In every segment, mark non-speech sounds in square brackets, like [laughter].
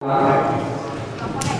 그.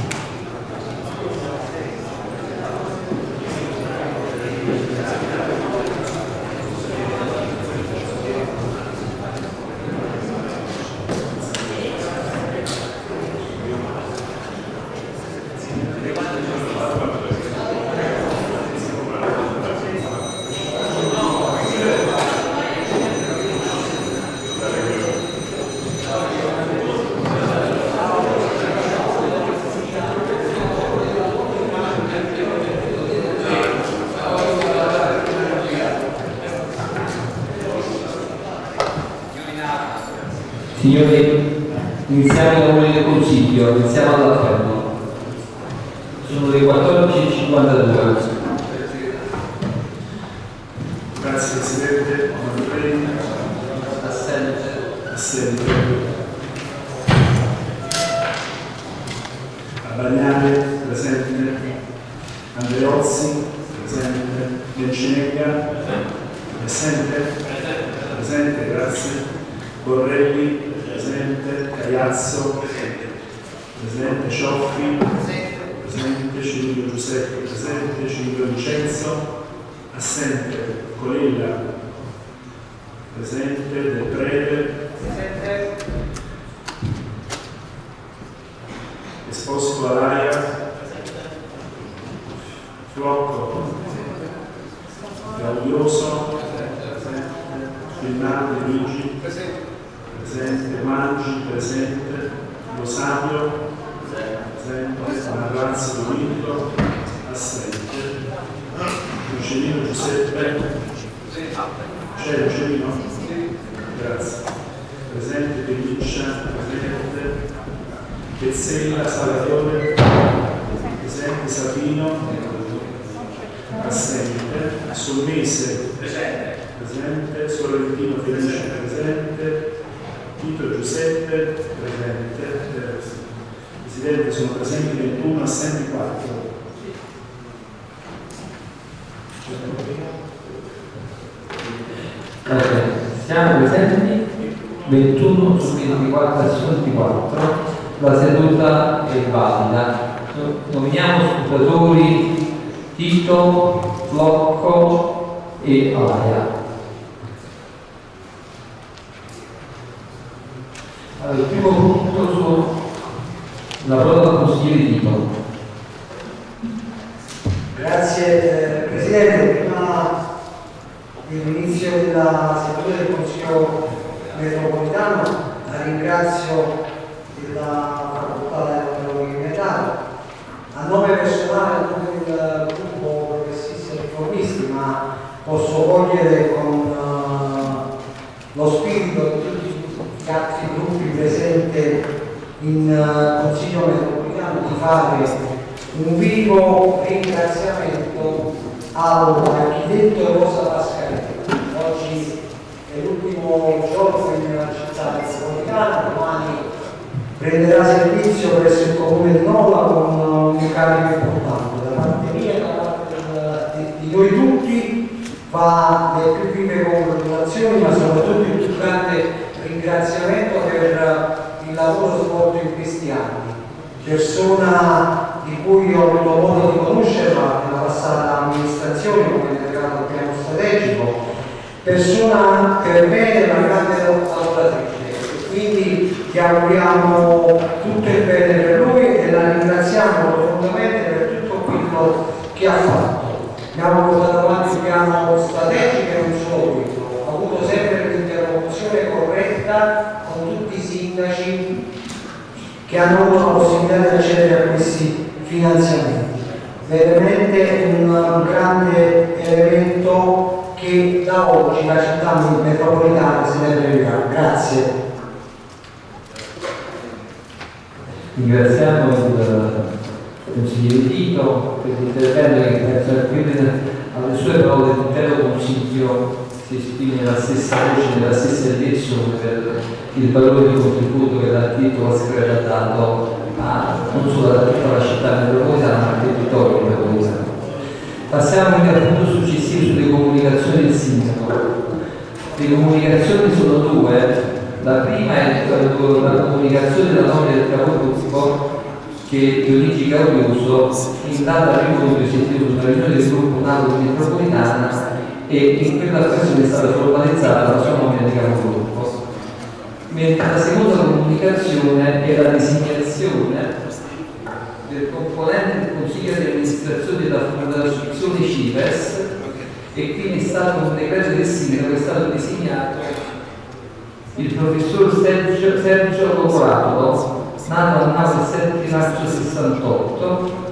Locorato, nato a Napoli il 7 marzo 68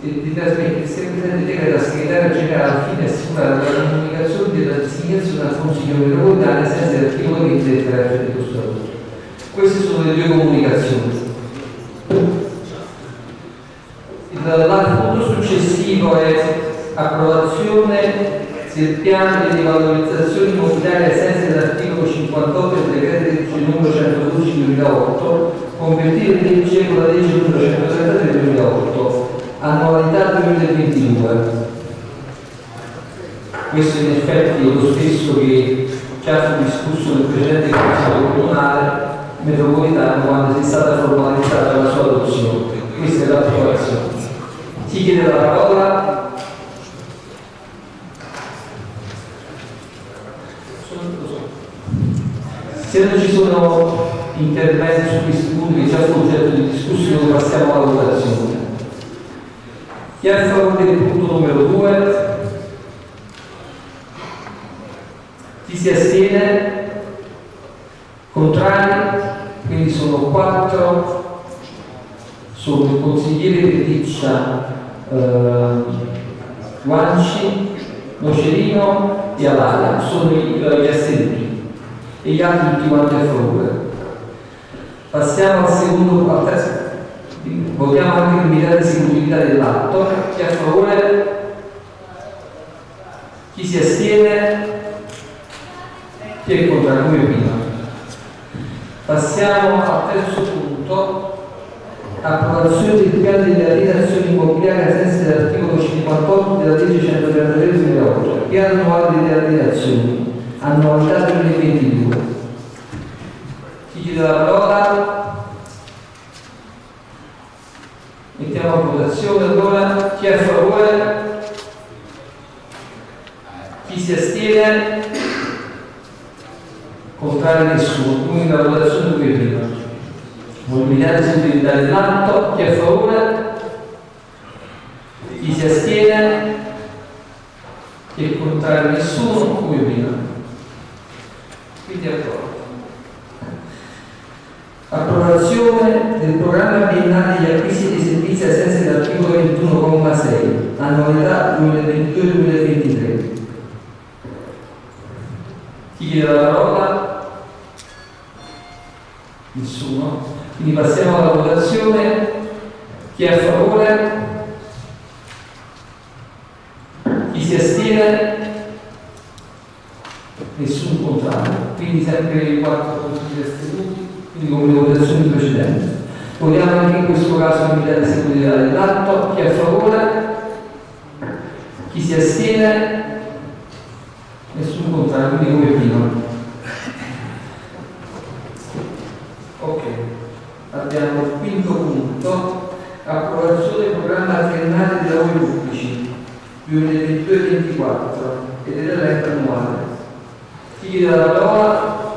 e di il segretario decreto al segretario generale al fine di assicurare la comunicazione della designazione al Consiglio metropolitano senza l'articolo 20 del 3 di Statuto. Queste sono le due comunicazioni. L'atto successivo è approvazione del piano di valorizzazione immobiliare ai sensi dell'articolo 58 del decreto legge numero 112 2008 convertito in legge con la legge numero 133 del 2008 annualità 2022 questo in effetti è lo stesso che già fu discusso nel precedente Consiglio Comunale metropolitano quando si è stata formalizzata la sua adozione. Questa è l'approvazione. Chi chiede la parola? Se non ci sono interventi su questi punti che già sono oggetto di discussione, passiamo alla votazione. Chi è a favore del punto numero 2? Chi si astiene? Contrari? Quindi sono 4 sono il consigliere Peticcia eh, Guanci, Nocerino e Alaria, sono gli, eh, gli assenti e gli altri tutti quanti a favore. Passiamo al secondo, al. Votiamo anche l'immediata esecutività dell'atto. Chi è a favore? Chi si astiene? Chi è contrario? Come prima. Passiamo al terzo punto approvazione del piano di realizzazione immobiliare a sensi dell'articolo 58 della legge 133 del 2008, piano annuale di realizzazione, annualità 2022. Chi chiede la parola? Mettiamo a votazione allora, chi è a favore? Chi si astiene? Contrario nessuno, quindi la votazione qui prima. Mobilità sensibilità dell'atto, chi è a favore? Chi si astiene? Chi è contrario nessuno, come prima. Quindi approvato. Approvazione del programma biennale di acquisti di servizi ai sensi dell'articolo 21,6, annualità 2022-2023. Chi chiede la parola? Nessuno. Quindi passiamo alla votazione. Chi è a favore? Chi si astiene? Nessun contrario. Quindi sempre i quattro consigli astenuti, quindi come le votazioni precedenti. Votiamo anche in questo caso l'immediata esecutività dell'atto. Chi è a favore? Chi si astiene? Nessun contrario, quindi come prima. Ok, abbiamo il quinto punto, approvazione del programma triennale di lavori pubblici 2022-2024 e dell'elenco annuale. Chi chiede la parola?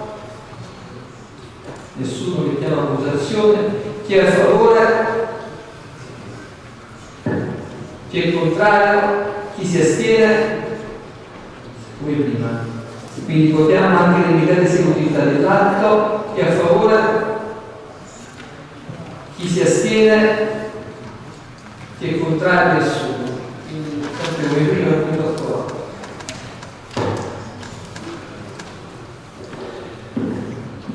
Nessuno che chiama a votazione. Chi è a favore? Chi è contrario? Chi si astiene? Come prima. Quindi votiamo anche l'immediata esecutività dell'atto. Chi è a favore? Chi si astiene? Chi è contrario? Nessuno. Quindi sempre come prima il punto approvato.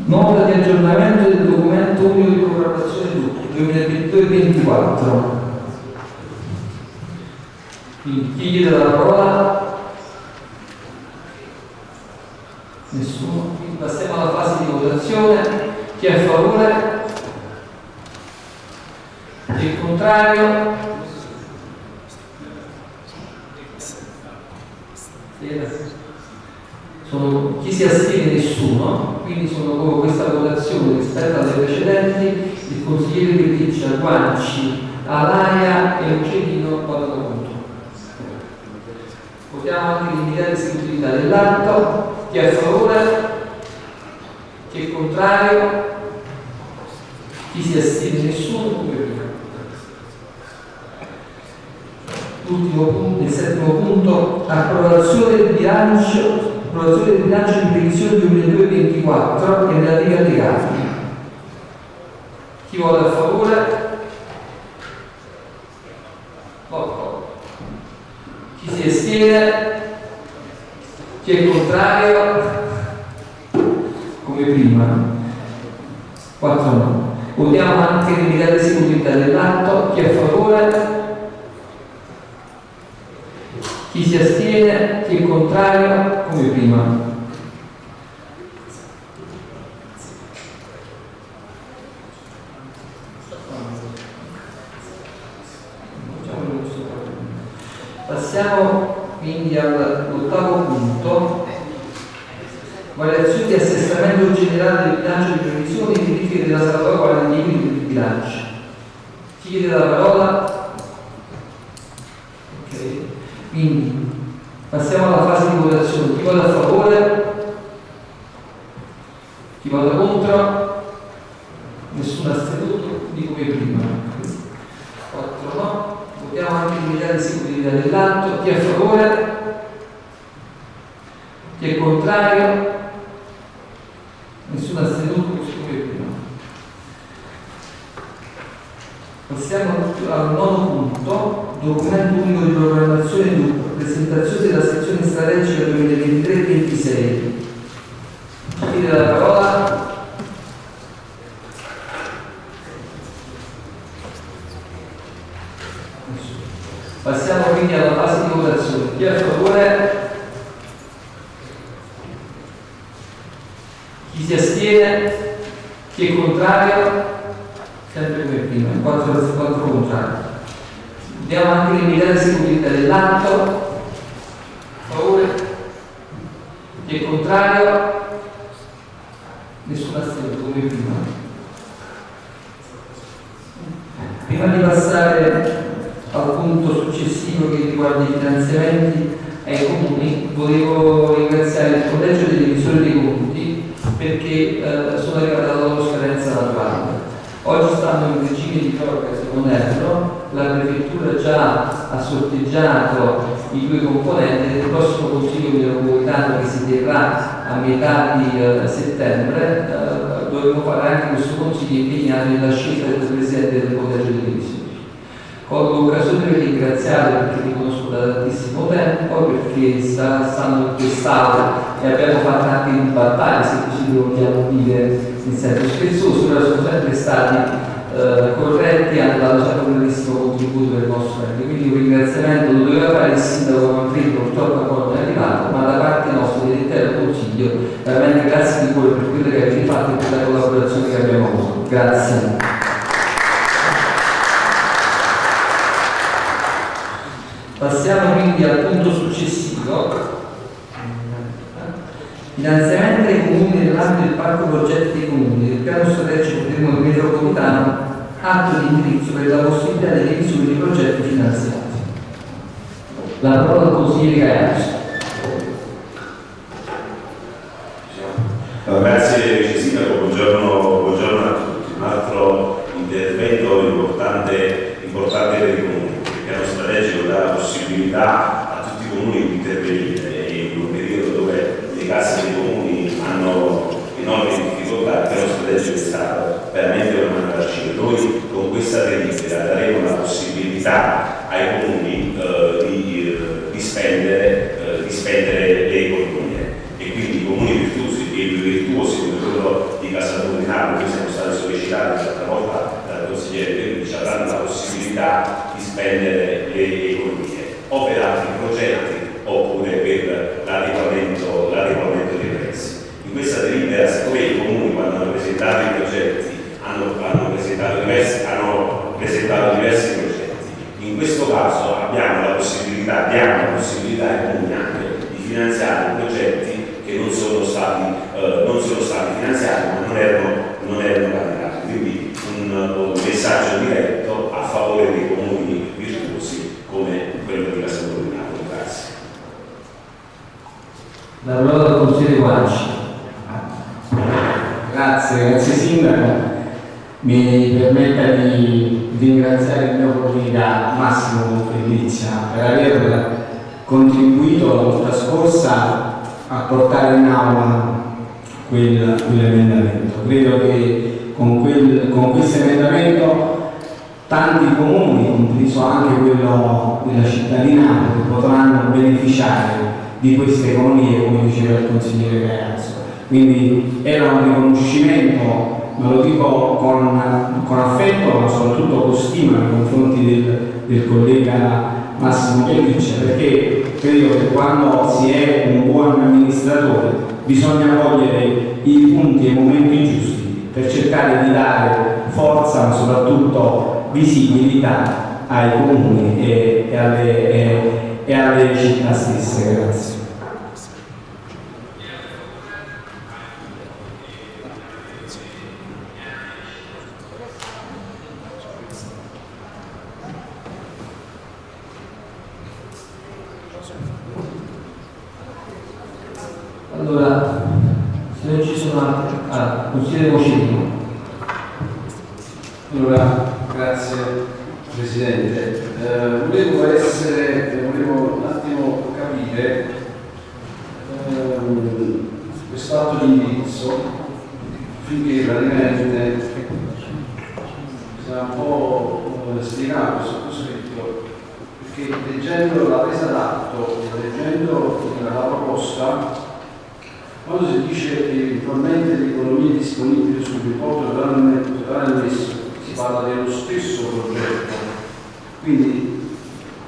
Nota di aggiornamento del documento unico di programmazione 2022-2024. Quindi chi chiede la parola? Nessuno. Quindi passiamo alla fase di votazione. Chi è a favore? Chi è contrario? Sono, chi si astiene nessuno, quindi sono con questa votazione rispetto alle precedenti, il consigliere Peticcia, Guanci, Alaia e Uccellino votano contro. Votiamo anche l'immediata esecutività dell'atto, chi è a favore, chi è contrario, chi si astiene nessuno. L'ultimo punto, il settimo punto, approvazione del bilancio approvazione del bilancio di previsione 2024 e relativi allegati. Chi vuole a favore? Voto. Chi si estiene? Chi è contrario? Come prima. 4 no. Votiamo anche l'immediata esecutività dell'atto. Chi è a favore? Chi si astiene? Chi è contrario? Come prima. Passiamo quindi all'ottavo punto, variazione di assestamento generale del bilancio di previsione e verifiche della salvaguardia degli equilibri del bilancio. Chi chiede la parola? Ok, quindi passiamo alla fase di votazione. Chi vota a favore? Chi vota contro? Nessuno astenuto? Di come prima. 4 no. Votiamo anche l'immediata esecutività dell'atto. Chi è a favore? Chi è contrario? Nessuno astenuto così come prima. Passiamo al nono punto, documento unico di programmazione di presentazione della sezione strategica 2023-26. Chiede la parola. Passiamo quindi alla fase di votazione. Chi è a favore? Chi si astiene? Chi è contrario? Sempre come prima, 4 4 contrari. Vediamo anche l'immediata esecutività dell'atto. Favore? Chi è contrario? Nessuno astenuto come prima. Prima di passare al punto successivo che riguarda i finanziamenti ai comuni, volevo ringraziare il collegio dei revisori dei conti perché eh, sono arrivate alla loro scadenza naturale. Oggi stanno in regime di proroga se non la prefettura già ha sorteggiato i due componenti del prossimo consiglio metropolitano che si terrà a metà di eh, settembre, eh, dovremo fare anche questo consiglio impegnato nella scelta del presidente del collegio dei revisori. Colgo l'occasione per ringraziare perché li conosco da tantissimo tempo, perché sta, stanno in quest'aula e abbiamo fatto anche in battaglia, se così lo vogliamo dire in senso scherzoso, però sono sempre stati eh, corretti hanno dato un grandissimo contributo per il nostro ente. Quindi un ringraziamento lo doveva fare il sindaco Manfredi, purtroppo ancora non è arrivato, ma da parte nostra dell'intero Consiglio, veramente grazie di cuore per quello che avete fatto e per la collaborazione che abbiamo avuto. Grazie. Passiamo quindi al punto successivo. Finanziamento ai comuni nell'ambito del parco progetti dei comuni del piano strategico del metropolitano, atto di indirizzo per la possibilità di revisione di progetti finanziati. La parola al consigliere Gaiacci. Grazie Vice Sindaco, buongiorno, buongiorno a tutti. Un altro intervento importante, importante per i comuni. Il piano strategico dà la possibilità a tutti i comuni di intervenire e in un periodo dove le casse dei comuni hanno enormi difficoltà, il piano strategico è stato veramente una mano d'arcino. Noi con questa delibera daremo la possibilità ai comuni eh, di, eh, di, spendere, eh, di spendere le economie e quindi i comuni virtuosi e i virtuosi come quello di Napoli, noi siamo stati sollecitati l'altra volta dal consigliere Perri, ci avranno la possibilità di spendere le economie o per altri progetti oppure per l'adeguamento, dei prezzi. In questa delibera, siccome i comuni quando hanno presentato i progetti hanno, hanno, presentato diversi, hanno presentato diversi progetti. In questo caso abbiamo la possibilità, diamo la possibilità impugnante di finanziare progetti che non sono stati, eh, non sono stati finanziati ma non erano, non erano validati. Quindi un, un messaggio diretto a favore dei comuni virtuosi come quello di Casabornato. Grazie. La parola al consigliere Guanci. Fedrizia per aver contribuito la volta scorsa a portare in aula quel, quell'emendamento. Credo che con, quel, con questo emendamento tanti comuni, compreso anche quello della cittadina, potranno beneficiare di queste economie, come diceva il consigliere Gaiazzo. Quindi era un riconoscimento, me lo dico con, con affetto, ma soprattutto con stima nei confronti del, del collega Massimo Pelliccia, perché credo che quando si è un buon amministratore bisogna cogliere i punti e i momenti giusti per cercare di dare forza, ma soprattutto visibilità ai comuni e, e, alle, e, e alle città stesse. Grazie. Allora, se non ci sono altri, ah, consigliere Mocellino. Allora, grazie Presidente. Eh, volevo essere, volevo un attimo capire ehm, questo atto di indirizzo finché praticamente sia un po' eh, spiegato, sottoscritto, perché leggendo la presa d'atto, leggendo la proposta, quando si dice che eventualmente le economie disponibili sul riporto dovranno messo si parla dello stesso progetto, quindi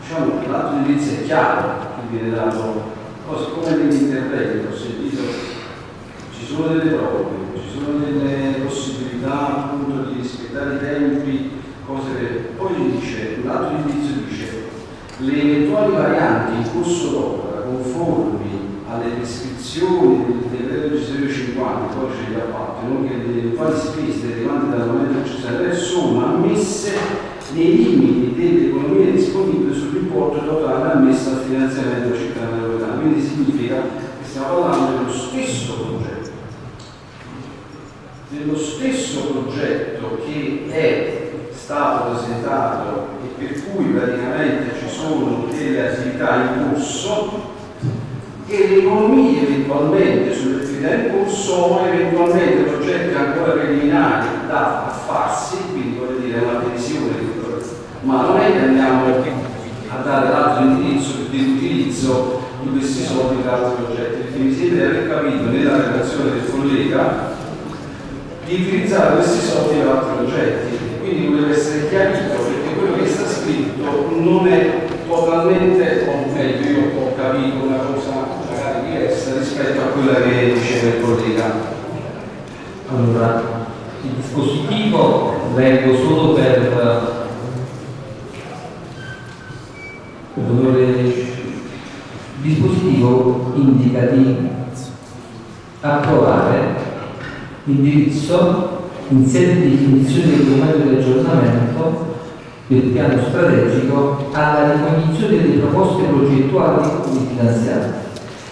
diciamo che l'atto di inizio è chiaro che viene dato, cose come negli interventi ho sentito, ci sono delle prove, ci sono delle possibilità appunto di rispettare i tempi, cose che poi dice, l'atto di inizio dice le eventuali varianti in corso d'opera conformi alle descrizioni del decreto legislativo 50, codice degli appalti, nonché le eventuali spese derivanti dall'aumento necessario sono ammesse nei limiti dell'economia disponibile sull'importo totale ammesso al finanziamento cittadino europeo. Quindi significa che stiamo parlando dello stesso progetto, dello stesso progetto che è stato presentato e per cui praticamente ci sono delle attività in corso e le economie eventualmente sulle attività in corso o eventualmente progetti ancora preliminari da farsi, quindi vuol dire una previsione, ma non è che andiamo a dare l'altro indirizzo di utilizzo di questi soldi per altri progetti, perché mi sembra di aver capito nella relazione del collega di utilizzare questi soldi per altri progetti, quindi deve essere chiarito perché quello che sta scritto non è totalmente, o meglio io ho capito una cosa rispetto a quella che diceva il collega. Allora, il dispositivo leggo solo per il dispositivo indica di approvare l'indirizzo in sede di definizione del documento di aggiornamento del piano strategico alla ricognizione delle proposte progettuali e finanziarie,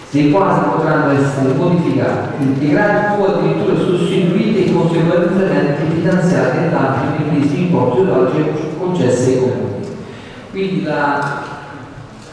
le quali potranno essere modificate, integrate o addirittura sostituite in conseguenza di enti finanziati ed altri previsti in porto d'oggi concesse ai comuni. Quindi la,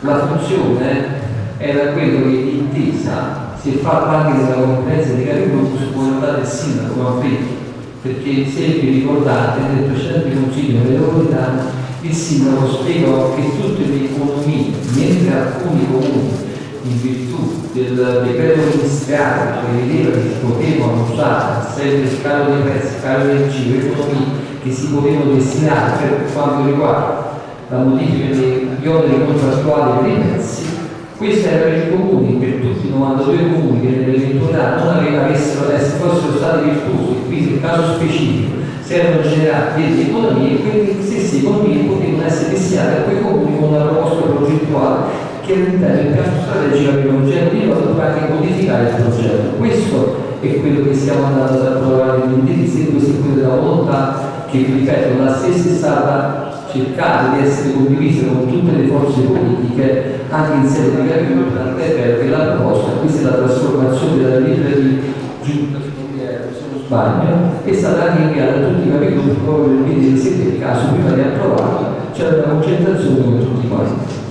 la funzione era quello che l'intesa si è fatta anche nella conferenza di Capigruppo su volontà del sindaco Manfretti perché se vi ricordate nel precedente consiglio metropolitano il sindaco spiegò che tutte le economie, mentre alcuni comuni in virtù del decreto ministeriale prevedeva che si potevano usare sempre scalo dei prezzi, scalo del cibo, economie che si potevano destinare per quanto riguarda la modifica degli oneri contrattuali dei prezzi questi erano i comuni per tutti i 92 comuni che nell'eventualità non avessero, fossero stati virtuosi, quindi nel caso specifico si erano generate delle economie e quelle stesse economie potevano essere destinate a quei comuni con una proposta progettuale che all'interno del piano strategico aveva un genere di nota per anche modificare il progetto. Questo è quello che stiamo andando ad approvare negli indirizzi e questo è quello della volontà che, ripeto, la stessa è stata cercate di essere condivise con tutte le forze politiche anche in sede di capigruppo, tant'è vero che la proposta, questa è la trasformazione della lettera di giunta se non sbaglio, è stata anche inviata a tutti i capigruppo proprio per vedere se per caso prima di approvarla c'era una concentrazione con tutti quanti.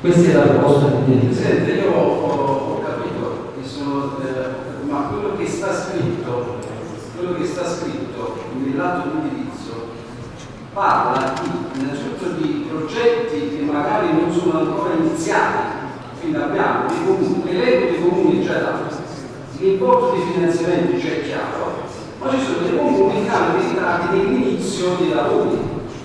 Questa è la proposta che tiene. Presidente, io ho, ho capito che sono, eh, ma quello che sta scritto, quello che sta scritto nell'atto di indirizzo parla di, innanzitutto di progetti che magari non sono ancora iniziati, quindi abbiamo dei comuni, l'elenco dei comuni già dato, l'importo dei finanziamenti già è chiaro, ma ci sono dei comuni che hanno entrati nell'inizio dei lavori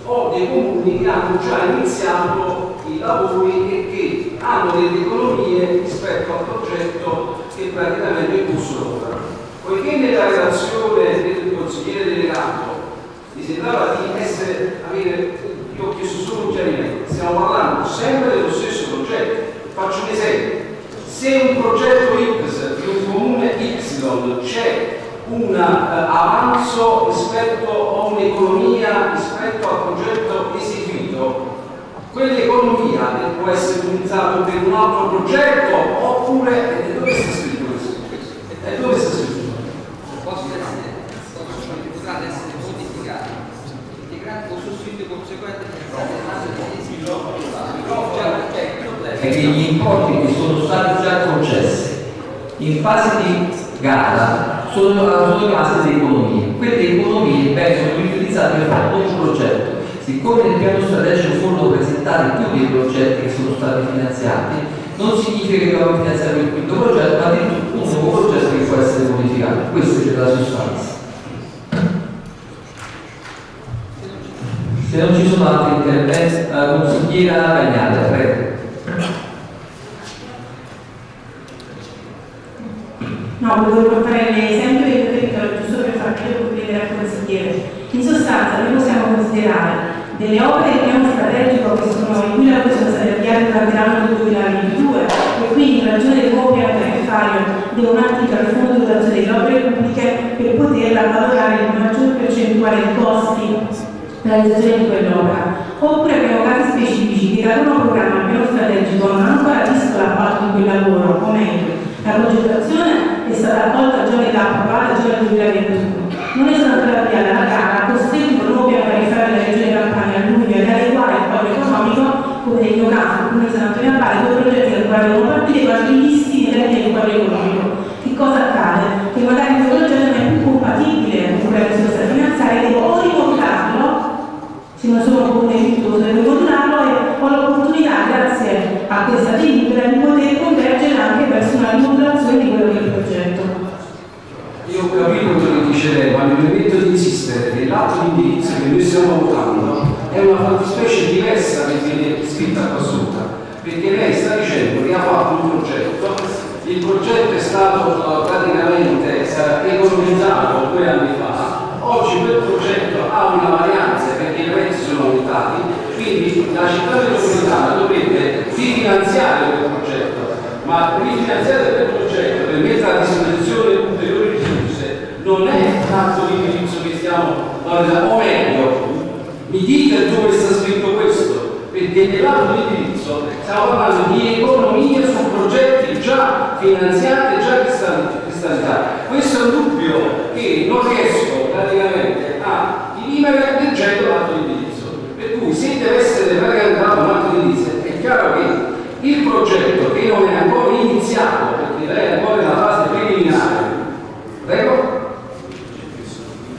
o dei comuni che hanno già iniziato lavori e che hanno delle economie rispetto al progetto che praticamente d'opera. Poiché nella relazione del consigliere delegato mi sembrava di essere, avere, io ho chiesto solo un chiarimento, stiamo parlando sempre dello stesso progetto. Faccio un esempio, se un progetto X di un comune Y c'è un uh, avanzo rispetto a un'economia, rispetto al progetto eseguito, quell'economia può essere utilizzata per un altro progetto oppure eh, dove sta scritto questo? Eh, dove sta scritto? Possono essere, potranno essere modificati, integrati o sostituiti conseguenti è che gli importi che sono stati già concessi in fase di gara sono, sono rimaste delle economie. Quelle economie vengono riutilizzate per fare un progetto. Siccome nel piano strategico furono presentati più dei progetti che sono stati finanziati, non significa che dobbiamo finanziare il quinto progetto, ma addirittura un nuovo progetto che può essere modificato. Questa è la sostanza. Se non ci sono altri interventi, la consigliera Cagnale, prego. No, volevo portare l'esempio del territorio giusto per far capire al consigliere. In sostanza noi possiamo considerare delle opere di piano strategico che sono in cui lavori sono stati avviati durante l'anno del 2022 e quindi in ragione del nuovo piano tariffario devono attivare il fondo di dotazione delle opere pubbliche per poterla valorare in maggior percentuale di costi la realizzazione di quell'opera. Oppure abbiamo casi specifici che da uno programma piano strategico non hanno ancora visto l'appalto di quel lavoro, o meglio, la progettazione è stata accolta già nell'età approvata già nel 2021. Non è stata ancora avviata la gara, ha costretto il nuovo piano tariffario della Regione Campania a luglio ad adeguare il quadro economico, come nel mio caso, Appale, due progetti ancora devono partire quasi visti nella linea del quadro economico. Che cosa accade? Che magari mio progetto non è più compatibile con quella risorsa finanziaria, devo o rimodularlo, se non sono comune virtuoso, devo rimodularlo e ho l'opportunità, grazie a questa delibera, di poter convergere anche verso una rimodulazione di quello che è il progetto. Io ho capito quello che dice lei, ma mi permetto di insistere che di indirizzo che noi stiamo votando è una fattispecie diversa che viene scritta qua sopra, perché lei sta dicendo che ha fatto un progetto, il progetto è stato uh, praticamente uh, economizzato due anni fa, oggi quel progetto ha una varianza perché i prezzi sono aumentati, quindi la città metropolitana dovrebbe rifinanziare quel progetto, ma rifinanziare quel progetto per mettere a disposizione ulteriori risorse non è l'atto di indirizzo che stiamo o meglio, mi dite dove sta scritto questo, perché nell'atto di indirizzo stiamo parlando di economie su progetti già finanziati già cristallizzati. Questo è un dubbio che non riesco praticamente a dirimere leggendo l'atto di indirizzo. Per cui se deve essere praticamente dato un atto di indirizzo, è chiaro che il progetto che non è ancora iniziato, perché lei è ancora nella fase preliminare, prego?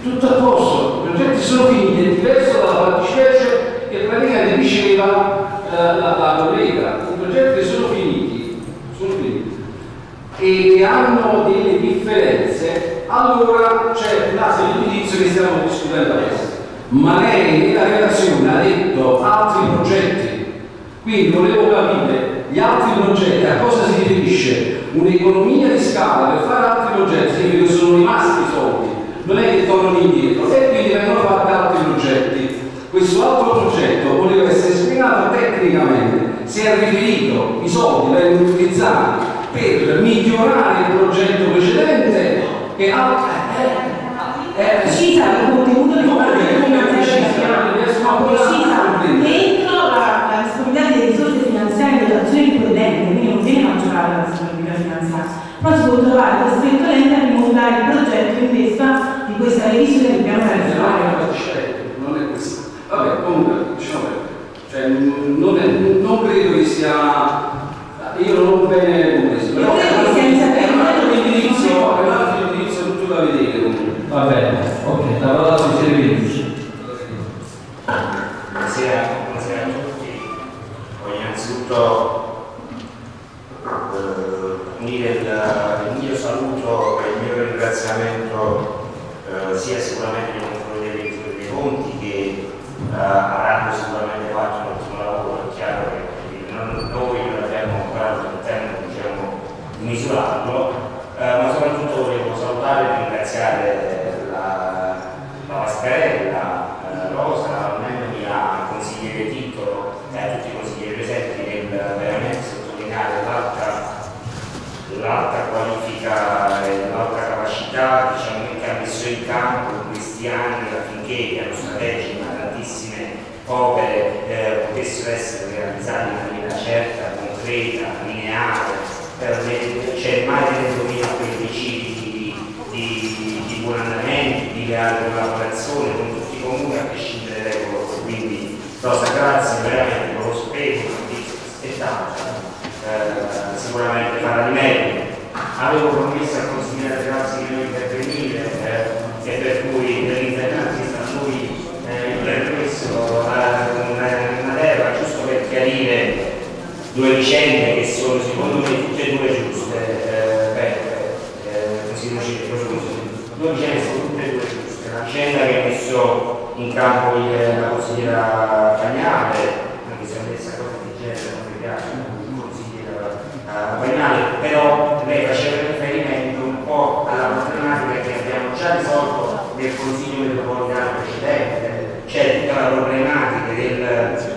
Tutto a posto, i progetti sono finiti, è diverso dalla fattispecie che praticamente diceva la, la collega, i progetti sono finiti, sono finiti e hanno delle differenze, allora c'è l'atto di che stiamo discutendo adesso. Ma lei nella relazione ha detto altri progetti, quindi volevo capire gli altri progetti a cosa si riferisce? Un'economia di scala per fare altri progetti significa che sono rimasti i soldi, non è che tornano indietro e quindi vengono fatti altri progetti. Questo altro progetto voleva essere spiegato tecnicamente, si è riferito, i soldi vengono utilizzati per migliorare il progetto precedente e altro. Eh, eh, precisa il contenuto del come dentro la, la disponibilità delle risorse finanziarie delle azioni di quell'ente, quindi non viene maggiorata la disponibilità finanziaria. Però si può trovare costretto l'ente a rimodulare il progetto in vista di questa revisione del piano regionale. Vabbè, comunque, diciamo, cioè, non, è, non credo che sia io non ho bene con questo, però è un altro indirizzo, è un altro indirizzo tutto da vedere comunque. Va bene, ok, la parola sui servizi. Buonasera, buonasera a tutti. Voglio innanzitutto eh, unire il, il, mio saluto e il mio ringraziamento eh, sia sicuramente nei confronti dei, dei conti che eh, avranno sicuramente fatto un ottimo lavoro, è chiaro che non, noi non abbiamo ancora il tempo diciamo, di misurarlo, eh, ma soprattutto volevo salutare e ringraziare la, la Vascarella, eh, Rosa, membri a consigliere Titolo e a tutti i consiglieri presenti nel veramente sottolineare l'alta qualifica e l'alta capacità diciamo, che ha messo in campo in questi anni affinché il piano strategico ma tantissime opere eh, potessero essere realizzate in maniera certa, concreta, lineare, c'è mai nel 2015 di, di, di buon di leale collaborazione con tutti i comuni a prescindere dai colori. Quindi Rosa grazie veramente con lo specchio, aspettata, eh, sicuramente farà di meglio. Avevo promesso al consigliere Grazzi di non intervenire eh, e per cui nell'intervento a lui eh, permesso eh, una, una terra giusto per chiarire due vicende che sono secondo me tutte e due giuste, eh, beh, eh, ci due vicende sono tutte e due giuste, la vicenda che ha messo in campo il, la consigliera Cagnale, anche se a me questa cosa di genere non mi piace, la consigliera Cagnale, però lei faceva riferimento un po' alla problematica che abbiamo già risolto nel consiglio metropolitano precedente, cioè tutta la problematica del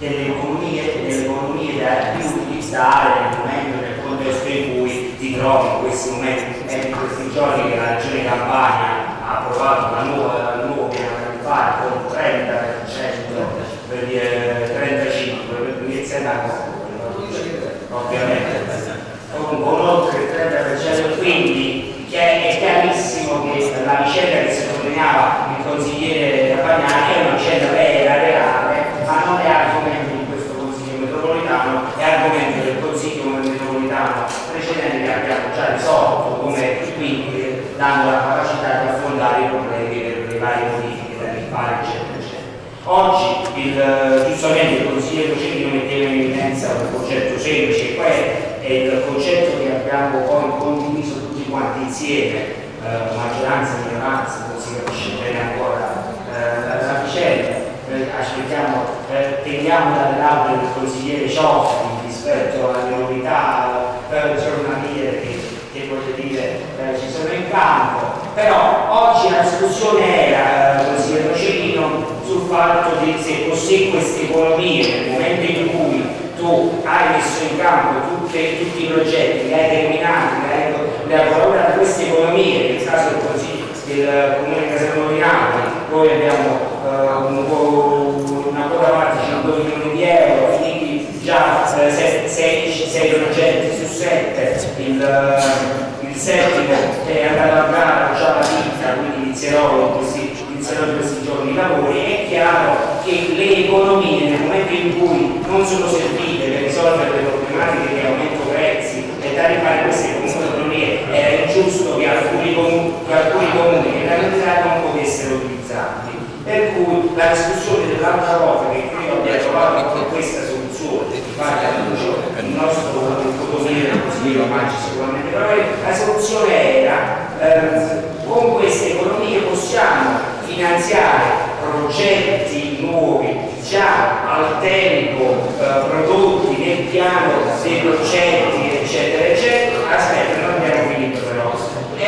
delle economie, delle economie da riutilizzare nel momento, nel contesto in cui ti trovi in questi momenti, è in questi giorni che la regione Campania ha approvato una nuova, un nuovo piano tariffario con 30% per dire 35 per l'università ovviamente con, con oltre il 30% quindi è chiarissimo che la vicenda che si sottolineava il consigliere Campagnani è una vicenda vera, reale ma non è argomento di questo Consiglio metropolitano, è argomento del Consiglio metropolitano precedente che abbiamo già risolto, come quindi dando la capacità di affrontare i problemi per le varie modifiche da rifare, eccetera, eccetera. Oggi il, giustamente il consigliere Cecchino metteva in evidenza un concetto semplice, questo è il concetto che abbiamo poi condiviso tutti quanti insieme, eh, maggioranza, minoranza, non si capisce bene ancora eh, la vicenda, eh, aspettiamo, eh, teniamo dalle labbra del consigliere Cioffi rispetto alle novità eh, giornaliere che, che voglio dire eh, ci sono in campo, però oggi la discussione era, eh, consigliere Cecchino, sul fatto di se così queste economie, nel momento in cui tu hai messo in campo tutte, tutti i progetti, li hai terminati, li hai, hai lavorato queste economie, nel caso del del Comune di Caserno di Napoli, noi abbiamo uh, un, una quota parte 5 milioni di euro, finiti già 6 uh, progetti su 7, il, uh, il, settimo è andato a gara già la vita, quindi inizierò in questi, inizierò in questi giorni i lavori, è chiaro che le economie nel momento in cui non sono servite per risolvere le problematiche di aumento prezzi e tarifare queste economie alcuni alcuni comuni che realizzati non potessero utilizzarli. Per cui la discussione dell'altra volta che credo abbia trovato con questa soluzione, fare il nostro consigliere, consigliere Maggi sicuramente, la soluzione era eh, con queste economie possiamo finanziare progetti nuovi già al tempo eh, prodotti nel piano dei progetti eccetera eccetera aspetta non abbiamo finito però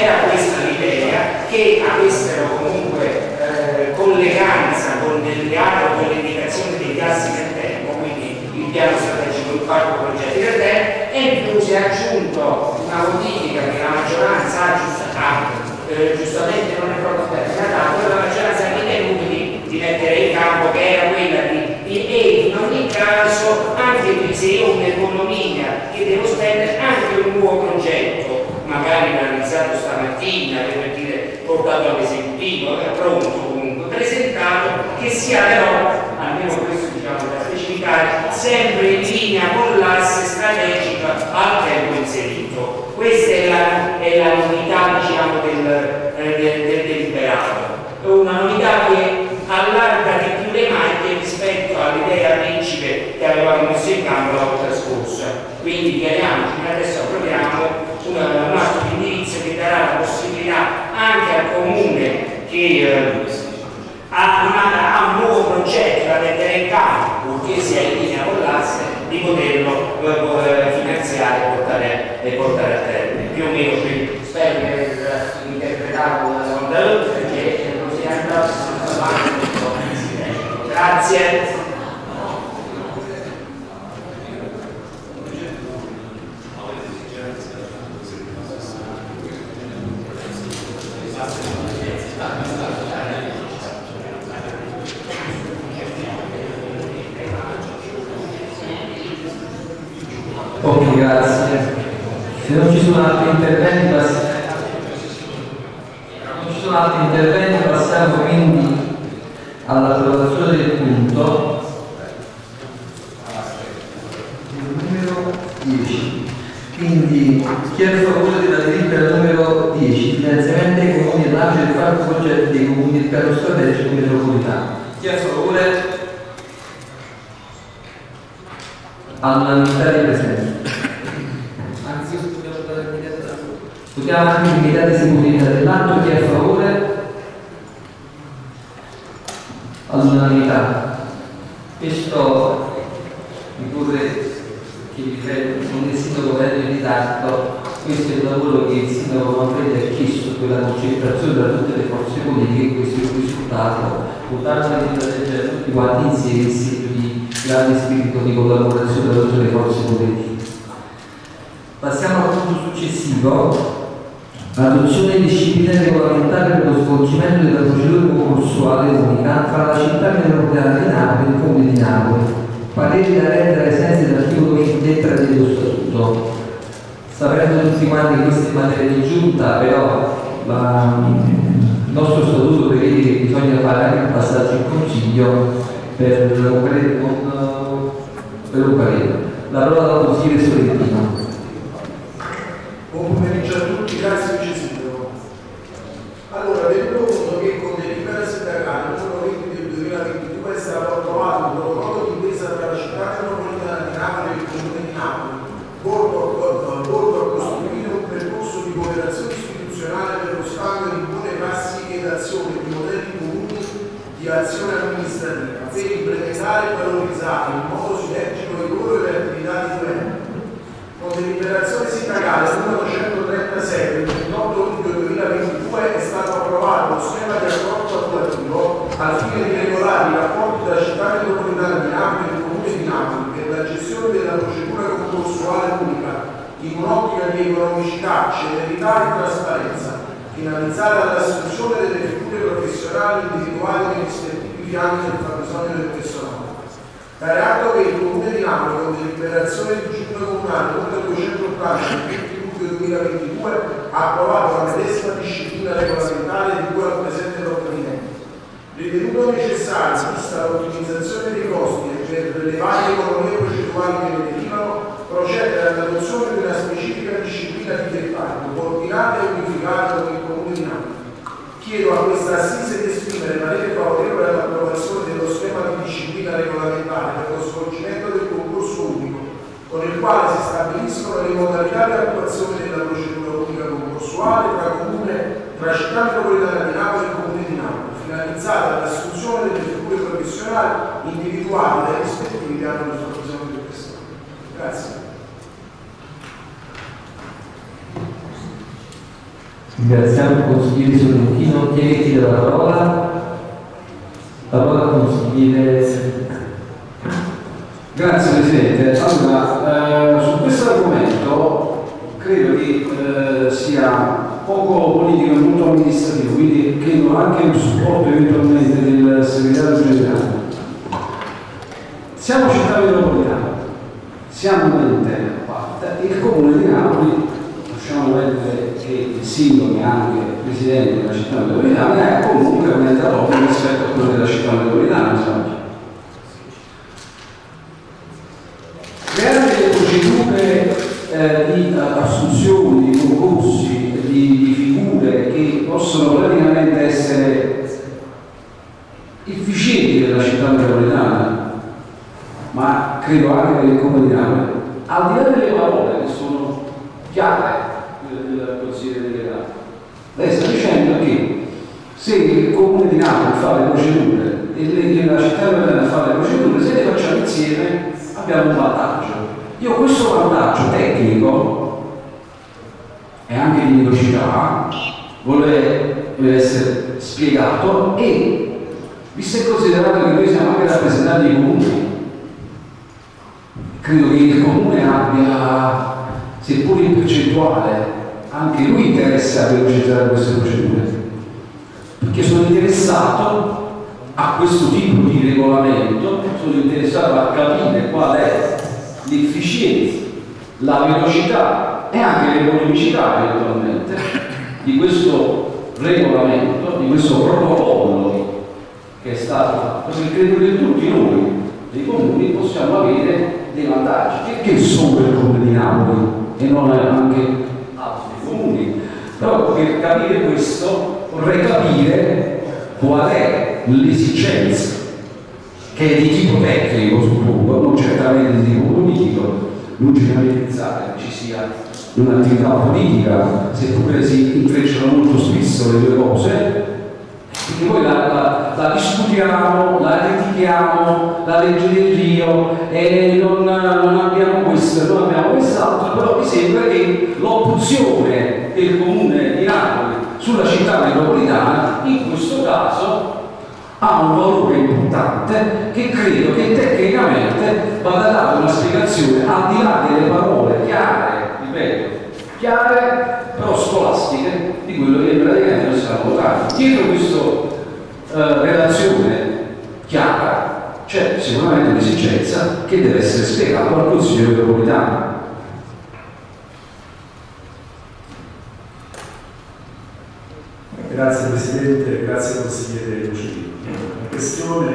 era questa l'idea che avessero comunque eh, colleganza con delle altre con le indicazioni dei tassi del tempo quindi il piano strategico il parco progetti del tempo e in più si è aggiunto una modifica che la maggioranza ha giusta, eh, giustamente non è proprio dato, la maggioranza ha ritenuto di, di, mettere in campo che era quella di, di e in ogni caso anche se io un'economia che devo spendere anche un nuovo progetto, magari realizzato stamattina, per dire portato all'esecutivo, pronto comunque, presentato, che sia però, almeno questo diciamo da specificare, sempre in linea con l'asse strategica al tempo inserito. Questa è la, è la novità diciamo, del, eh, del, del deliberato. Una novità che allarga di più le maglie rispetto all'idea principe che avevamo messo in campo la volta scorsa. Quindi chiariamoci, adesso approviamo un, un atto di indirizzo che darà la possibilità anche al comune che eh, ha, una, ha, un nuovo progetto da mettere in campo, purché sia in linea con l'asse, di poterlo eh, finanziare e portare, e portare a termine. Più o meno qui spero di aver interpretato la seconda perché non si è andato Grazie. Ok, grazie. Se non ci sono altri interventi, non ci sono altri interventi, passiamo quindi all'approvazione del punto numero 10. Quindi chi è a favore della delibera numero 10, finanziamento ai comuni e lancio del fatto progetto dei comuni del piano strategico metropolitano. Chi è a favore? All'unanimità dei presenti. Anzi, votiamo anche l'immediata esecutività dell'atto, chi è a favore? all'unanimità. Questo mi pure che vi prego, non il sindaco Vento in ritardo, questo è il lavoro che il sindaco Manfredi ha chiesto quella concentrazione da tutte le forze politiche, questo è il risultato, portando la leggera tutti quanti insieme il segno di grande spirito di collaborazione da tutte le forze politiche. Passiamo al punto successivo, Adozione di discipline regolamentari per lo svolgimento della procedura concorsuale unica tra la città metropolitana di Napoli e il Comune di Napoli. Pareri da rendere ai sensi dell'articolo 20 lettera dello Statuto. Sapendo tutti quanti che questa è materia di giunta, però la, il nostro Statuto prevede che bisogna fare anche un passaggio in Consiglio per un parere. Per un parere. La parola da consigliere Sorrentino. Buon pomeriggio a tutti, grazie Vice Sindaco. Tenuto conto che con delibera sindacale numero 20 del 2022 è stato approvato un protocollo d'intesa tra la città metropolitana di Napoli e il Comune di Napoli, volto a costruire un percorso di cooperazione istituzionale per lo scambio di buone prassi ed azioni di modelli comuni di azione amministrativa per implementare e valorizzare in modo sinergico i loro e le attività di governo deliberazione sindacale numero 136 del 28 luglio 2022 è stato approvato lo schema di accordo attuativo al fine di regolare i rapporti tra città metropolitana di Napoli e il Comune di Napoli per la gestione della procedura concorsuale unica in un'ottica di economicità, celerità e trasparenza, finalizzata all'assunzione delle figure professionali individuali nei rispettivi piani del fabbisogno del personale. Dare atto che il Comune di Napoli con deliberazione di giunta comunale numero 280 del 20 luglio 2022 ha approvato la medesima disciplina regolamentare di cui al presente provvedimento. Ritenuto necessario, vista l'ottimizzazione dei costi e per le varie economie procedurali che ne derivano, procedere all'adozione di una specifica disciplina di dettaglio, coordinata e unificata con il Comune di Napoli. Chiedo a questa assise di esprimere parere favorevole all'approvazione dello schema di disciplina regolamentare per lo svolgimento del concorso unico, con il quale si stabiliscono le modalità di attuazione della procedura unica concorsuale tra comune, tra città metropolitana di Napoli e il comune di Napoli, finalizzata all'assunzione delle figure professionali individuali dai rispettivi piani di formazione del personale. Grazie. Ringraziamo il consigliere Sorrentino. Che chiede la parola? La parola al consigliere. Grazie Presidente. Allora, eh, su questo argomento credo che eh, sia poco politico e molto amministrativo, quindi chiedo anche il supporto eventualmente del segretario generale. Siamo città metropolitana, siamo un'intera parte il comune di Napoli, possiamo vedere che il sindaco è anche presidente della città metropolitana è comunque un ente rispetto a quello della città metropolitana. Insomma. Creare delle procedure eh, di assunzioni, di concorsi, di, di figure che possono praticamente essere efficienti della città metropolitana, ma credo anche del comune al di là delle parole che sono chiare del, consigliere delegato. Lei sta dicendo che se il comune di Napoli fa le procedure e la città metropolitana fa le procedure, se le facciamo insieme abbiamo un vantaggio. Io questo vantaggio tecnico e anche di velocità vuole essere spiegato e visto e considerato che noi siamo anche rappresentanti dei comuni, credo che il comune abbia, seppur in percentuale, anche lui interesse a velocizzare queste procedure, perché sono interessato a questo tipo di regolamento, sono interessato a capire qual è l'efficienza, la velocità e anche l'economicità eventualmente di questo regolamento, di questo protocollo che è stato fatto, perché credo che tutti noi dei comuni possiamo avere dei vantaggi, perché solo il comune di Napoli e non anche altri comuni. Però per capire questo vorrei capire qual è l'esigenza che è di tipo tecnico suppongo, non certamente di tipo politico, non generalizzare che ci sia un'attività politica, seppure si intrecciano molto spesso le due cose, perché poi la, la, la discutiamo, la critichiamo, la legge del Dio e non, non abbiamo questo, non abbiamo quest'altro, però mi sembra che l'opzione del comune di Napoli sulla città metropolitana in questo caso ha un valore importante che credo che tecnicamente vada data una spiegazione al di là delle parole chiare, ripeto, chiare però scolastiche di quello che praticamente noi stiamo votando. Dietro questa eh, relazione chiara c'è sicuramente un'esigenza che deve essere spiegata al Consiglio metropolitano. Grazie Presidente, grazie consigliere Lucini. Questione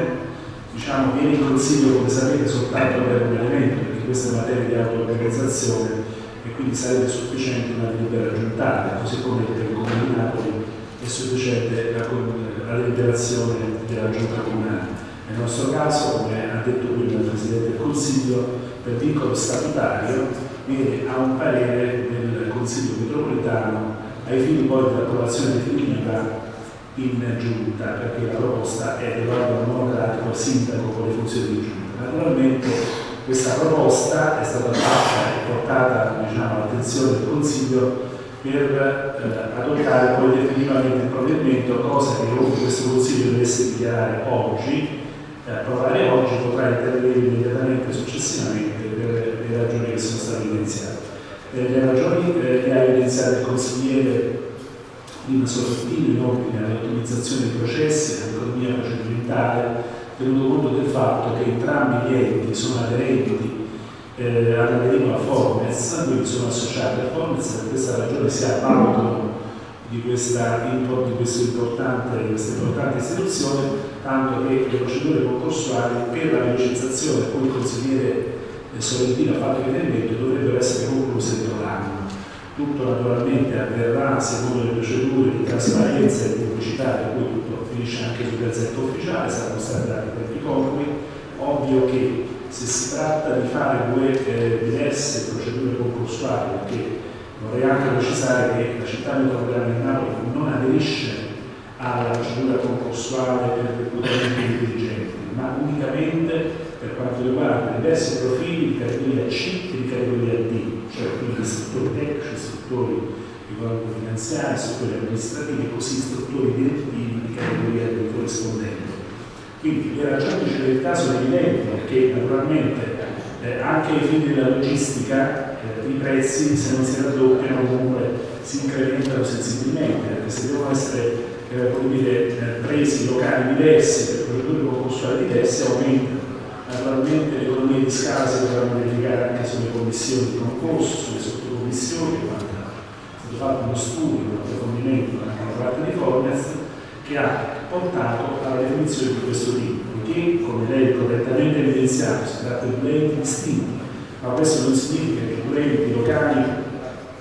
diciamo, viene in consiglio, come sapete, soltanto per un elemento, perché questa è materia di auto-organizzazione e quindi sarebbe sufficiente una delibera giuntale, così come per il Comune di Napoli è sufficiente la, la deliberazione della giunta comunale. Nel nostro caso, come ha detto prima il Presidente del Consiglio, per vincolo statutario viene a un parere del Consiglio metropolitano ai fini poi dell'approvazione definitiva in giunta, perché la proposta è dell'organo monocratico sindaco con le funzioni di giunta. Naturalmente questa proposta è stata fatta e portata diciamo, all'attenzione del Consiglio per eh, adottare poi definitivamente il provvedimento, cosa che comunque questo Consiglio dovesse dichiarare oggi, eh, approvare oggi, potrà intervenire immediatamente successivamente per le ragioni che sono state evidenziate. Eh, le ragioni eh, che ha evidenziato il consigliere prima Sorrentino in ordine all'ottimizzazione dei processi, all'economia procedimentale, tenuto conto del fatto che entrambi gli enti sono aderenti eh, all'aderino a Formes, quindi sono associati a Formes, per questa ragione si avvalgono di questa, di questa, importante, questa importante istituzione, tanto che le procedure concorsuali per la velocizzazione, poi il consigliere Sorrentino ha fatto riferimento, dovrebbero essere concluse entro l'anno. Tutto naturalmente avverrà secondo le procedure di trasparenza e di pubblicità, per cui tutto finisce anche sul gazzetto ufficiale, saranno stati dati tempi congrui. Ovvio che se si tratta di fare due eh, diverse procedure concorsuali, perché vorrei anche precisare che la città metropolitana di Napoli non aderisce alla procedura concorsuale per il reclutamento dei dirigenti, ma unicamente per quanto riguarda diversi profili di categoria C e di categoria D, cioè quindi istruttori tecnici, istruttori economico-finanziari, istruttori amministrativi e così istruttori direttivi di categoria D corrispondente. Quindi le ragioni di celerità sono evidenti perché naturalmente eh, anche ai fini della logistica eh, i prezzi se non si raddoppiano comunque si incrementano sensibilmente, perché se devono essere eh, dire, eh, presi locali diversi per procedure concorsuali diverse aumentano. Naturalmente scala si dovranno verificare anche sulle commissioni di concorso, sulle sottocommissioni, quando è stato fatto uno studio, un approfondimento anche da parte di Fornez che ha portato alla definizione di questo tipo, che come lei correttamente evidenziato si tratta di enti distinti, ma questo non significa che pure enti locali,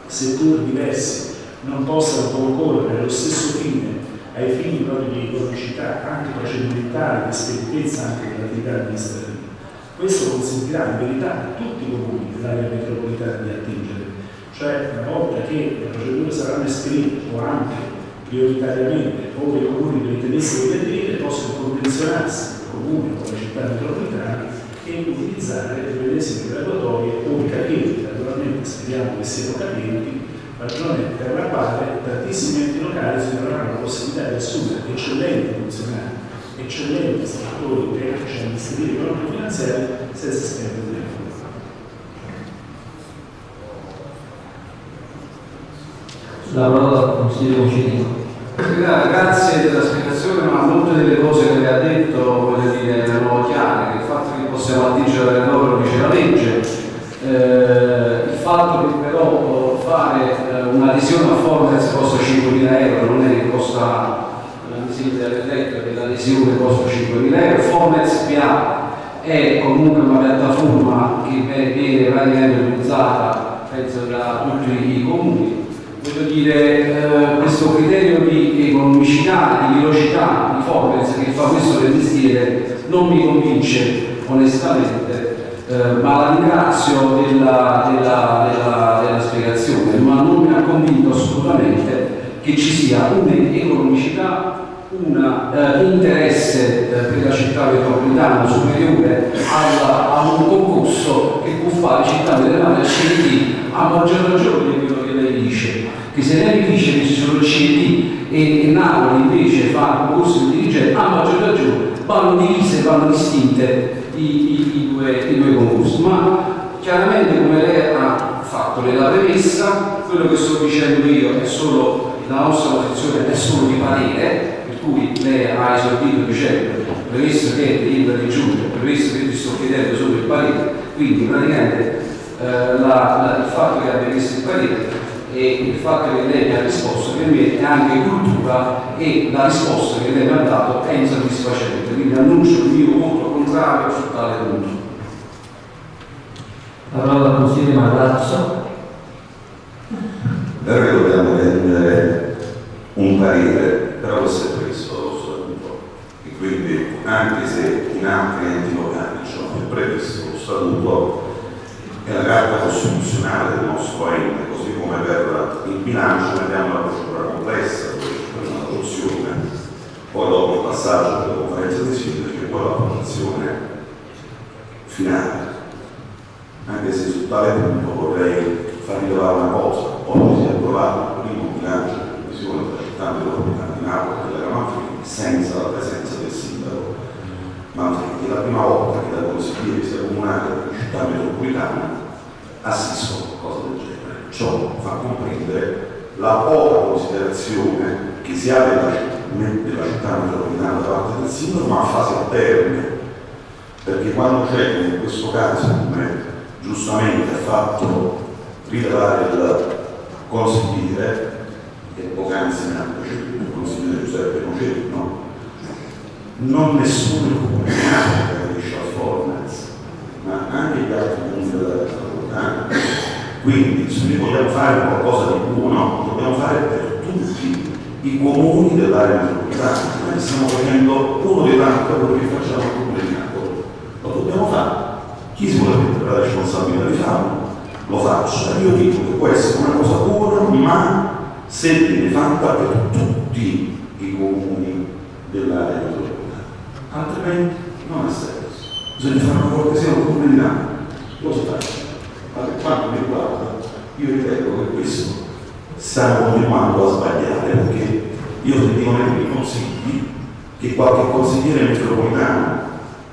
settori diversi, non possano concorrere allo stesso fine ai fini proprio di economicità, anche procedimentali, di speditezza anche dell'attività amministrativa. Questo consentirà in verità a tutti i comuni dell'area metropolitana di attingere, cioè una volta che le procedure saranno esperite o anche prioritariamente ove i comuni ritenessero di aderire possono convenzionarsi con i comuni o con le città metropolitane e utilizzare le medesime graduatorie o capienti, naturalmente speriamo che siano capienti, ragione per la quale tantissimi enti locali si avranno la possibilità di assumere eccellenti funzionari, eccellenti istruttori tecnici, amministrativi, economici finanziari senza spendere tempo. La parola al consiglio Mucini. Grazie della spiegazione, ma molte delle cose che lei ha detto, voglio dire, erano chiare, che il fatto che possiamo attingere alle norme lo dice la legge, eh, il fatto che però fare eh, un'adesione a Formex costa 5.000 euro, non è che costa l'adesione dell'elettrica, che l'adesione costa 5.000 euro, Formex PA è comunque una piattaforma che viene praticamente utilizzata penso da tutti i comuni. Voglio dire, eh, questo criterio di economicità, di velocità, di Forbes che fa questo del mestiere non mi convince onestamente, eh, ma la ringrazio della, della, della, della, spiegazione, ma non mi ha convinto assolutamente che ci sia un'economicità, un eh, interesse eh, per la città metropolitana superiore alla, a un concorso che può fare città metropolitana CNT a maggior ragione di quello che lei dice che se lei dice che ci sono CD e, e Napoli invece fa concorsi di dirigente, a maggior ragione vanno divise, vanno distinte i, i, i, due, i due concorsi. Ma chiaramente come lei ha fatto nella premessa, quello che sto dicendo io è solo, la nostra posizione è solo di parere, cui lei ha esordito dicendo previsto che di giugno, previsto che ti sto chiedendo solo il parere, quindi praticamente eh, la, la, il fatto che abbia chiesto il parere e il fatto che lei mi ha risposto per me è anche cultura e la risposta che lei mi ha dato è insoddisfacente, quindi annuncio il mio voto contrario su tale punto. La parola al consigliere Marrazzo. Che dobbiamo prendere un parere, però questo è preso lo statuto e quindi anche se in altri enti locali ciò è previsto lo statuto è la carta costituzionale del nostro ente, così come per il bilancio abbiamo la procedura complessa, per un'adozione, poi dopo il passaggio della conferenza dei sindaci e poi l'approvazione finale. Anche se su tale punto vorrei far rilevare una cosa, oggi si è approvato il primo bilancio di previsione della città metropolitana di Napoli e della Manfredi senza la presenza Manfredi. È la prima volta che da consigliere sia comunale della città metropolitana assistono a cosa del genere. Ciò fa comprendere la poca considerazione che si ha della, della città metropolitana da parte del sindaco, ma a fase alterne. Perché quando c'è, in questo caso, come giustamente ha fatto rilevare il consigliere, che poc'anzi ne ha preceduto, il consigliere Giuseppe Nocelli, no? Non nessuno comunicato aderisce a Fornaz, ma anche gli altri comuni della metropolitana. Quindi se noi vogliamo fare qualcosa di buono, dobbiamo fare per tutti i comuni dell'area metropolitana. Noi stiamo facendo uno dei tanti lavori che facciamo Napoli. Lo dobbiamo fare. Chi si vuole mettere la responsabilità di farlo, lo faccia. Io dico che può essere una cosa buona, ma se viene fatta per tutti i comuni dell'area metropolitana. Altrimenti non ha senso. Bisogna fare una cortesia di Napoli. Lo. Ma per quanto mi riguarda, io ritengo che questo stiamo continuando a sbagliare perché io sentivo nei consigli che qualche consigliere metropolitano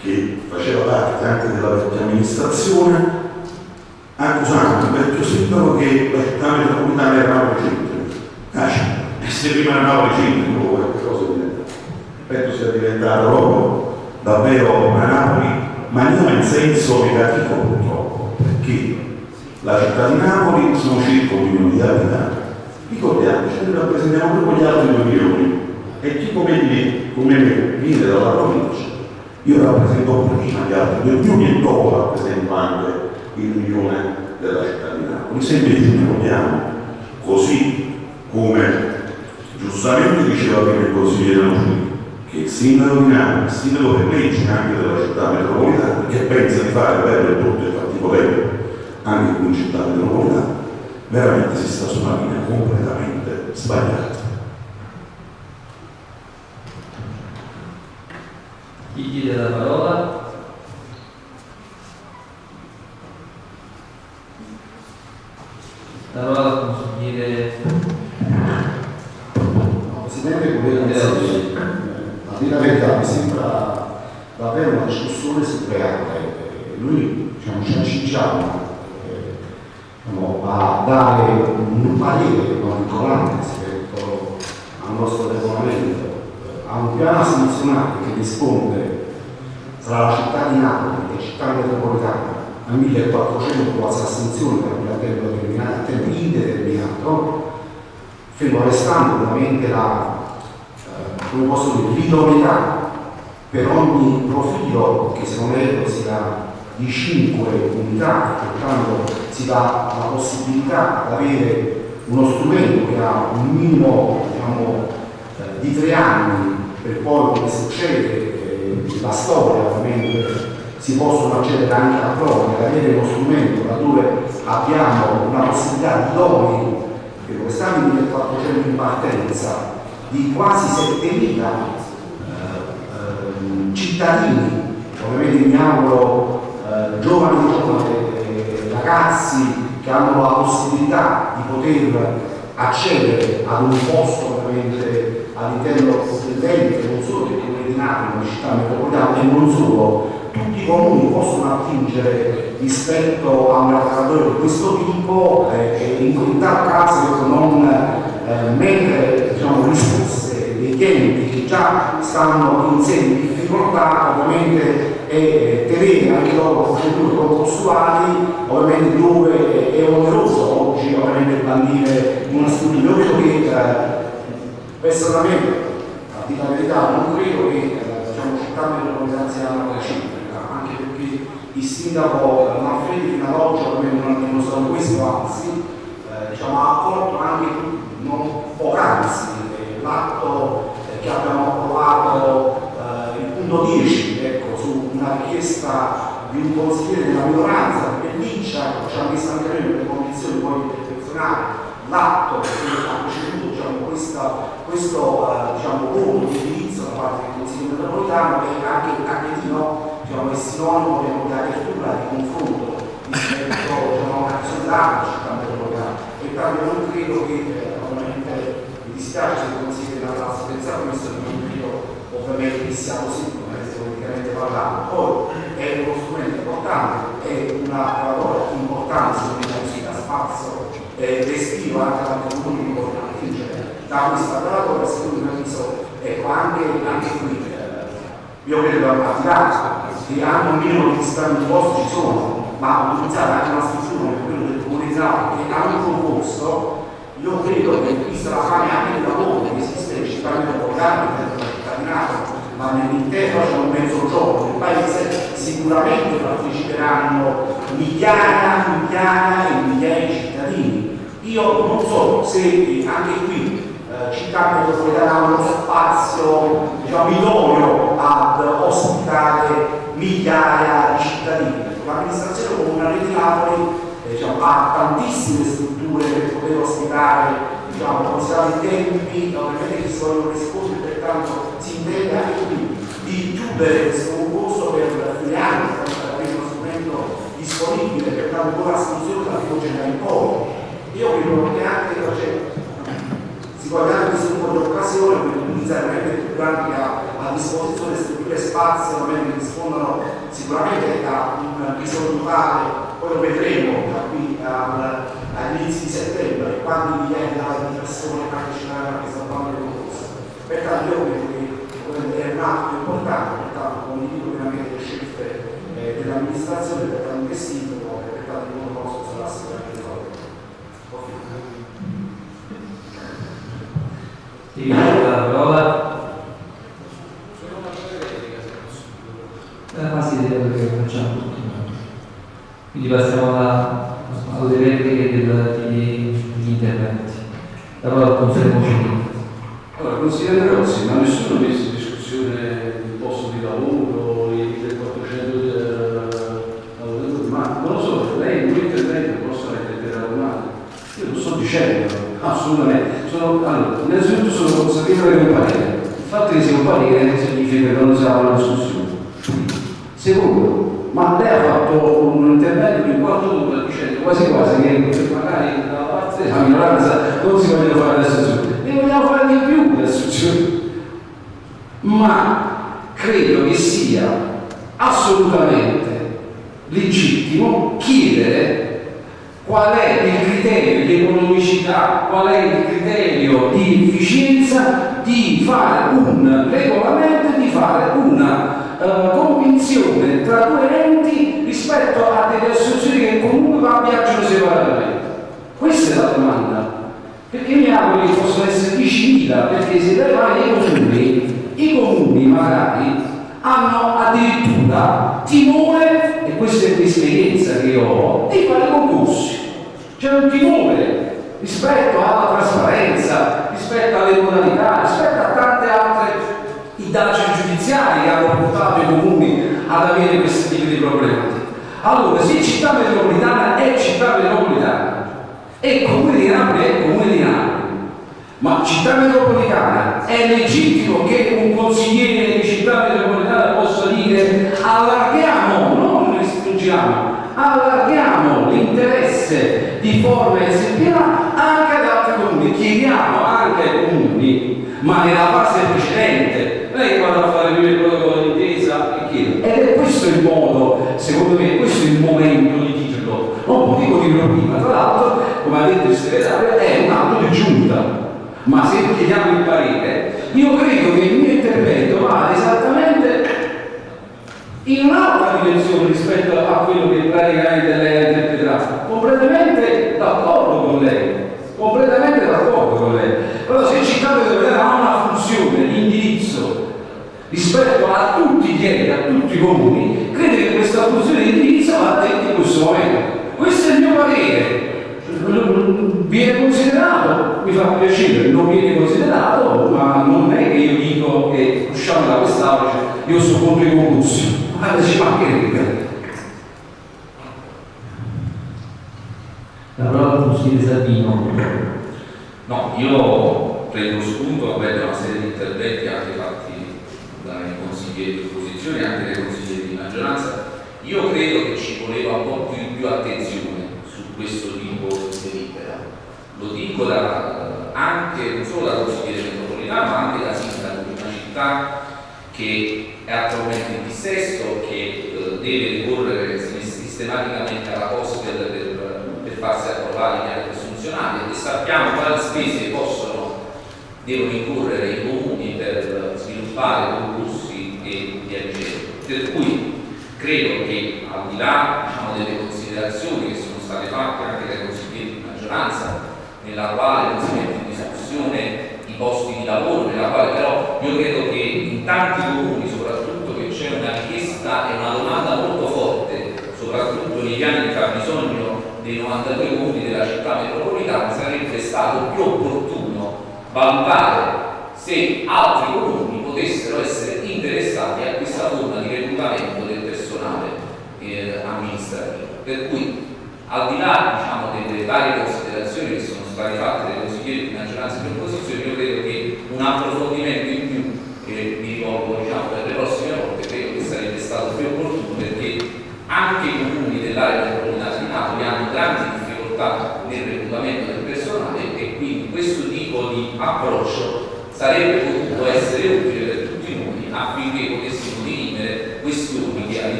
che faceva parte anche della vecchia amministrazione, accusando il vecchio sindaco che la città metropolitana era Napoli Centro. Caci, e se prima era Napoli Centro. Penso sia diventato proprio davvero una Napoli mania in senso negativo purtroppo, perché la città di Napoli sono circa un milione di abitanti. Ricordiamoci, noi rappresentiamo proprio gli altri due milioni e chi come me, come me viene dalla provincia, io rappresento prima gli altri due milioni e dopo rappresento anche il milione della città di Napoli. Se invece ne vogliamo così come giustamente diceva prima il consigliere Nocini, il sindaco di Napoli, il sindaco per legge anche della città metropolitana, che pensa di fare bello e brutto e cattivo tempo anche in città metropolitana, veramente si sta su una linea completamente sbagliata. Chi chiede la parola? La parola al consigliere Presidente, colleghi, sì. Dire la verità mi sembra davvero una discussione surreale. Noi diciamo, ci accingiamo eh, diciamo, a dare un parere vincolante rispetto al nostro regolamento eh, a un piano istituzionale che risponde tra la città di Napoli e città metropolitana a 1400 quasi assunzioni per un tempo indeterminato, fermo restando ovviamente la, eh, come posso dire, l'idoneità per ogni profilo che se non erro sia di 5 unità, pertanto si dà la possibilità di avere uno strumento che ha un minimo diciamo, eh, di tre anni per poi come succede eh, la storia ovviamente si possono accedere anche a prove, avere uno strumento laddove abbiamo una possibilità di idonei per quest'anno 1400 in partenza di quasi 7000 eh, cittadini, ovviamente mi auguro eh, giovani, giovani eh, ragazzi che hanno la possibilità di poter accedere ad un posto veramente all'interno del Veneto, non solo del comune di Napoli, una città metropolitana, e non solo, tutti i comuni possono attingere rispetto a una graduatoria di questo tipo eh, e in tal caso non eh, mettere diciamo, risposte dei clienti che già stanno in serie di difficoltà ovviamente e tenere anche loro procedure concorsuali ovviamente dove è oneroso oggi ovviamente bandire una struttura. Io credo che eh, personalmente, a dire la verità, non credo che eh, diciamo, città metropolitana sia una civica, anche perché il sindaco Manfredi fino ad oggi ovviamente non ha dimostrato questo, anzi eh, diciamo, ha accolto anche non poc'anzi l'atto eh, che abbiamo approvato eh, il punto 10 ecco, su una richiesta di un consigliere della minoranza che vincia, ci ha messo anche noi nelle condizioni poi di perfezionare l'atto che ha preceduto diciamo, questa, questo eh, diciamo, voto di indirizzo da parte del Consiglio metropolitano e anche, anche lì no, diciamo, è sinonimo di apertura, di confronto rispetto diciamo, a una città metropolitana e proprio non credo che eh, dispiace se il Consiglio della classe pensa questo non credo ovviamente che sia così come politicamente parlando poi è uno strumento importante è una lavoro importante me da spazio eh, estivo anche da comuni importanti. In genere da questa lavoro secondo me ecco anche, anche qui eh, io credo che che hanno un minimo di risparmio di posti ci sono ma utilizzare anche una struttura come quello del Napoli che ha un proposto io credo che vista la fame anche del lavoro che esiste metropolitana dentro la città di Napoli ma nell'interno c'è un mezzogiorno del paese sicuramente parteciperanno migliaia, migliaia e migliaia di cittadini. Io non so se anche qui eh, città metropolitana uno spazio diciamo, idoneo ad ospitare migliaia di cittadini. L'amministrazione comunale di Napoli eh, diciamo, ha tantissime strutture procedure per poter ospitare, diciamo, considerando i tempi, ovviamente ci sono riscontri, pertanto si intende anche qui di chiudere questo concorso per fine anno, avere uno strumento disponibile, pertanto con l'assunzione dalla primo gennaio in poi. Io credo che anche cioè, si voglia anche questo tipo di occasione, quindi serve più grandi a, a disposizione strutture e spazi, ovviamente rispondono sicuramente a un bisogno totale, poi lo vedremo da qui al all'inizio di settembre, quando viene la depressione partecipare a questa parte di corso. Pertanto io credo che è un atto importante, pertanto condivido veramente le scelte eh, dell'amministrazione, pertanto investito, pertanto il nuovo posto sarà sicuramente forte. Ti la parola. Eh, ma sì, è che facciamo tutti. Quindi passiamo alla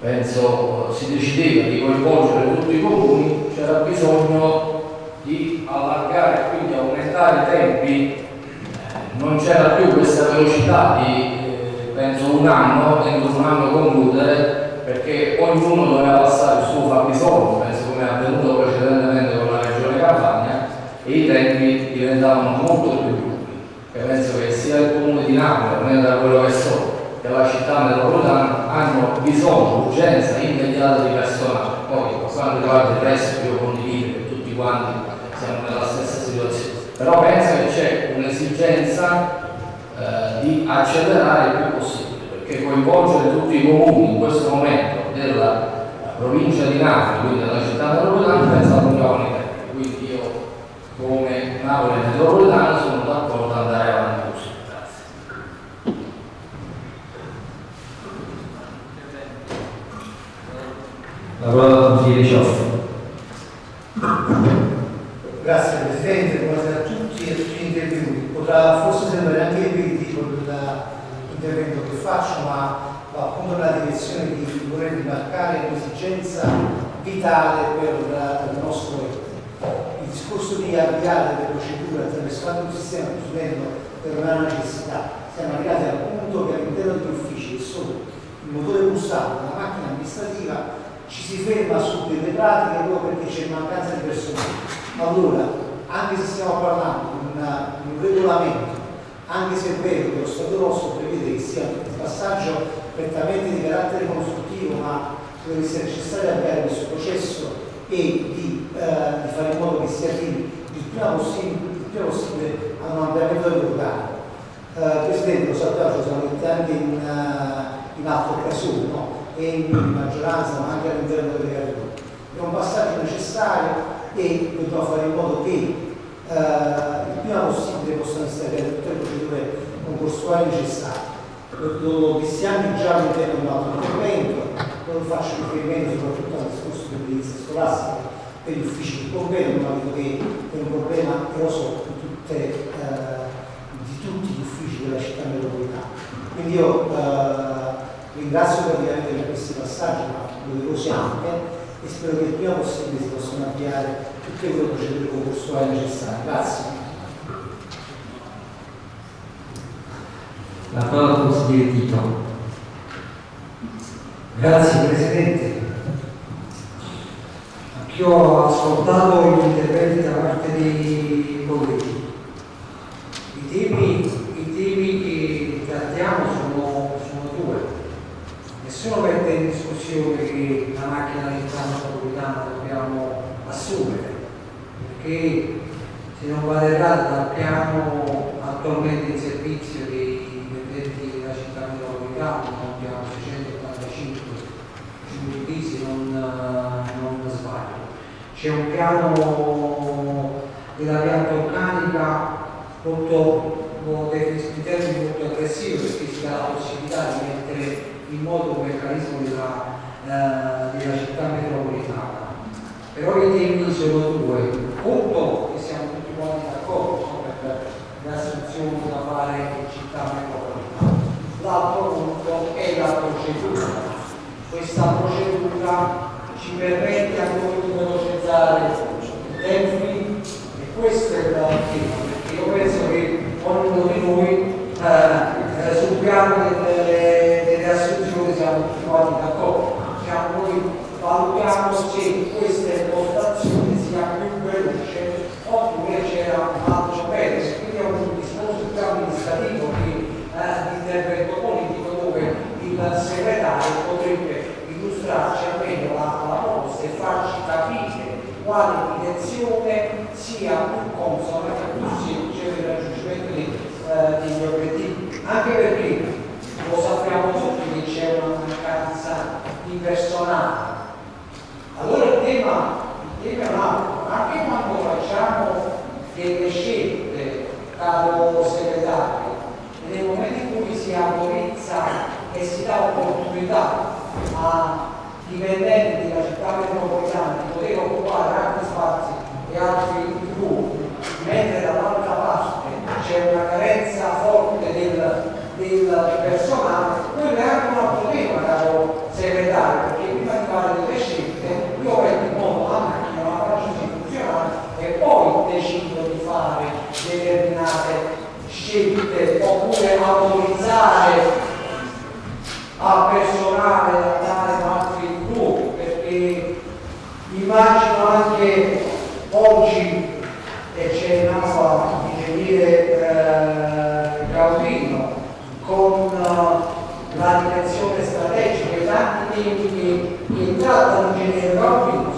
penso si decideva di coinvolgere tutti i comuni, c'era bisogno di allargare quindi aumentare i tempi, non c'era più questa velocità di eh, penso un anno, entro un anno concludere, perché ognuno doveva passare il suo fabbisogno, penso come è avvenuto precedentemente con la regione Campania, e i tempi diventavano molto più lunghi. E penso che sia il comune di Napoli, almeno da quello che so, che la città metropolitana hanno bisogno, urgenza immediata di personale. Poi per quanto il resto io condivido che tutti quanti siamo nella stessa situazione. Però penso che c'è un'esigenza eh, di accelerare il più possibile, perché coinvolgere tutti i comuni in questo momento della provincia di Napoli, quindi della città metropolitana, penso i tempi. Quindi io come Napoli metropolitana sono d'accordo ad andare avanti così. Grazie. La parola al consigliere Cioffi. Grazie Presidente, buonasera a tutti e a tutti gli intervenuti. Potrà forse sembrare anche ripetitivo l'intervento che faccio, ma va appunto nella direzione di voler rimarcare un'esigenza vitale per il nostro ente. Il discorso di avviare le procedure attraverso un sistema più snello per una necessità. Siamo arrivati al punto che all'interno degli uffici che sono il motore pulsante, la macchina amministrativa, ci si ferma su delle pratiche proprio perché c'è mancanza di personale. Allora, anche se stiamo parlando di, una, di un regolamento, anche se è vero che lo Stato nostro prevede che sia un passaggio prettamente di carattere costruttivo, ma deve essere necessario avviare questo processo e di, eh, di fare in modo che si arrivi il prima possibile, il prima possibile a un ampliamento dell'organico. Eh, Presidente, lo sappiamo, ci detti anche in, uh, in altre occasioni, no? E in maggioranza, ma anche all'interno delle categorie. È un passaggio necessario e dobbiamo fare in modo che eh, il prima possibile possano essere tutte le procedure concorsuali necessarie. Lo, lo dissiamo già all'interno di un altro intervento, non faccio riferimento soprattutto al discorso dell'edilizia scolastica per gli uffici che competono, ma vedo che è un problema eroso di, tutte, eh, di tutti gli uffici della città metropolitana. Quindi io eh, ringrazio praticamente per questi passaggi, ma doverosi anche, e spero che il prima possibile si possano avviare tutte quelle procedure concorsuali necessarie. Grazie. La parola al consigliere Tito. Grazie Presidente. Anch'io ho ascoltato gli interventi da parte dei colleghi. I temi, i temi che trattiamo sono. Nessuno mette in discussione che la macchina di metropolitana dobbiamo assumere, perché se non vado errato dal piano attualmente in servizio dei dipendenti della città metropolitana, abbiamo 685 giudizi, non, non sbaglio. C'è un piano della pianta organica molto, termini molto aggressivo perché si dà la possibilità di mettere in moto un meccanismo della, eh, della città metropolitana. Però i temi sono due. Punto che siamo tutti quanti d'accordo per le assunzioni da fare in città metropolitana. L'altro punto è la procedura. Questa procedura ci permette anche di velocizzare i tempi e questo è il tema, perché io penso che ognuno di noi eh, sul piano assunzioni siamo trovati d'accordo, diciamo noi valutiamo se questa impostazione sia più veloce oppure c'era un altro pezzo, quindi è un discorso più amministrativo eh, di eh, intervento politico dove il segretario potrebbe illustrarci almeno la, la proposta e farci capire quale direzione sia più consona e più semplice per il raggiungimento eh, degli obiettivi, anche perché impersonale. Allora il tema, il tema è un altro, anche quando facciamo delle scelte, caro segretario, nel momento in cui si autorizza e si dà opportunità a dipendenti della città metropolitana di poter occupare altri spazi e altri luoghi, mentre dall'altra parte c'è una carenza forte del, del personale, vedare perché prima di fare delle scelte io prendo in modo la macchina, la faccio funzionare e poi decido di fare determinate scelte oppure autorizzare al personale quindi che rientrata di genere proprio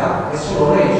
metropolitani e solo lei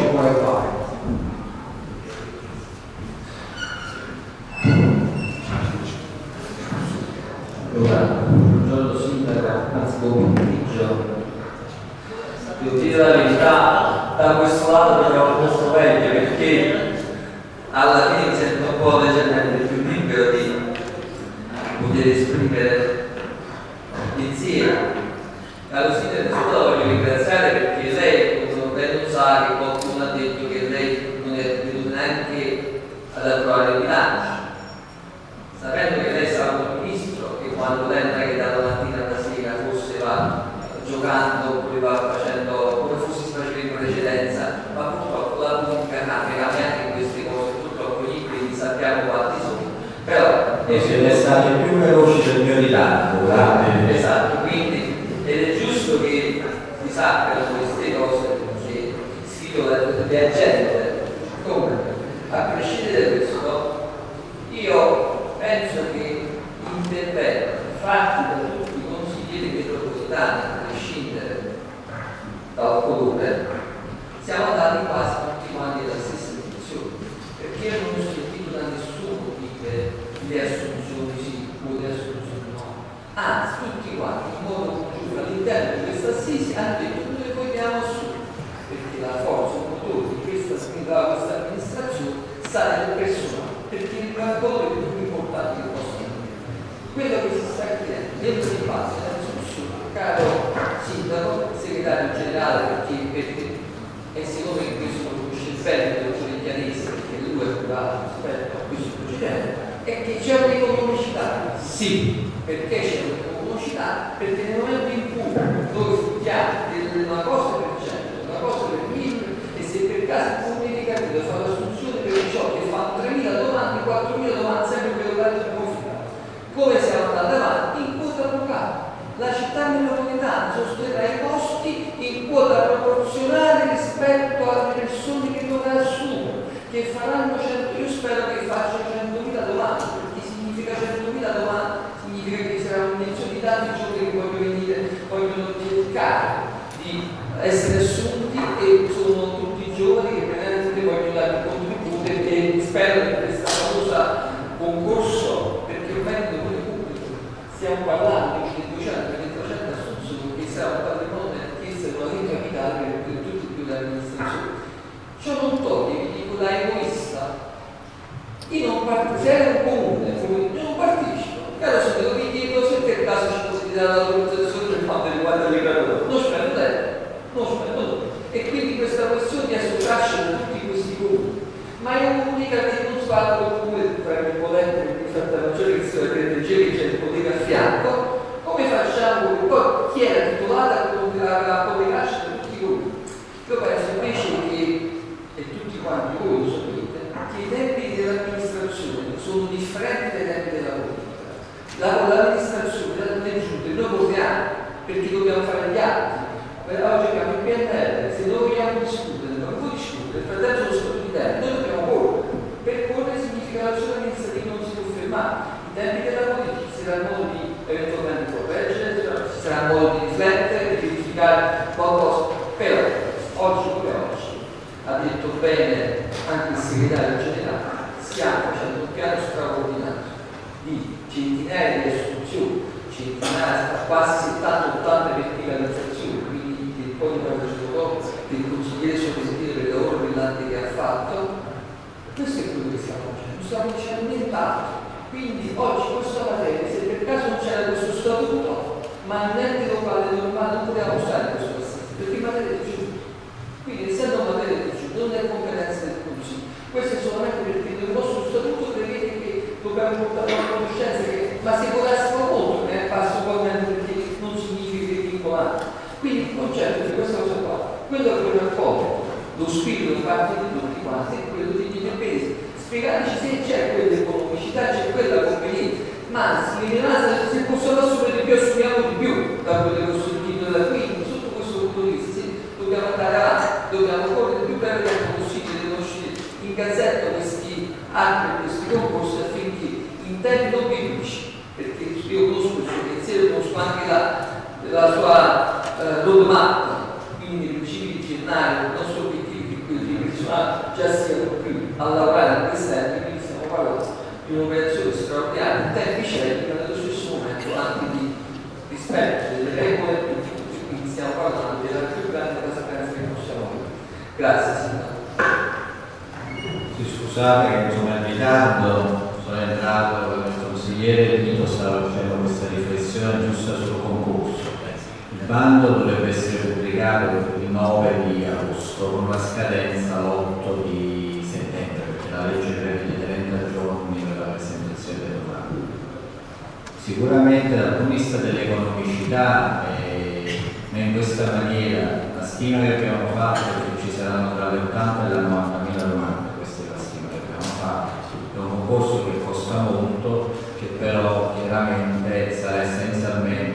Sicuramente dal punto di vista dell'economicità, eh, in questa maniera, la stima che abbiamo fatto è che ci saranno tra le 80 e le 90 mila domande, questa è la stima che abbiamo fatto, è un concorso che costa molto, che però chiaramente sarà essenzialmente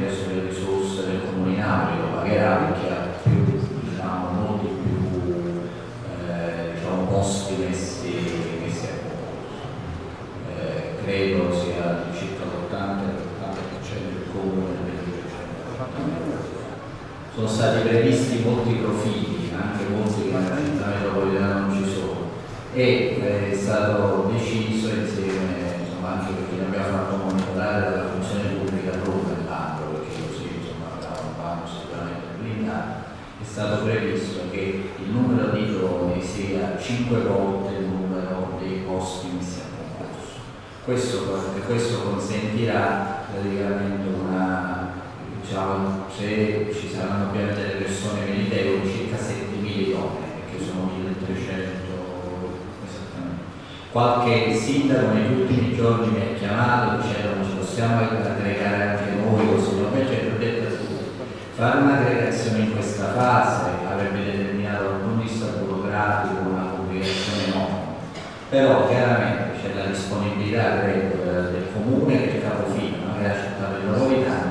stati previsti molti profili, anche molti che nel metropolitano non ci sono, e eh, è stato deciso insieme, insomma, anche perché abbiamo fatto monitorare la funzione pubblica proprio nell'altro, perché così insomma era un banco sicuramente blindato, è stato previsto che il numero di giovani sia 5 volte il numero dei posti messi a concorso. Questo, questo consentirà praticamente una diciamo, se ci saranno bene delle persone venite euro circa 7.000 donne, perché sono 1.300 esattamente. Qualche sindaco negli ultimi giorni mi ha chiamato dicendo ci possiamo aggregare anche noi, così non invece ho detto fare un'aggregazione in questa fase avrebbe determinato un punto di disturbo burocratico, una pubblicazione enorme, però chiaramente c'è la disponibilità credo, del comune che è capofino, magari la città metropolitana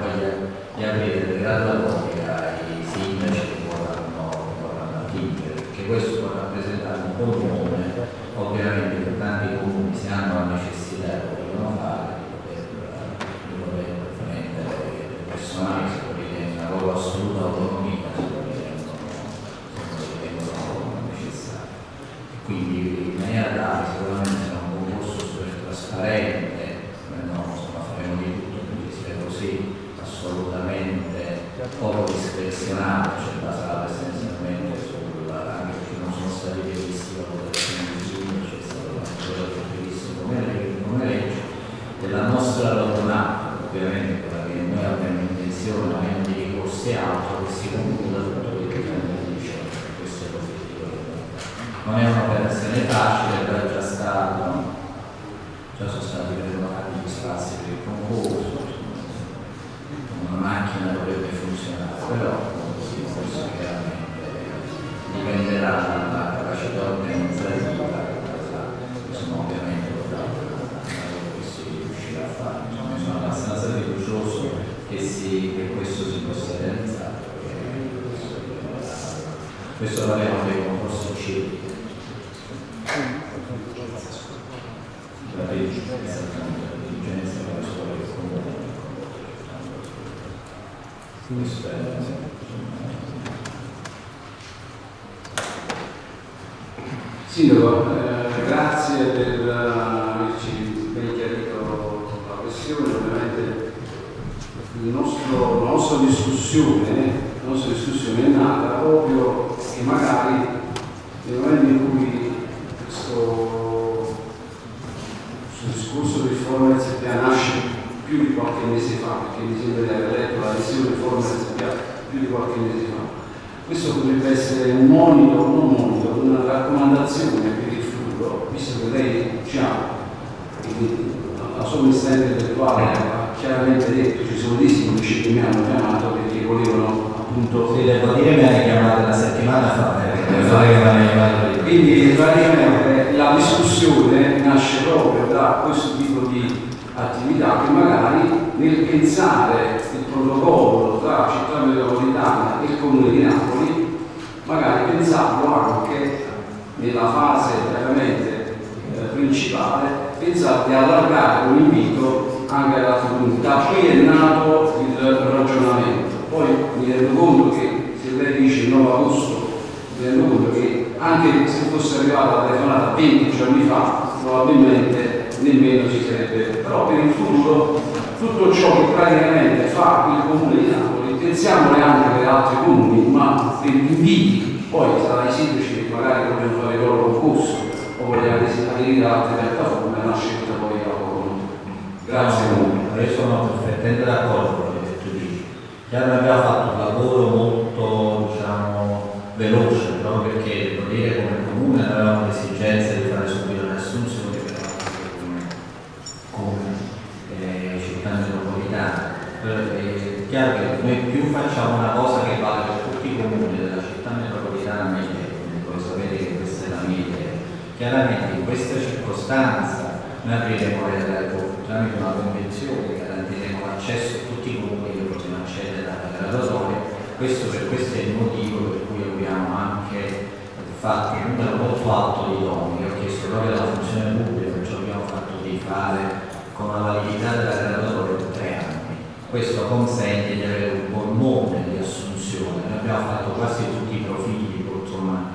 consente di avere un buon mondo di assunzione. Noi abbiamo fatto quasi tutti i profili, insomma,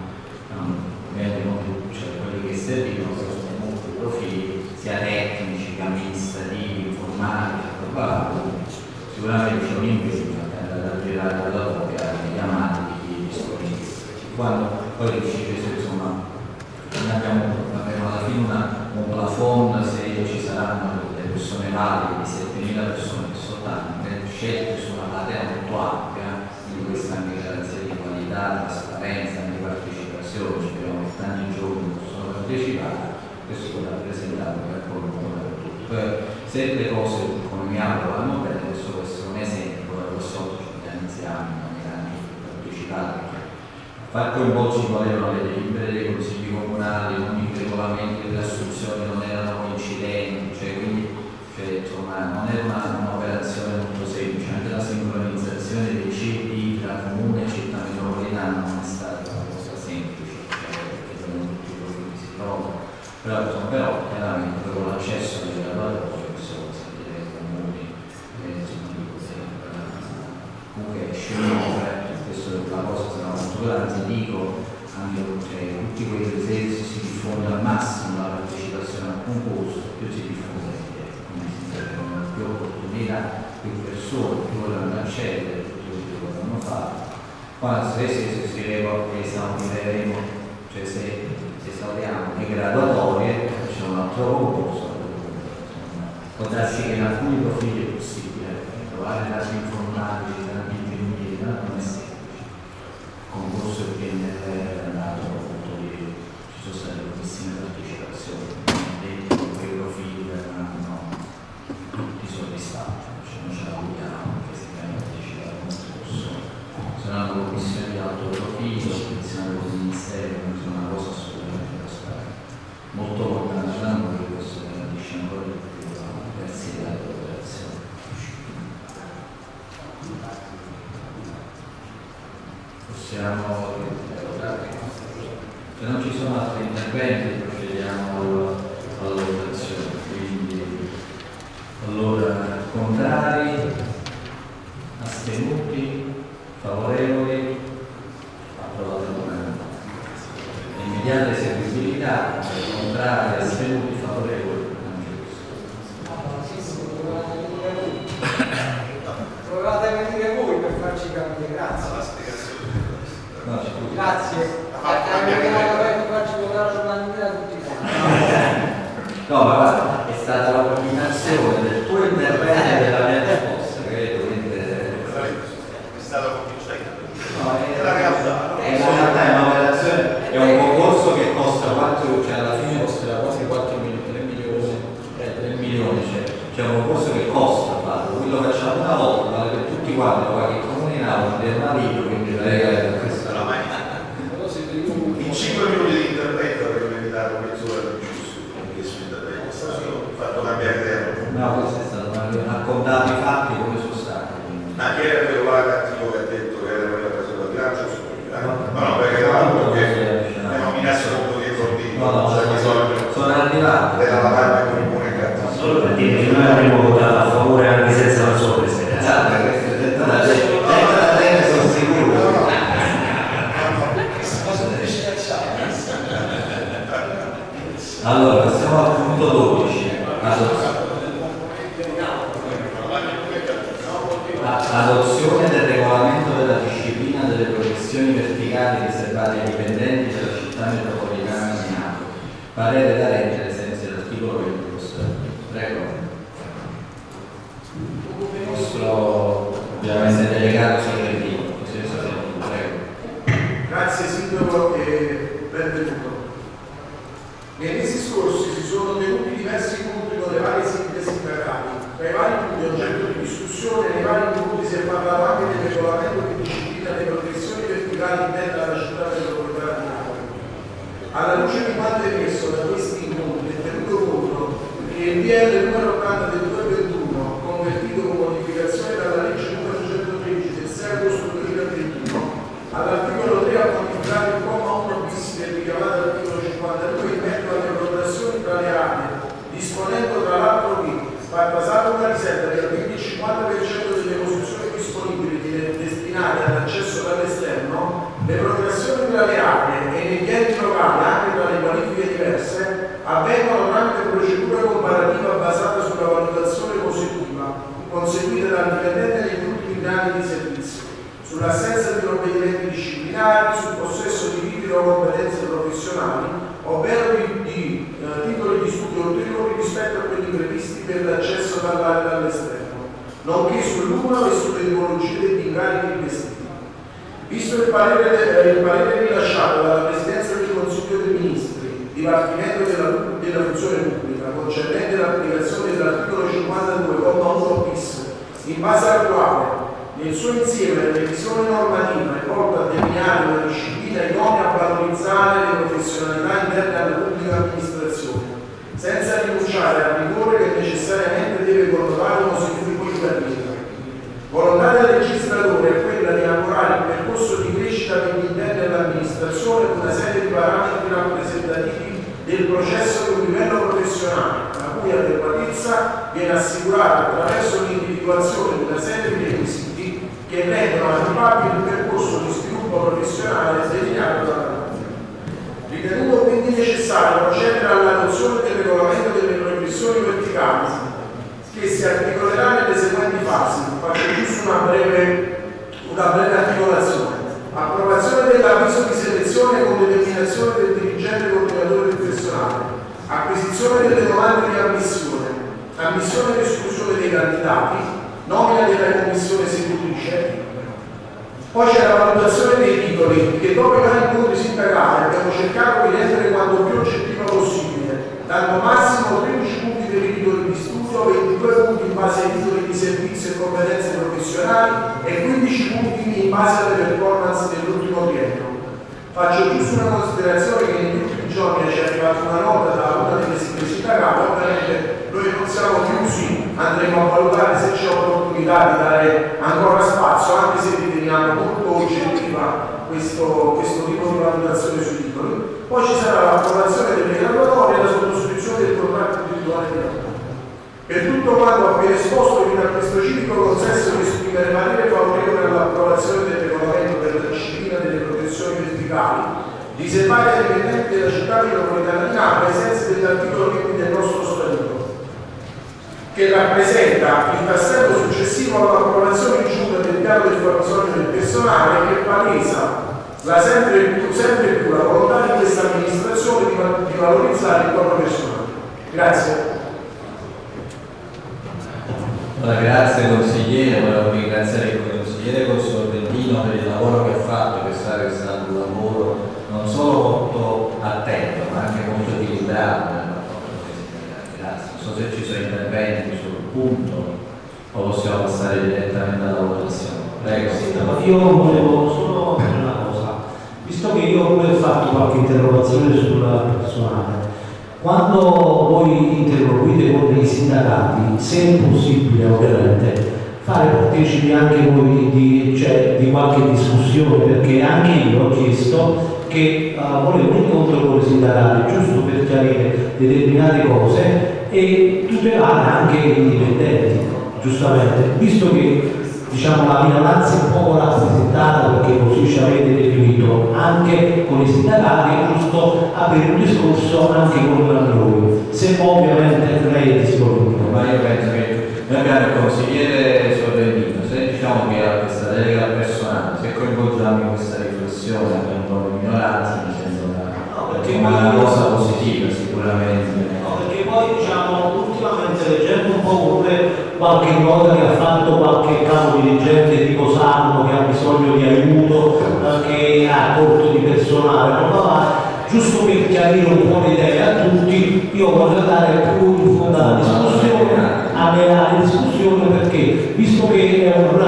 ehm, ovviamente non cioè quelli che servivano, sono molti profili, sia tecnici, che amministrativi, informatici, sicuramente c'è un impegno da lavoro dalla propria chiamata di disponibili. Quando poi out quando se si scrivevo che stiamo cioè se, se le graduatorie, facciamo un altro concorso. Può darsi che in alcuni profili Dipartimento della, della Funzione Pubblica, concernente l'applicazione dell'articolo 52,1 bis, in base al quale nel suo insieme la revisione normativa è volta a delineare una disciplina idonea a valorizzare le professionalità interne alla pubblica amministrazione, senza rinunciare al rigore che necessariamente deve connotare uno sviluppo di carriera. Volontà del legislatore è quella di ancorare il percorso di crescita degli interni dell'amministrazione con una serie di parametri rappresentativi del processo di un livello professionale, la cui adeguatezza viene assicurata attraverso l'individuazione di una serie di requisiti che rendono attivabile il percorso di sviluppo professionale delineato dalla norma. Ritenuto quindi necessario procedere all'adozione del regolamento delle professioni verticali che si articolerà nelle seguenti fasi. Faccio giusto una breve, una breve articolazione. Approvazione dell'avviso di selezione con determinazione del dirigente coordinatore del personale. Acquisizione delle domande di ammissione. Ammissione ed esclusione dei candidati. Nomina della commissione esecutrice. Poi c'è la valutazione dei titoli che dopo i vari incontri sindacali abbiamo cercato di rendere quanto più oggettiva possibile, dando massimo 13 punti per i titoli di studio, 22 punti in base ai titoli di servizio e competenze professionali e 15 punti in base alle performance dell'ultimo triennio. Faccio giusto una considerazione che negli ultimi giorni ci è arrivata una nota da una delle sindacali, ovviamente noi non siamo chiusi, andremo a valutare se c'è opportunità di dare ancora spazio, anche se riteniamo molto oggettiva questo, questo tipo di valutazione sui titoli. Poi ci sarà l'approvazione delle graduatorie e la sottoscrizione del contratto individuale di lavoro. Per tutto quanto appena esposto, fino a questo ciclo consenso di esprimere parere favorevole all'approvazione del regolamento per la disciplina delle protezioni verticali riservate ai dipendenti della città metropolitana di Napoli ai sensi dell'articolo 20 del nostro statuto, che rappresenta il tassello successivo all'approvazione in giunta del piano del fabbisogno del personale che palesa la sempre più, sempre più la volontà di questa amministrazione di, di valorizzare il proprio personale. Grazie. Allora, grazie consigliere, volevo ringraziare il consigliere Consortentino per il lavoro che ha fatto, che è stato un lavoro non solo molto attento ma anche molto equilibrato nel rapporto. Grazie. Non so se ci sono interventi sul punto o possiamo passare direttamente alla votazione. Prego. Sindaco, io volevo solo dire una cosa, visto che io pure ho fatto qualche interrogazione sul personale, quando voi interloquite con i sindacati, se è possibile ovviamente, fare partecipi anche voi di, cioè, di qualche discussione, perché anche io ho chiesto che uh, volevo un incontro con i sindacati, giusto per chiarire determinate cose e tutelare anche i dipendenti, giustamente, visto che diciamo, la minoranza è poco rappresentata perché così ci avete definito anche con i sindacati è giusto aprire un discorso anche con noi. Se ovviamente lei è disponibile ma io penso che noi abbiamo il consigliere Sorrentino se diciamo che ha questa delega personale se coinvolgiamo in questa riflessione per noi minoranza mi sembra no, una cosa positiva sicuramente. No, perché poi diciamo ultimamente leggendo un po' pure qualche cosa che ha fatto qualche capo dirigente tipo Sanno che ha bisogno di aiuto, che ha corto di personale, non va giusto per chiarire un po' l'idea a tutti, io voglio dare più infondata discussione alle, alle discussioni perché visto che è un,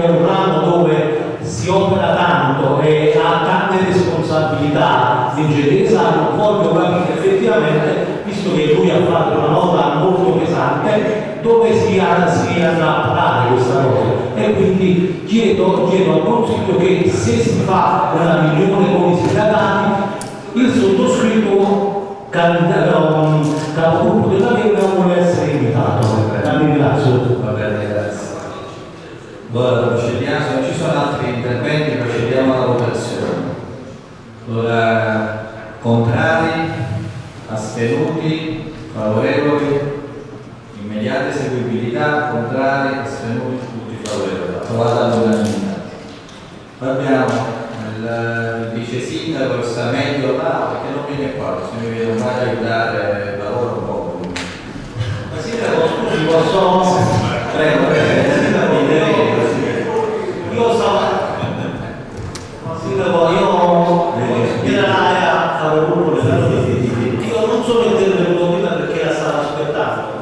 è un ramo dove si opera tanto e ha tante responsabilità l'ingegnere non voglio capire effettivamente, visto che lui ha fatto una nota molto pesante, dove si, si andrà a parare questa cosa e quindi chiedo, chiedo al Consiglio che se si fa una riunione con i sindacati il sottoscritto capogruppo della Lega ringrazio va bene grazie allora procediamo se non ci sono altri interventi procediamo alla votazione. Allora contrari astenuti favorevoli immediata eseguibilità, contrari, astenuti, tutti favorevoli, approvata all'unanimità. Abbiamo il, il vice sindaco che sta meglio là, perché non viene qua, se mi viene mai aiutare il lavoro un po'. Ma sindaco, scusi, posso... Prego, prego, io stavo... Sindaco, io... Era l'area a gruppo io non sono intervenuto prima perché la stavo aspettando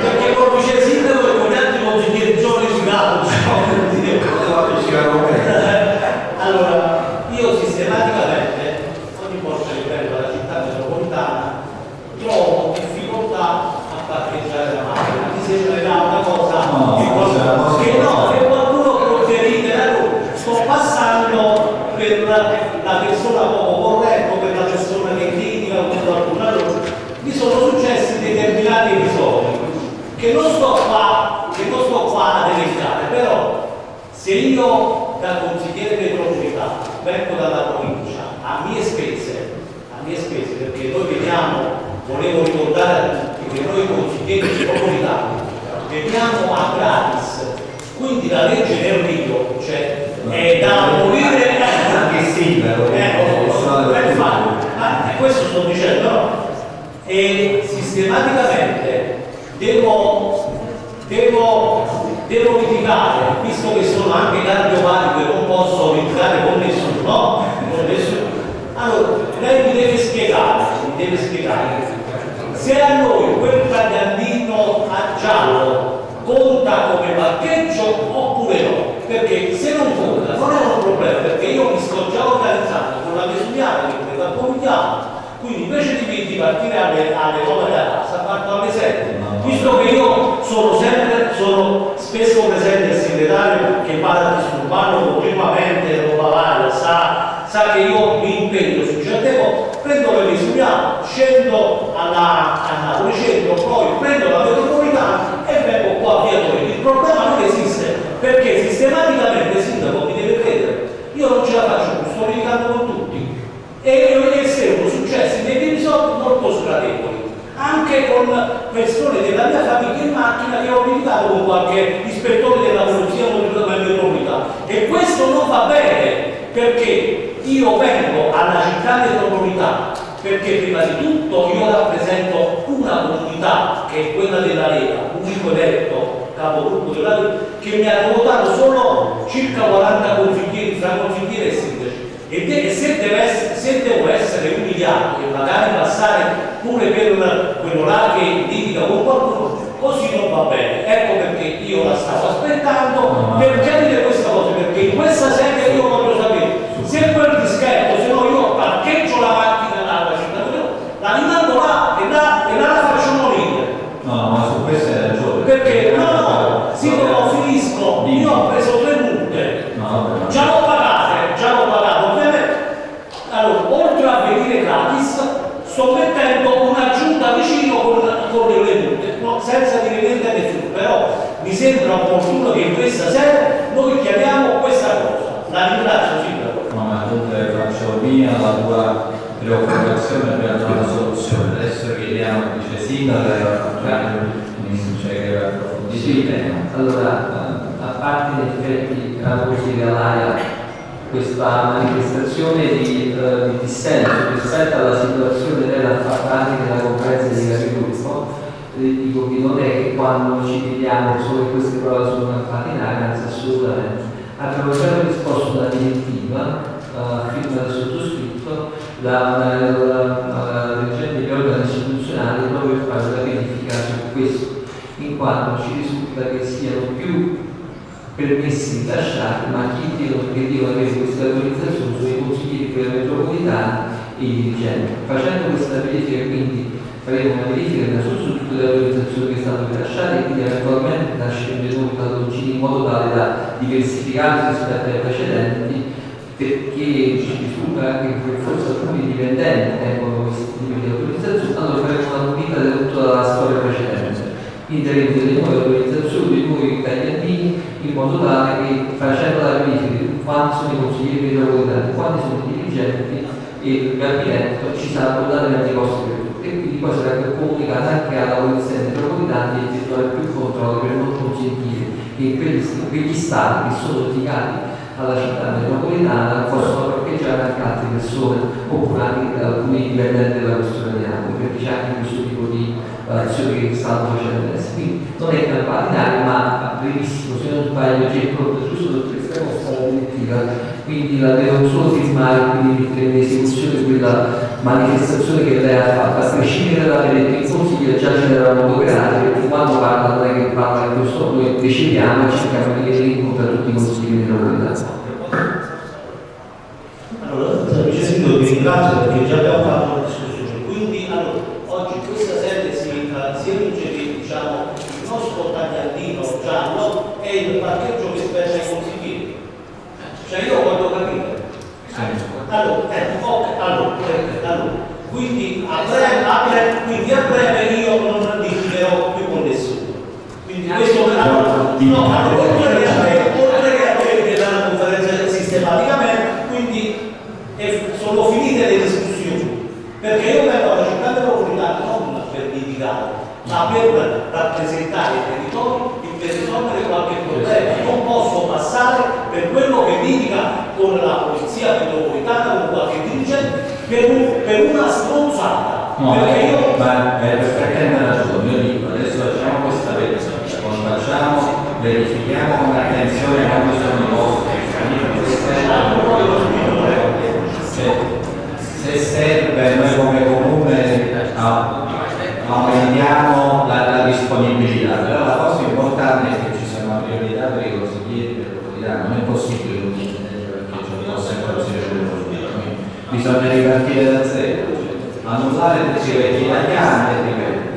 perché con vice sindaco e con gli altri consiglieri sono risicato allora io sistematicamente ogni volta che vengo alla città metropolitana trovo difficoltà a parcheggiare la macchina mi sembra una cosa che no, che qualcuno può chiarire sto passando per la persona poco corretta, per la persona che critica con qualcun altro, mi sono successi determinati episodi che non sto qua, che non sto qua a elencare, però se io da consigliere metropolitano vengo dalla provincia a mie spese, a mie spese, perché noi vediamo, volevo ricordare a tutti che noi consiglieri metropolitani veniamo a gratis, quindi la legge del Rio, cioè è da abolire anche sindaco eh, ma questo sto dicendo no? e sistematicamente devo devo devo litigare visto che sono anche cardiopatico e non posso litigare con nessuno no? con nessuno. Allora lei mi deve spiegare mi deve spiegare. Se a noi quel tagliandino a giallo conta come parcheggio oppure no? Perché se non conta non è un problema perché io mi sto già organizzando con la Vesuviana che prendo a quindi invece di, di partire alle, alle 9 da casa parto alle 7 visto che io sono sempre sono spesso presente al sottosegretario che vada a disturbarlo continuamente, roba varia, sa, sa che io mi impegno su certe cose, prendo le misuriamo, scendo alla, a Napoli, scendo, poi prendo la metropolitana e vengo qua Via Torino. Il problema non esiste perché sistematicamente il sindaco mi deve credere, io non ce la faccio sto litigando con tutti e, e seguono successi degli episodi molto sgradevoli anche con persone della mia famiglia in macchina che ho litigato con qualche ispettore della polizia metropolitana. E questo non va bene perché io vengo alla città metropolitana perché prima di tutto io rappresento una comunità che è quella della Lega, unico eletto capogruppo della Lega, che mi ha votato solo circa 40 consiglieri fra consiglieri e sindaci e, se, essere, se devo essere umiliato e magari passare pure per quello là che litiga con qualcuno così non va bene. Ecco perché io la stavo aspettando per chiarire questa cosa perché in questa sede io voglio sapere se quel dischetto se no io parcheggio la macchina là alla città la rimando là e là, e là la faccio morire No, ma su questo hai ragione. perché no no sì no finisco io ho preso tre multe No, vabbè, già l'ho pagate, già l'ho pagato, ovviamente. Allora, oltre a venire gratis, sto mettendo un'aggiunta vicino con, con le multe, no, senza dire niente a nessuno, però mi sembra opportuno che in questa sede noi chiariamo questa cosa. La ringrazio, Sindaco. No, ma dunque faccio mia la tua preoccupazione per una soluzione. Adesso chiediamo per approfondire Sì, allora, eh, a parte in effetti la voce dell'AIA questa manifestazione di, eh, di dissenso rispetto alla situazione della fatta nella conferenza di capogruppo, eh, dico che non è che quando ci vediamo solo che queste cose sono affatinate, anzi assolutamente. Abbiamo già risposto una direttiva, eh, firma da sottoscritto, la, la, la, quanto ci risulta che siano più permessi rilasciati, ma chi devono, che devono avere questa autorizzazione sono i consiglieri per la metropolitana e i dirigenti. Facendo questa verifica quindi faremo una verifica innanzitutto su tutte le autorizzazioni che stanno rilasciate e quindi eventualmente lasceremo le nuove patologie in modo tale da diversificarsi rispetto ai precedenti perché ci risulta anche che forse alcuni dipendenti tengono questi tipi di autorizzazioni, allora faremo una modifica di tutta la storia precedente. Daremo delle nuove autorizzazioni, dei nuovi tagliandini in modo tale che facendo la verifica di quanti sono i consiglieri metropolitani, quanti sono i dirigenti e il gabinetto ci saranno anche i costi per tutti. E quindi poi sarà comunicata anche alla polizia metropolitana di effettuare più controlli per non consentire che quegli, quegli stati che sono dedicati alla città metropolitana possono parcheggiare anche altre persone oppure anche alcuni dipendenti della questione di Napoli perché c'è anche questo tipo di azioni che stanno facendo adesso. Quindi non è campanario ma brevissimo, se non sbaglio c'è proprio giusto per questa cosa la direttiva, quindi la devo solo firmare quindi in esecuzione quella manifestazione che lei ha fatto, a prescindere dalla detto in consiglio già ce l'eravamo lograte perché quando parla è che parla in questo noi decidiamo e cerchiamo di vedere incontro a tutti i consigli metropolitani. Allora, vice sindaco vi ringrazio perché già abbiamo fatto una discussione, quindi allora, oggi questa sede si, uh, si evince che il nostro tagliandino giallo è il parcheggio che spetta ai consiglieri. Cioè io voglio capire. Allora, eh, ok, allora, eh, allora, quindi a breve, a breve, quindi a breve io non litigherò più con nessuno. Quindi questo allora, no, allora, oltre che avere, oltre che avere della conferenza sistematicamente, quindi e sono finite le discussioni perché io vengo alla città metropolitana non per litigare ma per rappresentare il territorio e per risolvere qualche problema non posso passare per quello che litiga con la polizia metropolitana con qualche dirigente per, un- per una stronzata No, perché io ma è perfettamente ragione, io dico, adesso facciamo questa verifica, poi facciamo, verifichiamo con attenzione sono i vostri, se, se serve noi come comune a- aumentiamo la, la disponibilità, però la cosa importante è che ci sia una priorità per i consiglieri metropolitani, non è possibile che un perché ci possa in consiglio metropolitano, quindi bisogna ripartire da zero, cioè, annullare tutti i vecchi italiani e ripetere.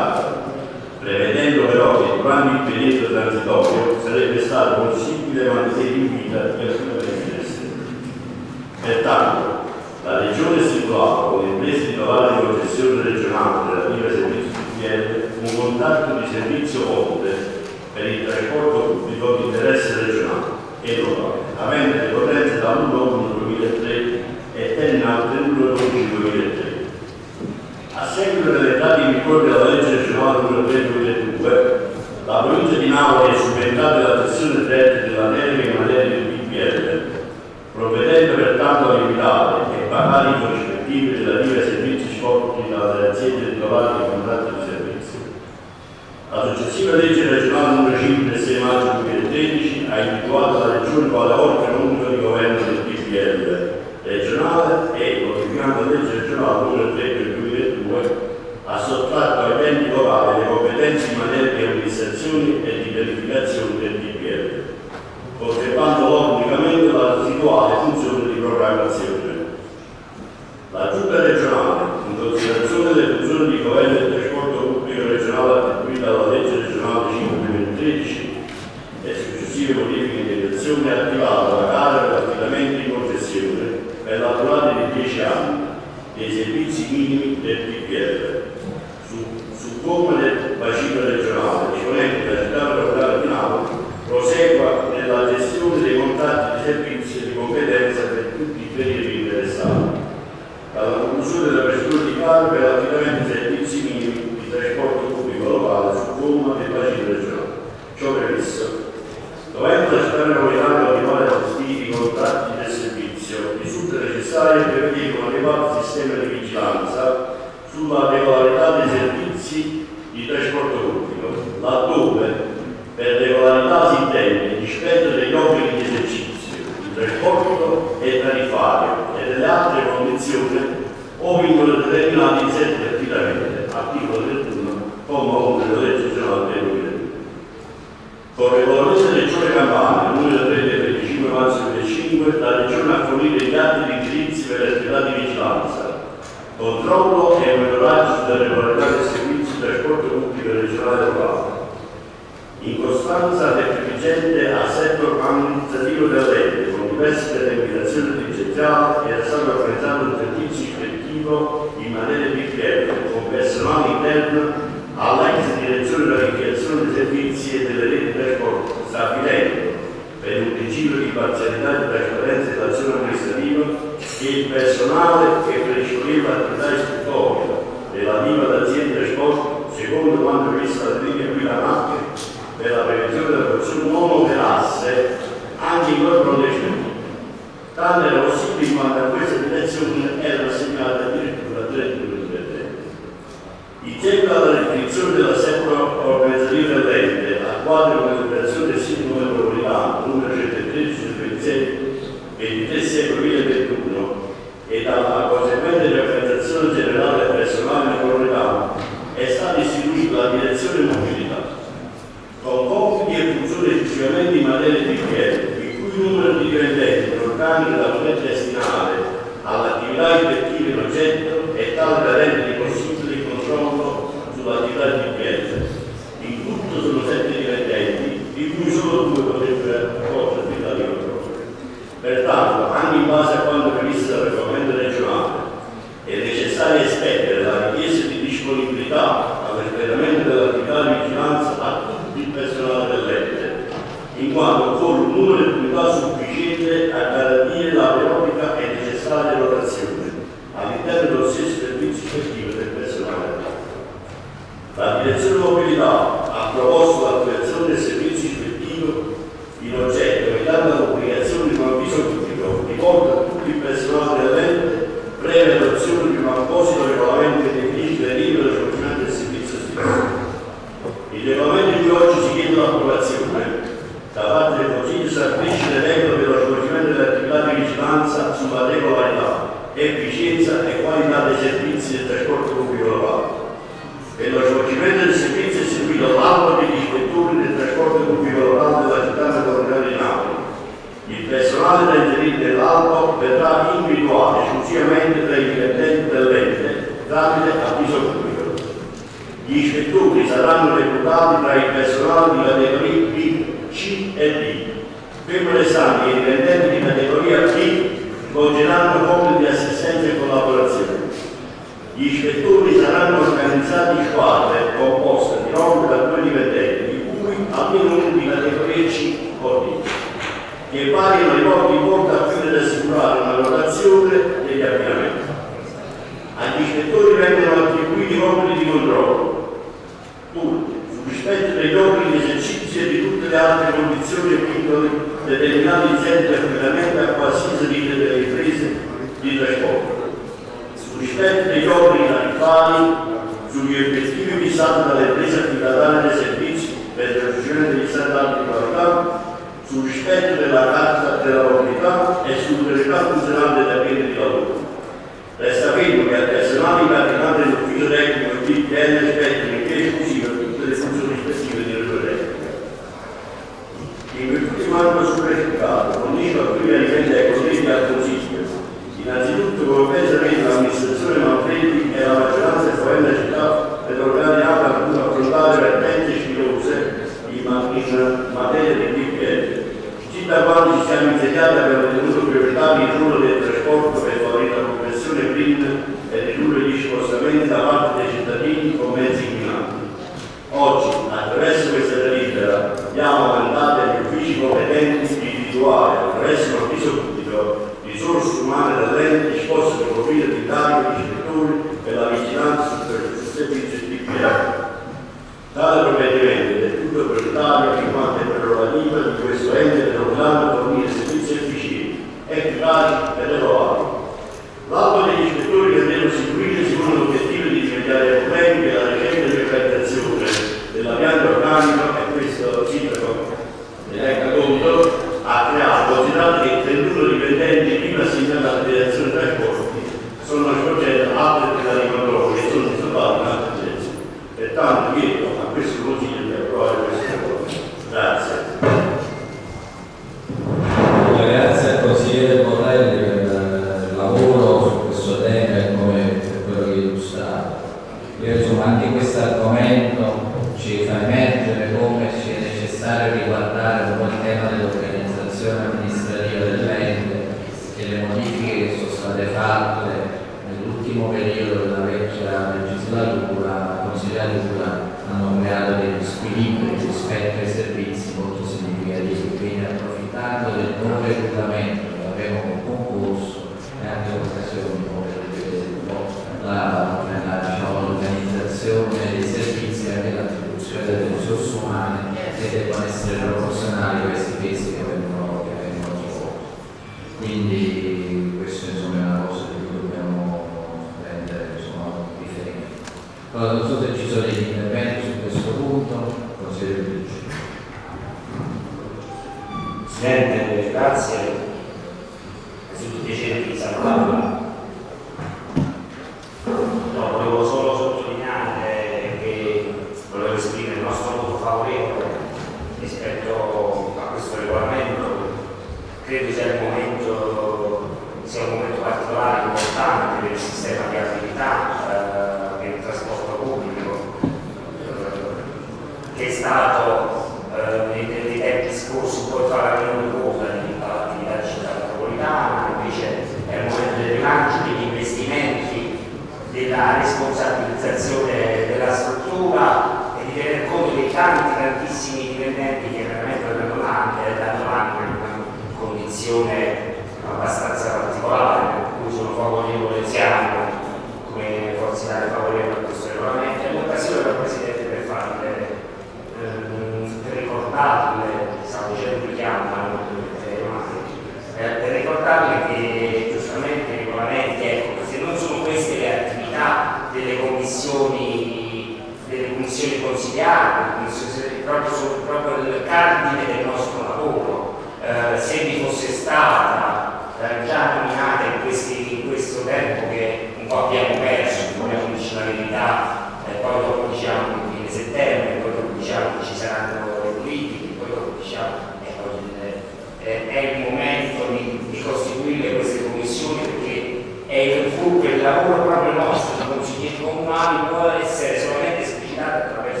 nostro, proprio il cardine del nostro lavoro, eh, se vi fosse stata eh, già nominata in, in, questo tempo che un po' abbiamo perso, vogliamo dirci la verità, eh, poi dopo diciamo fine settembre, poi dopo diciamo che ci saranno le politiche, poi dopo diciamo eh, eh, eh, è il momento di, di, costituire queste commissioni perché è il frutto del lavoro proprio nostro, i consiglieri comunali può essere solamente esplicitato attraverso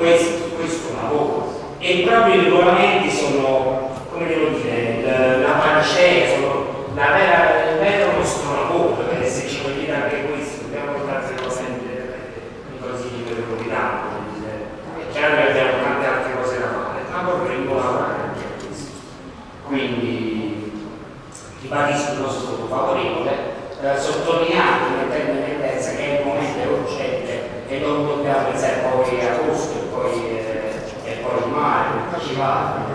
questo e proprio i regolamenti sono, come devo dire, la panacea, sono la vera Claro.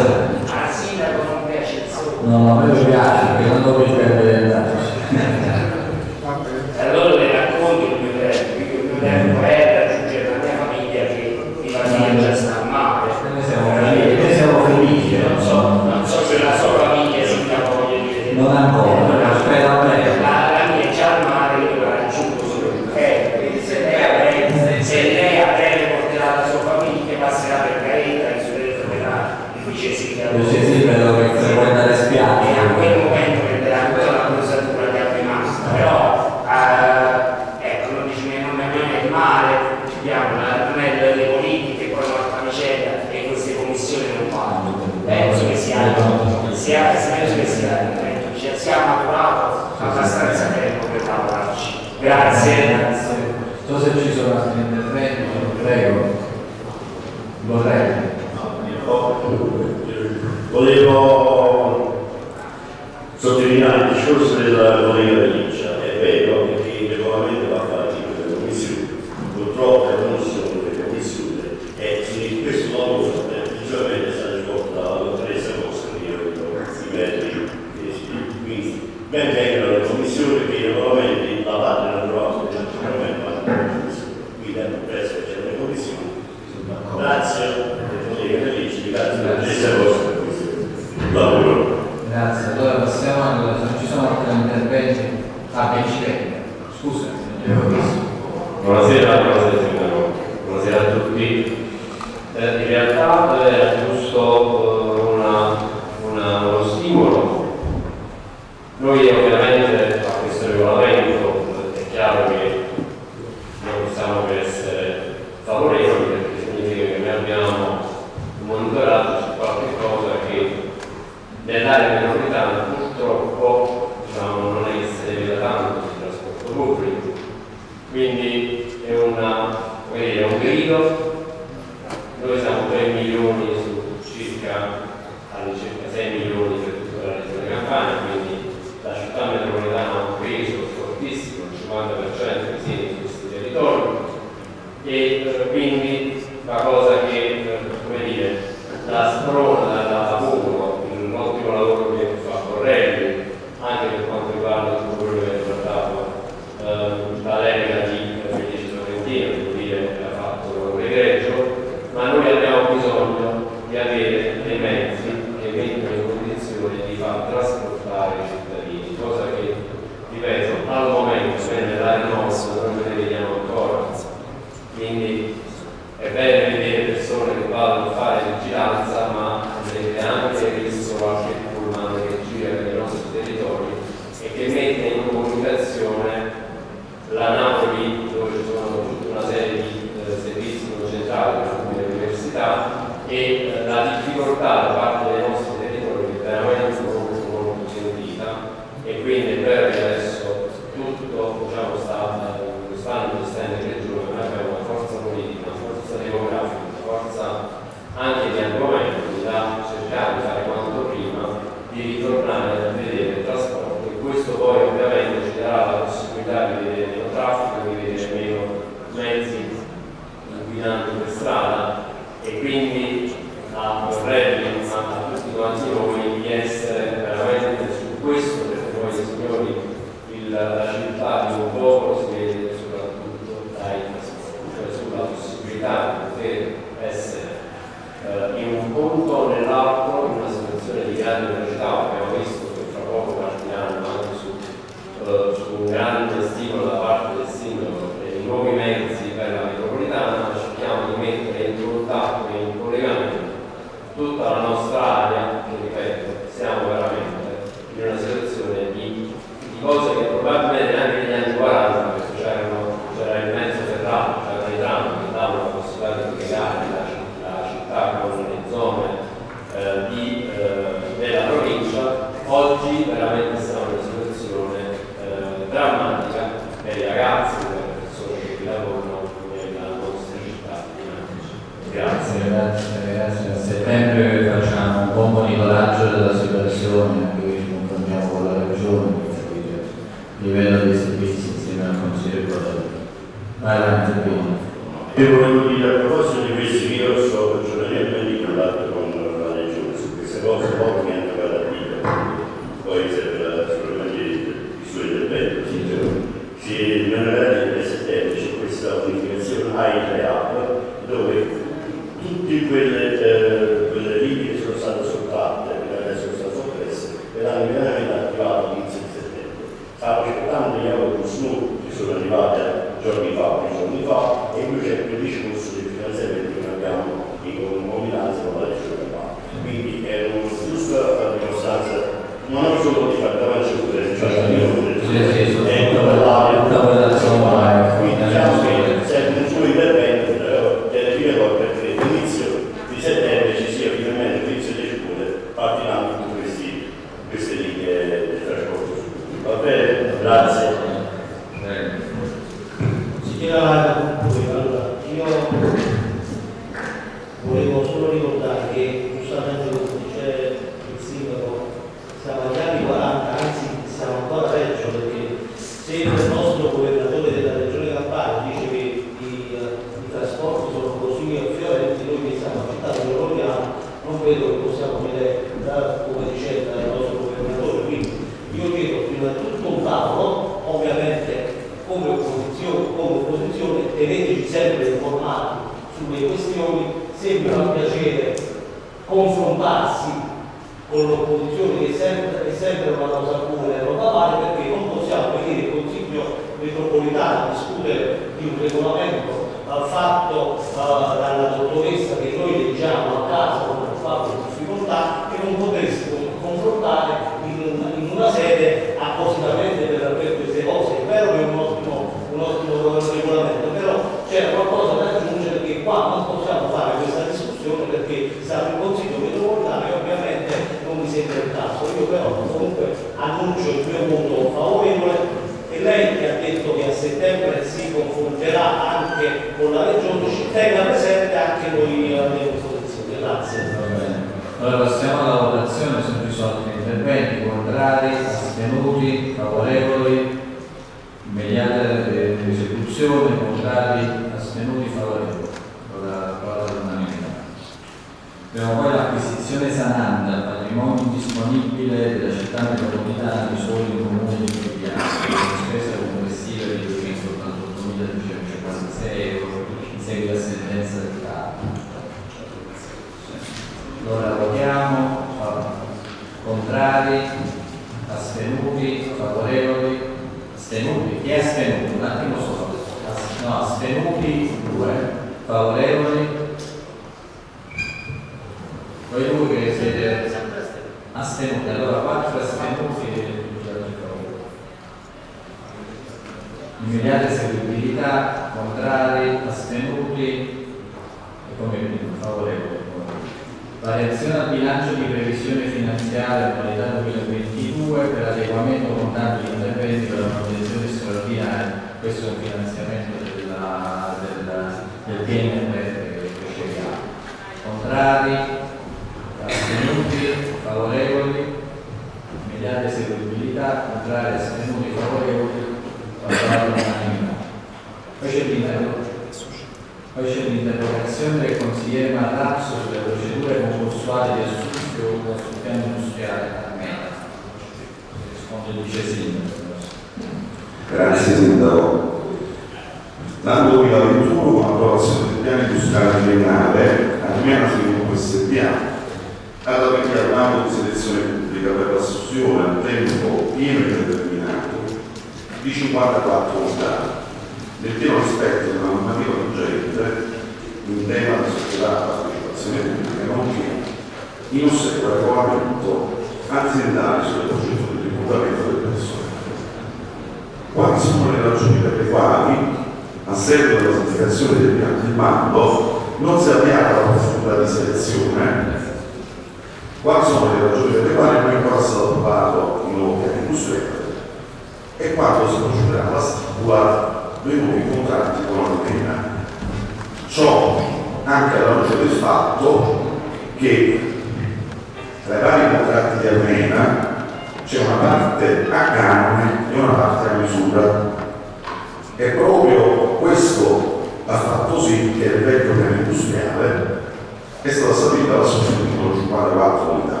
Stata stabilita la sua l'articolo 54 unità.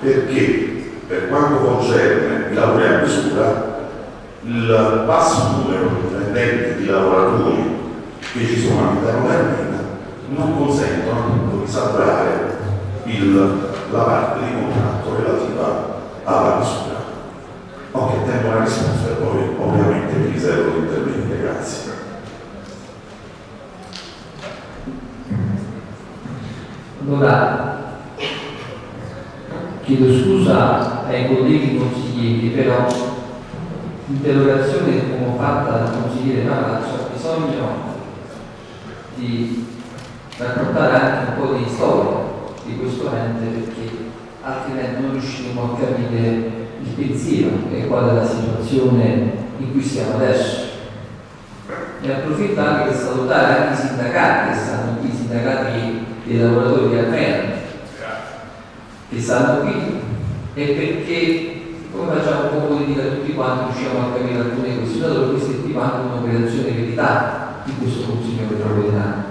Perché per quanto concerne i lavori a misura, il basso numero di dipendenti di lavoratori che ci sono all'interno dell'Armena non consentono di salvare il, la parte di contratto relativa alla misura. Ok, tengo una risposta e poi ovviamente mi riservo di intervenire, grazie. Allora, chiedo scusa ai colleghi consiglieri, però l'interrogazione come fatta dal consigliere Maraccio ha bisogno di raccontare anche un po' di storia di questo ente perché altrimenti non riusciremo a capire il pensiero e qual è la situazione in cui siamo adesso. Ne approfitto anche per salutare anche i sindacati che stanno qui, i sindacati dei lavoratori di Almena, che stanno qui, e perché come facciamo un po' di dire a tutti quanti riusciamo a capire alcune questioni, allora questa è anche un'operazione verità di questo Consiglio metropolitano.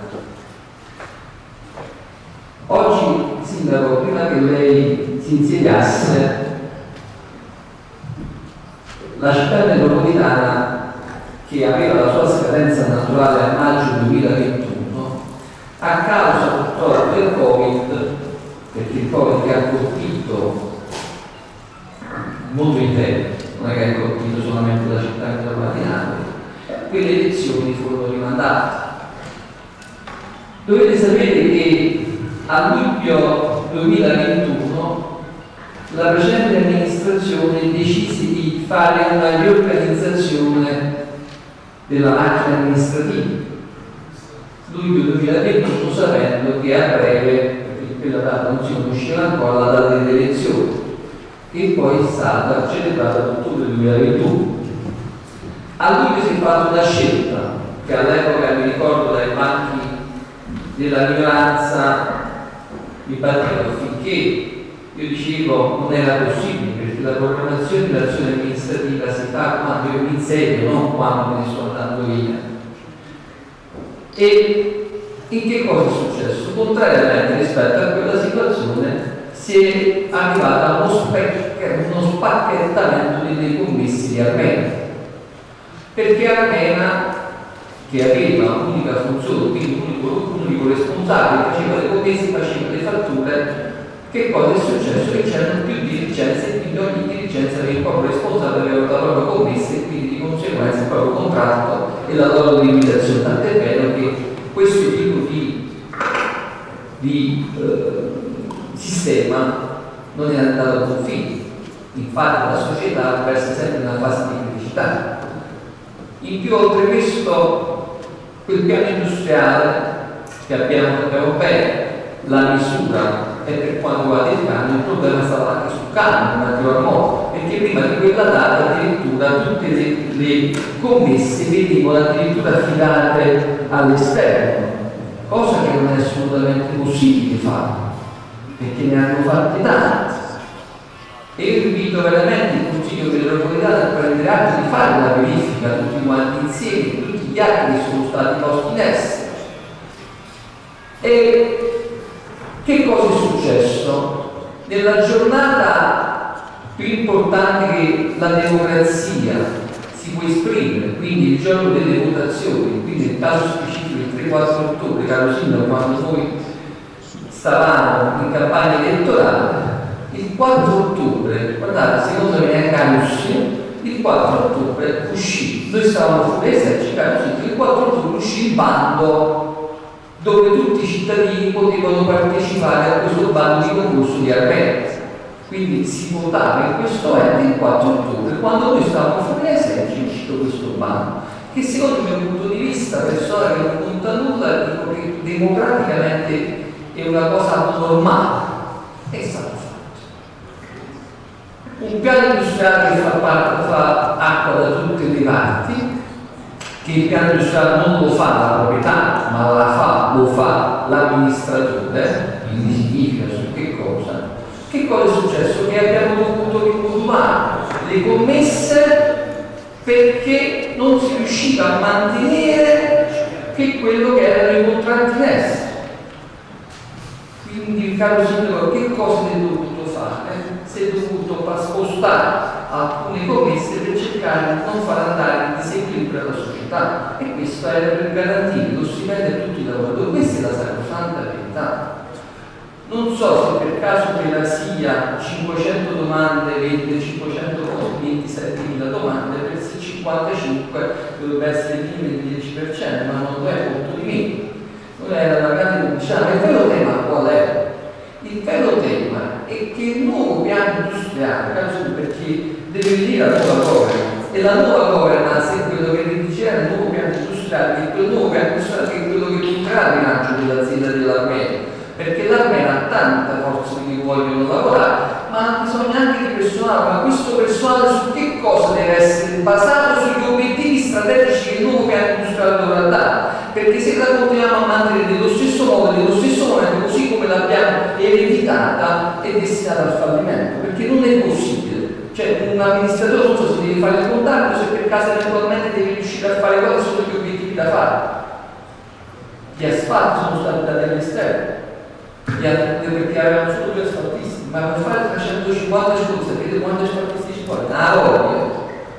Oggi, Sindaco, prima che lei si insediasse, la città metropolitana, che aveva la sua scadenza naturale a maggio 2021, a causa purtroppo del Covid, perché il Covid ha colpito il mondo intero, non è che ha colpito solamente la città metropolitana, quelle elezioni furono rimandate. Dovete sapere che a luglio 2021 la precedente amministrazione decise di fare una riorganizzazione della macchina amministrativa. Luglio 2021 sapendo che a breve, perché quella data non si conosceva ancora, la data delle elezioni, che poi è stata celebrata l'ottobre 2021. A luglio si è fatta una scelta che all'epoca mi ricordo dai banchi della minoranza mi battevo affinché io dicevo non era possibile perché la programmazione dell'azione amministrativa si fa quando io mi insegno, non quando ne sto andando via. E in che cosa è successo? Contrariamente rispetto a quella situazione si è arrivata a uno, uno spacchettamento dei commessi di Armena. Perché Armena, che aveva un'unica funzione, quindi un unico, un unico responsabile, faceva le commesse, faceva le fatture, che cosa è successo? Che c'erano più dirigenze e quindi ogni dirigenza aveva il proprio responsabile, aveva la propria commessa e quindi di conseguenza il proprio contratto e la loro limitazione. Tant'è vero che questo tipo di, di eh, sistema non è andato a buon fine. Infatti la società versa sempre una fase di criticità. In più, oltre questo, quel piano industriale che abbiamo, abbiamo bene, la misura e per quanto riguarda il camion il problema stava anche sul camion in altro modo perché prima di quella data addirittura tutte le, commesse venivano addirittura affidate all'esterno cosa che non è assolutamente possibile fare perché ne hanno fatte tante. E io invito veramente il Consiglio metropolitano a prendere atto di fare la verifica tutti quanti insieme tutti gli atti che sono stati posti in essere. E che cosa è successo? Nella giornata più importante che la democrazia si può esprimere, quindi il giorno delle votazioni, quindi nel caso specifico il 3-4 ottobre, caro Sindaco, quando noi stavamo in campagna elettorale, il 4 ottobre, guardate, secondo me neanche a il 4 ottobre uscì, noi stavamo fuori esercitando, il 4 ottobre uscì il bando dove tutti i cittadini potevano partecipare a questo bando di concorso di Armenia. Quindi si votava in questo ente il 4 ottobre, quando noi stavamo fuori esercito è uscito questo bando, che secondo il mio punto di vista personale che non conta nulla, dico che democraticamente è una cosa normale, è stato fatto. Un piano industriale fa, fa acqua da tutte le parti, che il piano industriale non lo fa la proprietà, ma fa, lo fa l'amministratore, quindi significa su che cosa? Che cosa è successo? Che abbiamo dovuto rimodulare le commesse perché non si riusciva a mantenere che quello che erano i contratti in essere. Quindi, caro sindaco, che cosa si è dovuto fare? Si è dovuto spostare alcune commesse per cercare di non far andare in disequilibrio la società e questo era per garantire lo stipendio a tutti i lavoratori. Questa è la sacrosanta verità. Non so se per caso che la SIA 500 domande vende 527 mila domande, per 55 dovrebbe essere il minimo del 10%, ma non è molto di meno. Non era una grande pubblicità, il vero tema qual è? Il vero tema è che il nuovo piano industriale, perché deve venire la nuova governance e la nuova governance è quello che diceva il nuovo piano industriale, che quel nuovo piano industriale è quello che tutterà il rilancio dell'azienda dell'Armenia. Perché l'Armenia ha tanta forza che vogliono lavorare, ma ha bisogno anche di personale, ma questo personale su che cosa deve essere basato? Sugli obiettivi strategici che il nuovo piano industriale dovrà dare, perché se la continuiamo a mantenere nello stesso modo, nello stesso momento, così come l'abbiamo ereditata, è destinata al fallimento, perché non è possibile. Cioè un amministratore non so se deve fare il contatto, se per caso eventualmente deve riuscire a fare quali sono gli obiettivi da fare. Gli asfalti sono stati dati all'esterno, perché avevano solo due asfaltisti, ma per fare 350 scuole sapete quanti asfaltisti ci vogliono? Ah, voglia,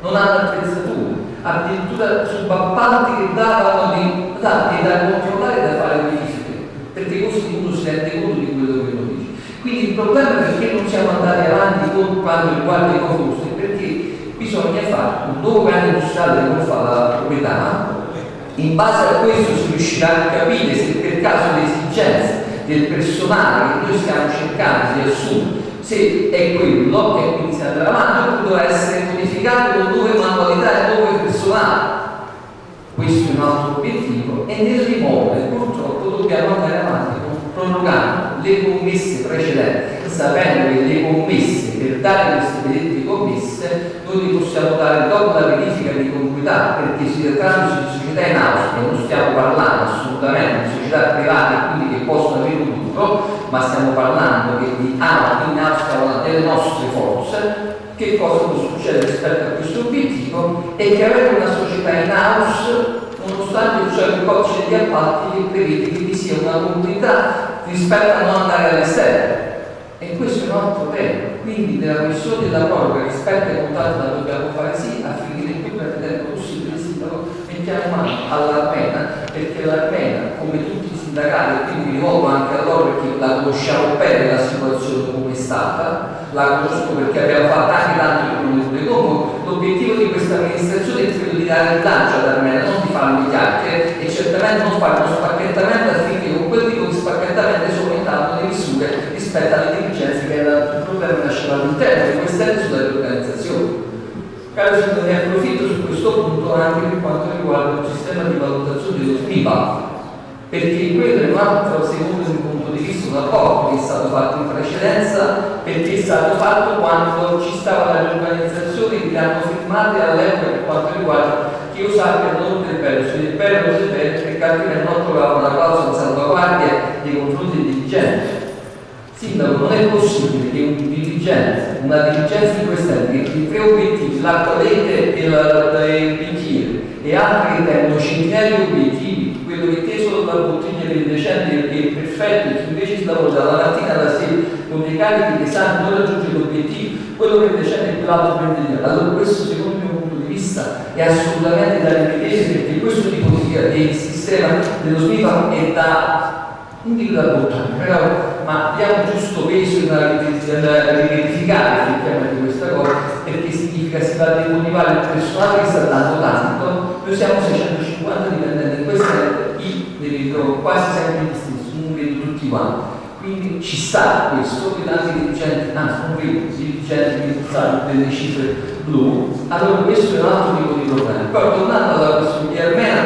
non hanno attrezzature, addirittura subappalti che davano di, da, e da controllare da fare le visite, perché così uno si rende conto di quello che uno dice. Quindi il problema è perché non siamo andati avanti con quanto riguarda i concorsi, perché bisogna fare un nuovo piano industriale come fa la proprietà, in base a questo si riuscirà a capire se per caso le esigenze del personale che noi stiamo cercando di assumere se è quello e quindi si andrà avanti dovrà essere modificato con nuove manualità e nuove personale. Questo è un altro obiettivo e nel rimuovere purtroppo dobbiamo andare avanti prorogando le commesse precedenti sapendo che le commesse per dare queste vedette commesse noi li possiamo dare dopo la verifica di congruità perché si trattandosi di società in house non stiamo parlando assolutamente di società private quindi che possono avere un lucro ma stiamo parlando che di house in house delle nostre forze. Che cosa può succedere rispetto a questo obiettivo? È che avere una società in house nonostante un certo codice di appalti che prevede che vi sia una comunità rispetto a non andare all'esterno e questo è un altro tema. Quindi nella questione della proroga rispetto ai contratti la dobbiamo fare sì affinché il più breve tempo possibile il sindaco mettiamo mano all'Armena perché l'Armena come tutti i sindacati e quindi mi rivolgo anche a loro perché la conosciamo bene la situazione come è stata la conosco perché abbiamo fatto anche tanto di comunque l'obiettivo di questa amministrazione è quello di dare il lancio ad Armena non di fare le chiacchiere e certamente non fare uno spacchettamento con si aumentano le misure rispetto alle dirigenze che era il problema nasceva all'interno di queste sulla riorganizzazione Caro Sindaco, ne approfitto su questo punto anche per quanto riguarda il sistema di valutazione dello SMIPA, perché quello è un altro, secondo il punto di vista, un rapporto che è stato fatto in precedenza, perché è stato fatto quando ci stava la riorganizzazione che hanno firmate all'epoca per quanto riguarda che sappia non del bello, se il bello si vede perché altrimenti non trovavo la clausola di salvaguardia nei confronti dei dirigenti. Sindaco, non è possibile che un dirigente, una dirigenza di questa che i tre obiettivi, l'acqua rete e il bicchiere, e altri che tengono centinaia di obiettivi, quello che te solo la bottiglia per decente è perfetto, che invece si lavora dalla mattina alla sera con dei carichi pesanti non raggiunge l'obiettivo, quello per decente e quell'altro per decente. Allora questo secondo il mio punto di vista è assolutamente da rivedere perché questo tipo di, di sistema dello SMIFA è da non dico da buttare, ma diamo giusto peso nella riverificare effettivamente questa cosa, perché significa si va a demotivare il personale che sta dando tanto, noi siamo 650 dipendenti, questo è i, vedo, quasi sempre stessi, non vedo tutti quanti. Quindi ci sta questo, che tanti dirigenti, anzi non vedo dirigenti che sanno delle cifre blu, allora questo è un altro tipo di problema. Poi tornando alla questione di Armena,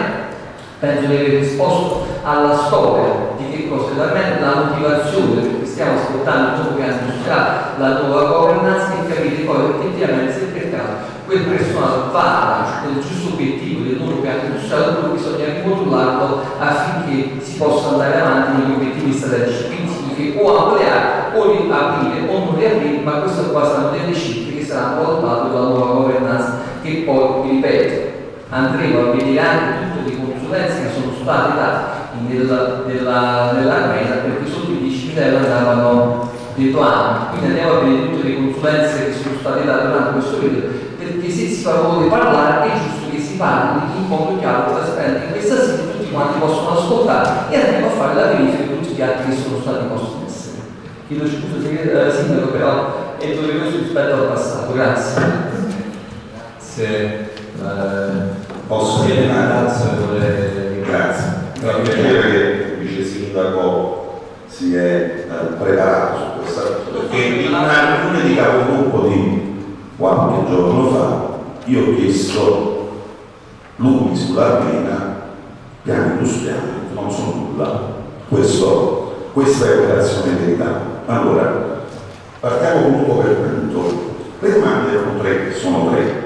penso di aver risposto alla storia di che cosa è veramente la motivazione perché stiamo ascoltando il nuovo piano industriale, la nuova governance e capire poi effettivamente se per caso quel personale va il giusto obiettivo del nuovo piano industriale bisogna rimodularlo affinché si possa andare avanti negli obiettivi strategici significa o ampliare o riaprire o non riaprire, ma questo qua saranno delle cifre che saranno valutate dalla nuova governanza che poi, ripeto, andremo a vedere anche tutte le consulenze che sono state date nella, nella, nell'arena perché sotto i 10.000 euro andavano detto anni, quindi andiamo a vedere tutte le consulenze che sono state date durante questo periodo, perché se si fa vuole parlare è giusto che si parli in modo chiaro, trasparente, in questa sede tutti quanti possono ascoltare e andremo a fare la verifica tutti gli atti che sono stati posti in essere. Chiedo scusa eh, Sindaco però è doveroso rispetto al passato, grazie. Se eh, posso dire una grazie, grazie. Mi fa piacere che il vice sindaco si è eh, preparato su questa cosa, perché in una riunione di capogruppo di qualche giorno fa io ho chiesto lumi sull'Armena, piani industriali, non sono nulla, Questo, questa è verità. Allora, partiamo punto per punto. Le domande erano tre, sono tre.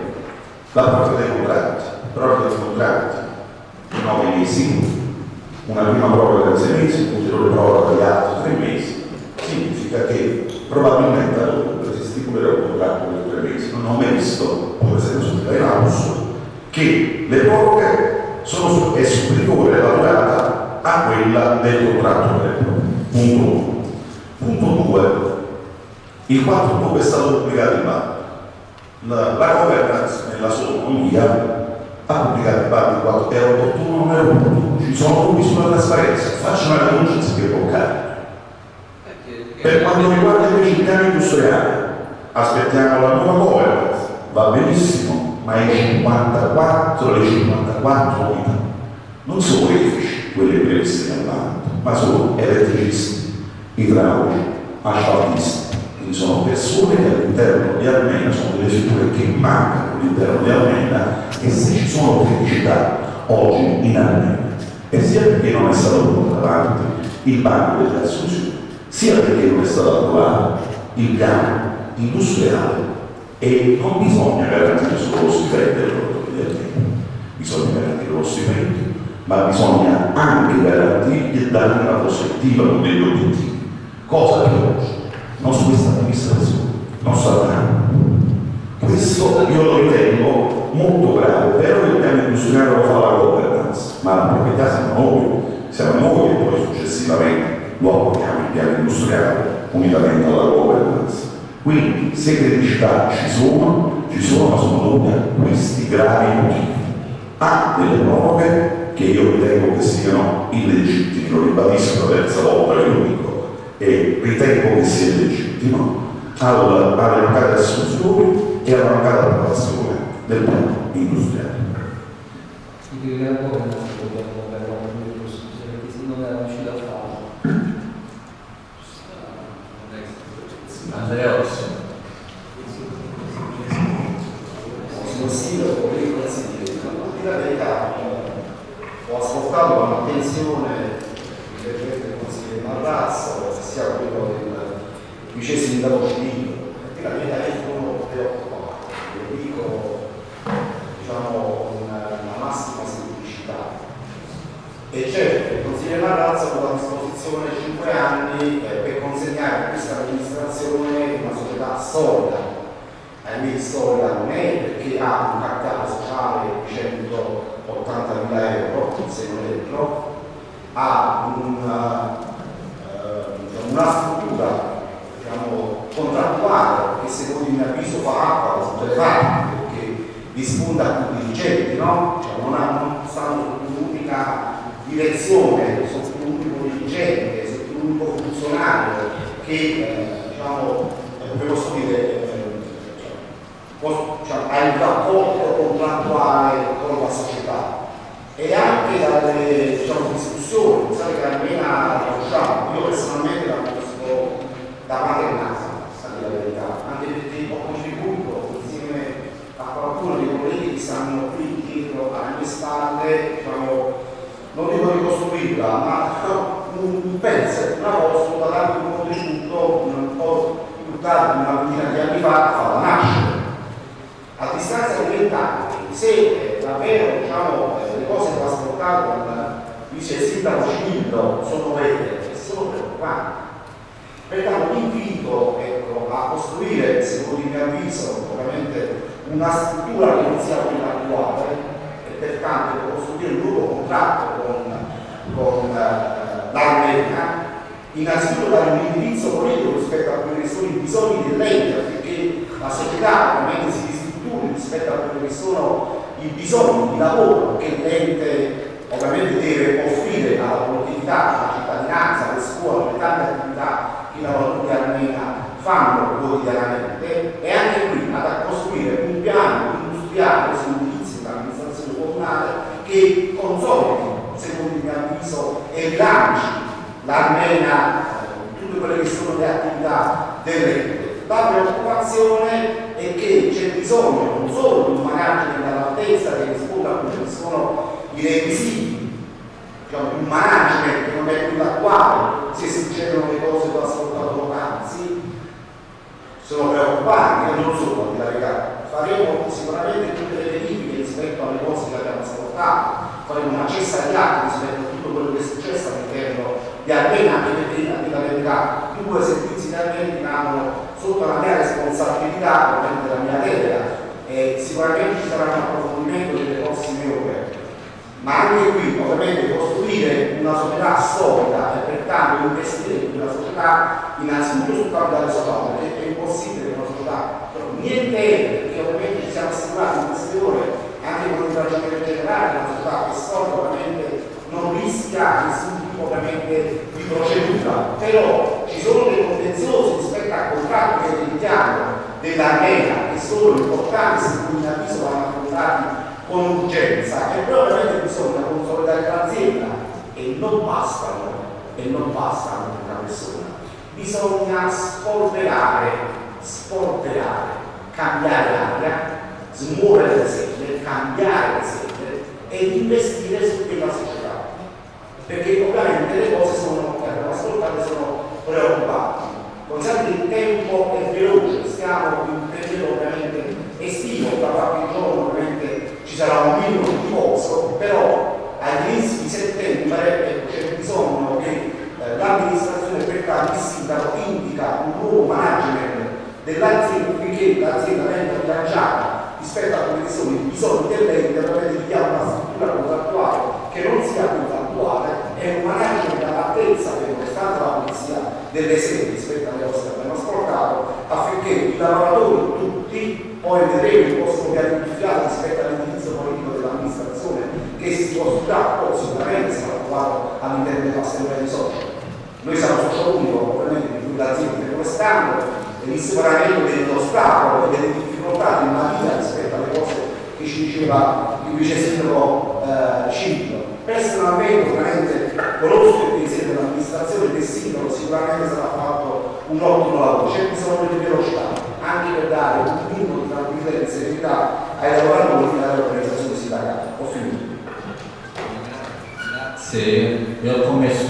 La proroga dei contratti, proroga dei contratti, nove mesi, una prima proroga di sei mesi, ulteriore proroga di altri tre mesi, significa che probabilmente a ottobre si stipulerà un contratto per tre mesi. Non ho mai visto, come se non in che le proroghe sono, è superiore la durata a quella del contratto vero. Punto 1. Punto 2. Il 4 ottobre è stato pubblicato il bando. La, la governance nella sua autonomia ha pubblicato il il 4 era opportuno o non. Ci sono dubbi sulla trasparenza, faccio una denuncia anziché bloccare. Per quanto riguarda invece il piano industriale, aspettiamo la nuova governance, va benissimo, ma i 54, le 54 unità non sono edifici, quelli previste nel bando, ma sono elettricisti, idraulici, asfaltisti, quindi sono persone che all'interno di Almena sono delle figure che mancano all'interno di Almena e se ci sono criticità oggi in Almena, e sia perché non è stato portato avanti il bando delle assunzioni, sia perché non è stato approvato il piano industriale e non bisogna garantire solo lo stipendio del lavoratore di Almena, bisogna garantire lo stipendio, ma bisogna anche garantirgli e dargli una prospettiva con degli obiettivi, cosa che oggi non su questa amministrazione non sta dando. Questo io lo ritengo molto grave, però il piano industriale lo fa la governance, ma la proprietà siamo noi, siamo noi che poi successivamente lo applichiamo il piano industriale unitamente alla governance. Quindi se criticità ci sono, ci sono, ma sono dovute a questi gravi motivi. Ha delle proroghe che io ritengo che siano illegittime, lo ribadisco la terza volta che lo dico, e ritengo che sia illegittimo alla, alle mancate assunzioni e alla mancata approvazione del piano industriale. Andrea consiglieri, ma a dire la verità ho ascoltato con attenzione l'intervento del consigliere Marrazzo, sia quello del vice sindaco a dire la verità io sono preoccupato, lo dico diciamo con la massima semplicità. E certo, il consigliere Marrazzo ha a disposizione 5 anni eh, per consegnare a questa amministrazione una società solida. Ahimè solida non è perché ha un capitale sociale di 180.000 euro, se non dentro, ha una, eh, una struttura diciamo, contrattuale che secondo il mio avviso fa acqua da tutte le parti perché vi spunta tutti i dirigenti, no? Cioè non, ha, non stanno sotto un'unica direzione, sotto un unico dirigente, sotto un unico funzionario che eh, diciamo, eh, come posso dire, cioè, ha un rapporto contrattuale con la società e anche dalle diciamo, discussioni, pensate che almeno la conosciamo, io personalmente la conosco da madre nata, la verità, anche perché ho contribuito insieme a qualcuno dei colleghi che stanno qui dietro alle mie spalle, diciamo, non dico ricostruirla, ma [laughs] un pezzo, una cosa, da dare un contributo un po' più tardi, una ventina di anni fa, a farla nascere. Distanza di vent'anni, se eh, davvero diciamo, eh, le cose trasportate dal vice sindaco Cimillo sono vere, sono preoccupanti. Pertanto l'invito ecco, a costruire, secondo il mio avviso, una struttura che non sia quella attuale e pertanto costruire un nuovo contratto con, con eh, l'Armenia, innanzitutto dare un indirizzo politico rispetto a quelli che sono i bisogni dell'ente, perché la società ovviamente si ristrutturi rispetto a quelli che sono i bisogni di lavoro che l'ente ovviamente deve offrire alla collettività, alla cittadinanza, alle scuole, alle tante attività che i lavoratori Armenia fanno quotidianamente e anche qui ad costruire un piano industriale su indirizzi dell'amministrazione comunale che consolidi, secondo il mio avviso, e rilanci l'Armena, tutte quelle che sono le attività dell'ente. La preoccupazione è che c'è bisogno non solo di un management all'altezza che risponda a quelli che sono i requisiti, cioè un management che non è più l'attuale, se succedono le cose che ho ascoltato poc'anzi, sono preoccupanti, io non sono di la verità. Faremo sicuramente tutte le verifiche rispetto alle cose che abbiamo ascoltato, faremo una cessa di atti rispetto a tutto quello che è successo all'interno di verità, due servizi di Armena hanno sotto la mia responsabilità, ovviamente la mia delega, e sicuramente ci sarà un approfondimento delle prossime ore. Ma anche qui ovviamente costruire una società storica e pertanto investire in una società innanzitutto sul capitale sociale perché è impossibile una società niente è perché ovviamente ci siamo assicurati in queste ore anche con il ragioniere generale una società che storica ovviamente non rischia nessun ovviamente di procedura. Però ci sono dei contenziosi rispetto al contratto che ereditiamo dell'Armena che sono importanti secondo il avviso vanno affrontati con urgenza e probabilmente bisogna consolidare l'azienda e non bastano e non basta una persona. Bisogna spolverare spolverare cambiare aria smuovere le sede cambiare le sede ed investire su quella società perché ovviamente le cose sono che abbiamo ascoltato sono preoccupanti considerate il tempo è veloce stiamo in un periodo ovviamente estivo tra qualche giorno ovviamente ci sarà un minimo di riposo, però agli inizi di settembre ecco, c'è bisogno che eh, l'amministrazione pertanto il sindaco indica un nuovo management dell'azienda affinché l'azienda venga rilanciata rispetto a quelli che sono i bisogni dell'ente, dovete dia una struttura contrattuale che non sia più attuale e un management all'altezza come è stata la polizia delle sedi rispetto alle cose che abbiamo ascoltato affinché i lavoratori tutti poi vedremo il posto industriale rispetto all'indirizzo politico dell'amministrazione che si costruirà poi sicuramente sarà trovato all'interno dell'assemblea di soci. Noi siamo socio unico, ovviamente di cui l'azienda per quest'anno, dello Stato e delle difficoltà di una vita rispetto alle cose che ci diceva il vice sindaco eh, Cipro. Personalmente, ovviamente, conosco il pensiero dell'amministrazione del sindaco, sicuramente sarà fatto un ottimo lavoro, c'è bisogno di velocità, anche per dare un minimo di tranquillità e serenità ai lavoratori e alle organizzazioni sindacali. Ho finito. Sì, io ho commesso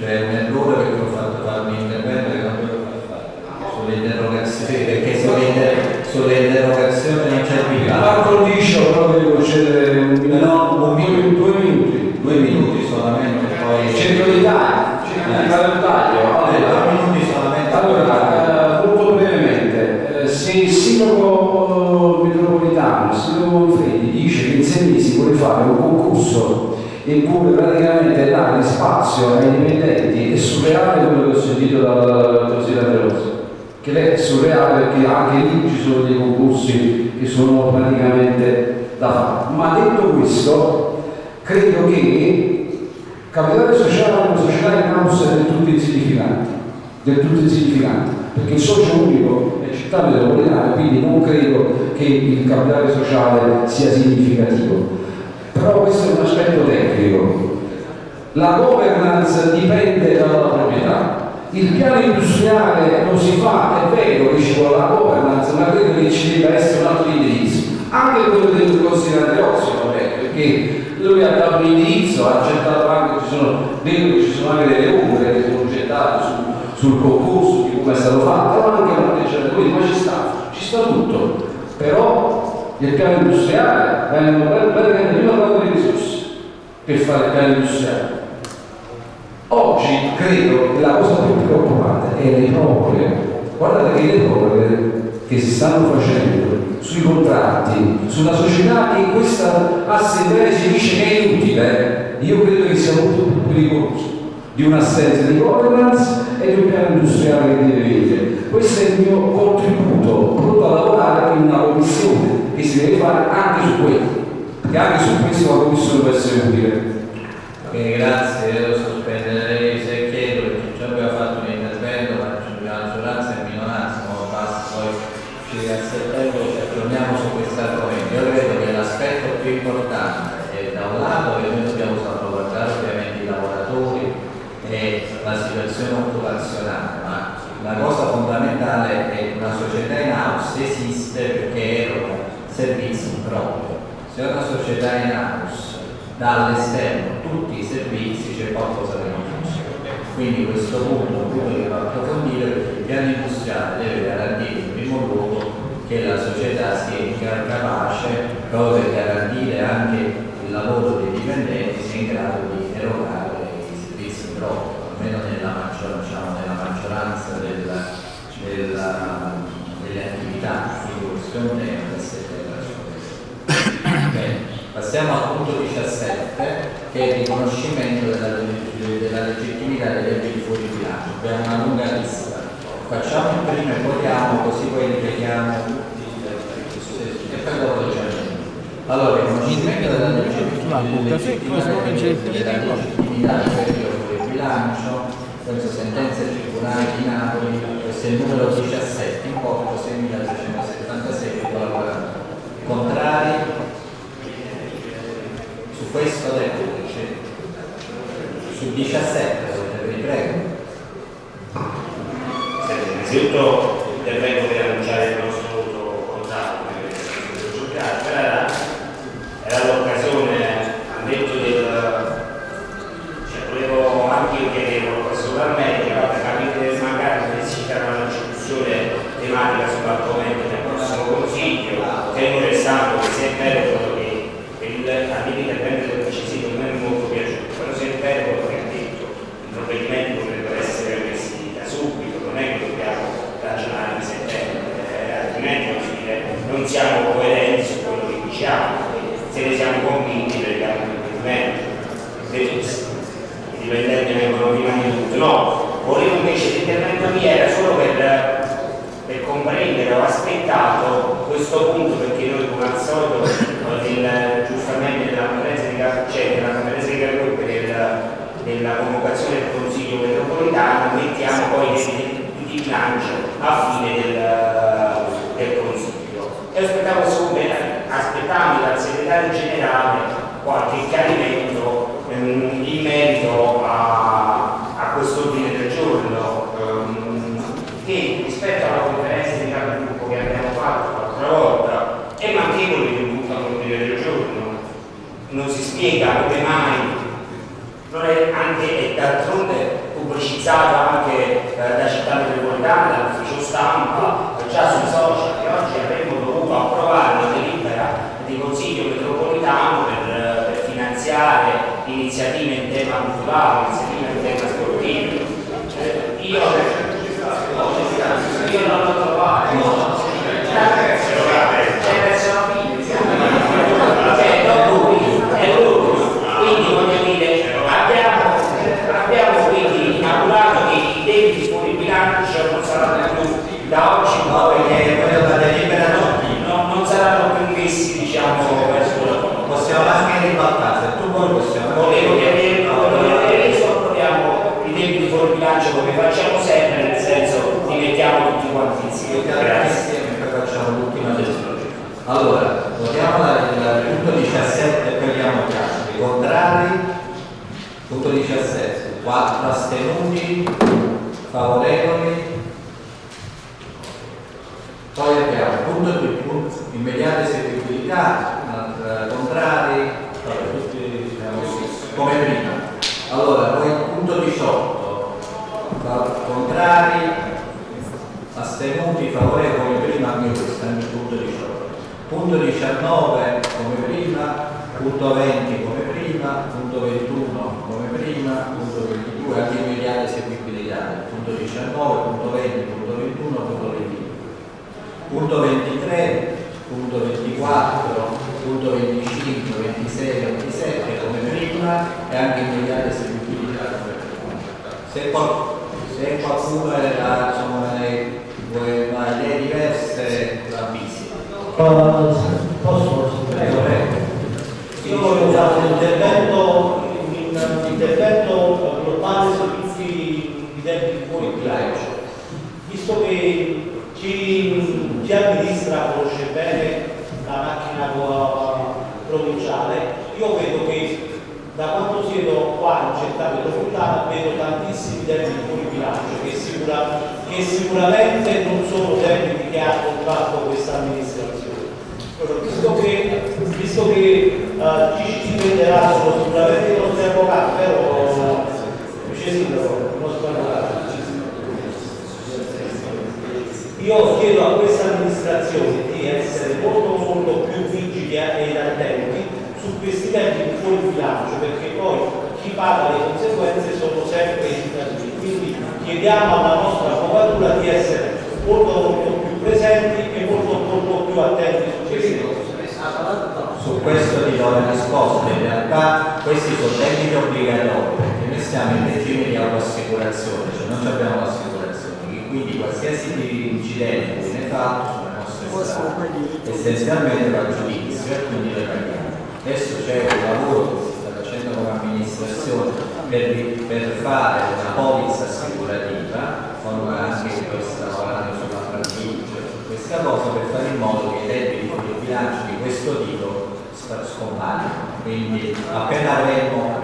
cioè, un errore perché ho fatto intervento che non far fare sulle interrogazioni, perché sulle, inter- sulle interrogazioni non c'è più Marco Liscio però devo concedere un minuto, No, un minuto. due minuti. due minuti solamente, poi Centro d'Italia, centro di calendario. Eh, Allora, due minuti solamente. Allora, eh, molto brevemente, eh, se il sindaco metropolitano, il sindaco Manfredi, dice che in sei mesi vuole fare un concorso in cui praticamente dare spazio ai dipendenti è surreale quello che ho sentito dal consigliere Rossi, che è surreale perché anche lì ci sono dei concorsi che sono praticamente da fare. Ma detto questo, credo che capitale sociale è una società in house è del tutto insignificante, del tutto insignificante, perché il socio unico è città metropolitana, quindi non credo che il capitale sociale sia significativo. Però questo è un aspetto tecnico. La governance dipende dalla proprietà. Il piano industriale lo si fa, è vero che ci vuole la governance, ma credo che ci debba essere un altro indirizzo. Anche quello del consigliere vabbè, perché lui ha dato un indirizzo, ha gettato anche, ci sono, vedo che ci sono anche delle ombre che sono gettate su- sul concorso, di come è stato fatto, però anche un atteggiamento, ma ci sta, ci sta tutto. Però il piano industriale vengono praticamente prima dato le risorse per fare il piano industriale. Oggi credo che la cosa più preoccupante è le proroghe. Guardate che le proroghe che si stanno facendo sui contratti, sulla società che in questa assemblea si dice che è inutile, io credo che sia molto più pericoloso di un'assenza di governance e di un piano industriale che deve venire. Questo è il mio contributo, pronto a lavorare in una commissione che si deve fare anche su questo, perché anche su questo la commissione può essere utile. Ok, grazie, è che una società in house esiste perché erano servizi propri. Se una società in house dall'esterno tutti i servizi c'è qualcosa che non funziona. Quindi questo punto pure va approfondire perché il piano industriale deve garantire in primo luogo che la società sia capace, proprio per garantire anche il lavoro dei dipendenti, sia in grado di erogare i servizi propri, almeno nella, maggior, diciamo, nella maggioranza della, della, delle attività. Quindi questo è un tema da Bene. Passiamo al punto 17 che è il riconoscimento della, della legittimità dei leggi di fuori bilancio. Abbiamo una lunga lista. Facciamo il primo e votiamo così poi ripetiamo e poi dopo leggiamo. Allora, il riconoscimento della legittimità legittimità dei leggi di fuori bilancio, senza sentenza del Tribunale di Napoli, questo è il numero 17, in porto 6.376,40. Contrari? su questo detto su 17 vi prego innanzitutto intervengo per annunciare il nostro voto contrario era, era l'occasione al netto del cioè volevo anche io personalmente capite magari che si una discussione tematica sull'argomento nel prossimo consiglio fermo restando che se è vero quello che il all'intervento del PCC non è molto piaciuto, però se è vero quello che ha detto, i provvedimenti potrebbero essere messi da subito, non è che dobbiamo ragionare di settembre, eh, altrimenti non siamo coerenti su quello che diciamo, se ne siamo convinti prendiamo il provvedimento, benissimo, i dipendenti vengono prima di tutto, no, volevo invece l'intervento mio era solo per per comprendere ho aspettato questo punto perché noi come al solito del, giustamente nella conferenza di cioè nella conferenza di Capigruppo della convocazione del Consiglio metropolitano mettiamo poi dei di bilancio a fine del, del Consiglio. E aspettavo solo aspettando dal segretario generale qualche chiarimento in merito a, a questo ordine del giorno ehm, che rispetto alla conferenza di capigruppo che abbiamo fatto l'altra volta è manchevole di un punto all'ordine del giorno. Non si spiega come mai non è anche d'altronde pubblicizzato anche eh, da città metropolitana dall'ufficio stampa già sui social che oggi avremmo dovuto approvare una delibera di consiglio metropolitano finanziare iniziative in tema culturale iniziative in tema sportivo. Eh, io io non l'ho trovato la fine cioè dopo qui è lui quindi voglio dire abbiamo, abbiamo quindi inaugurato che i debiti fuori bilancio non saranno più da oggi in poi non, non saranno più messi diciamo verso possiamo anche ribaltare se tu vuoi possiamo volevo chiedere volevo chiedere se approviamo i debiti fuori bilancio come facciamo sempre nel senso li mettiamo tutti insieme grazie. E poi facciamo l'ultima decisione allora votiamo il punto 17 e poi diamo il caso i contrari? Punto 17 4 astenuti? Favorevoli? Poi abbiamo punto 2 punto, immediata eseguibilità contrari? Tutti diciamo, come prima. Allora poi punto 18 contrari astenuti favorevoli prima anche questo è il punto 18 punto 19 come prima punto 20 come prima punto 21 come prima punto 22 cui anche immediata eseguibilità, punto 19, punto 20, punto 21, punto 22. Punto 23, punto 24, punto 25, 26, 27 come prima e anche immediata eseguibilità. Se, se qualcuno era, diciamo, le, vuole idee diverse, la avvisi. Posso? Prego, prego. Io voglio fare un intervento, un intervento globale su tutti i debiti fuori bilancio. Visto che chi, chi amministra conosce bene la macchina provinciale, io vedo che da quando siedo qua in città metropolitana vedo tantissimi debiti fuori bilancio che, sicura- che sicuramente non sono debiti che ha contratto questa amministrazione. Visto che, visto che chi ci dipenderà sicuramente però il nostro avvocato. Io chiedo a questa amministrazione di essere molto molto più vigili ed attenti su questi tempi fuori bilancio, perché poi chi paga le conseguenze sono sempre i cittadini. Quindi chiediamo alla nostra avvocatura di essere molto molto più presenti e molto molto più attenti su queste cose. Su questo ti do la risposta, in realtà questi sono debiti obbligatori, perché noi siamo in regime di autoassicurazione, cioè non abbiamo l'assicurazione, quindi qualsiasi incidente viene fatto sulle nostre strade essenzialmente va a giudizio e quindi le paghiamo. Adesso c'è un lavoro che si sta facendo come amministrazione per, per fare una polizza assicurativa, con anche che sta lavorando sulla franchigia, su questa cosa per fare in modo che i debiti di bilancio di questo tipo scompaiono. Quindi appena avremo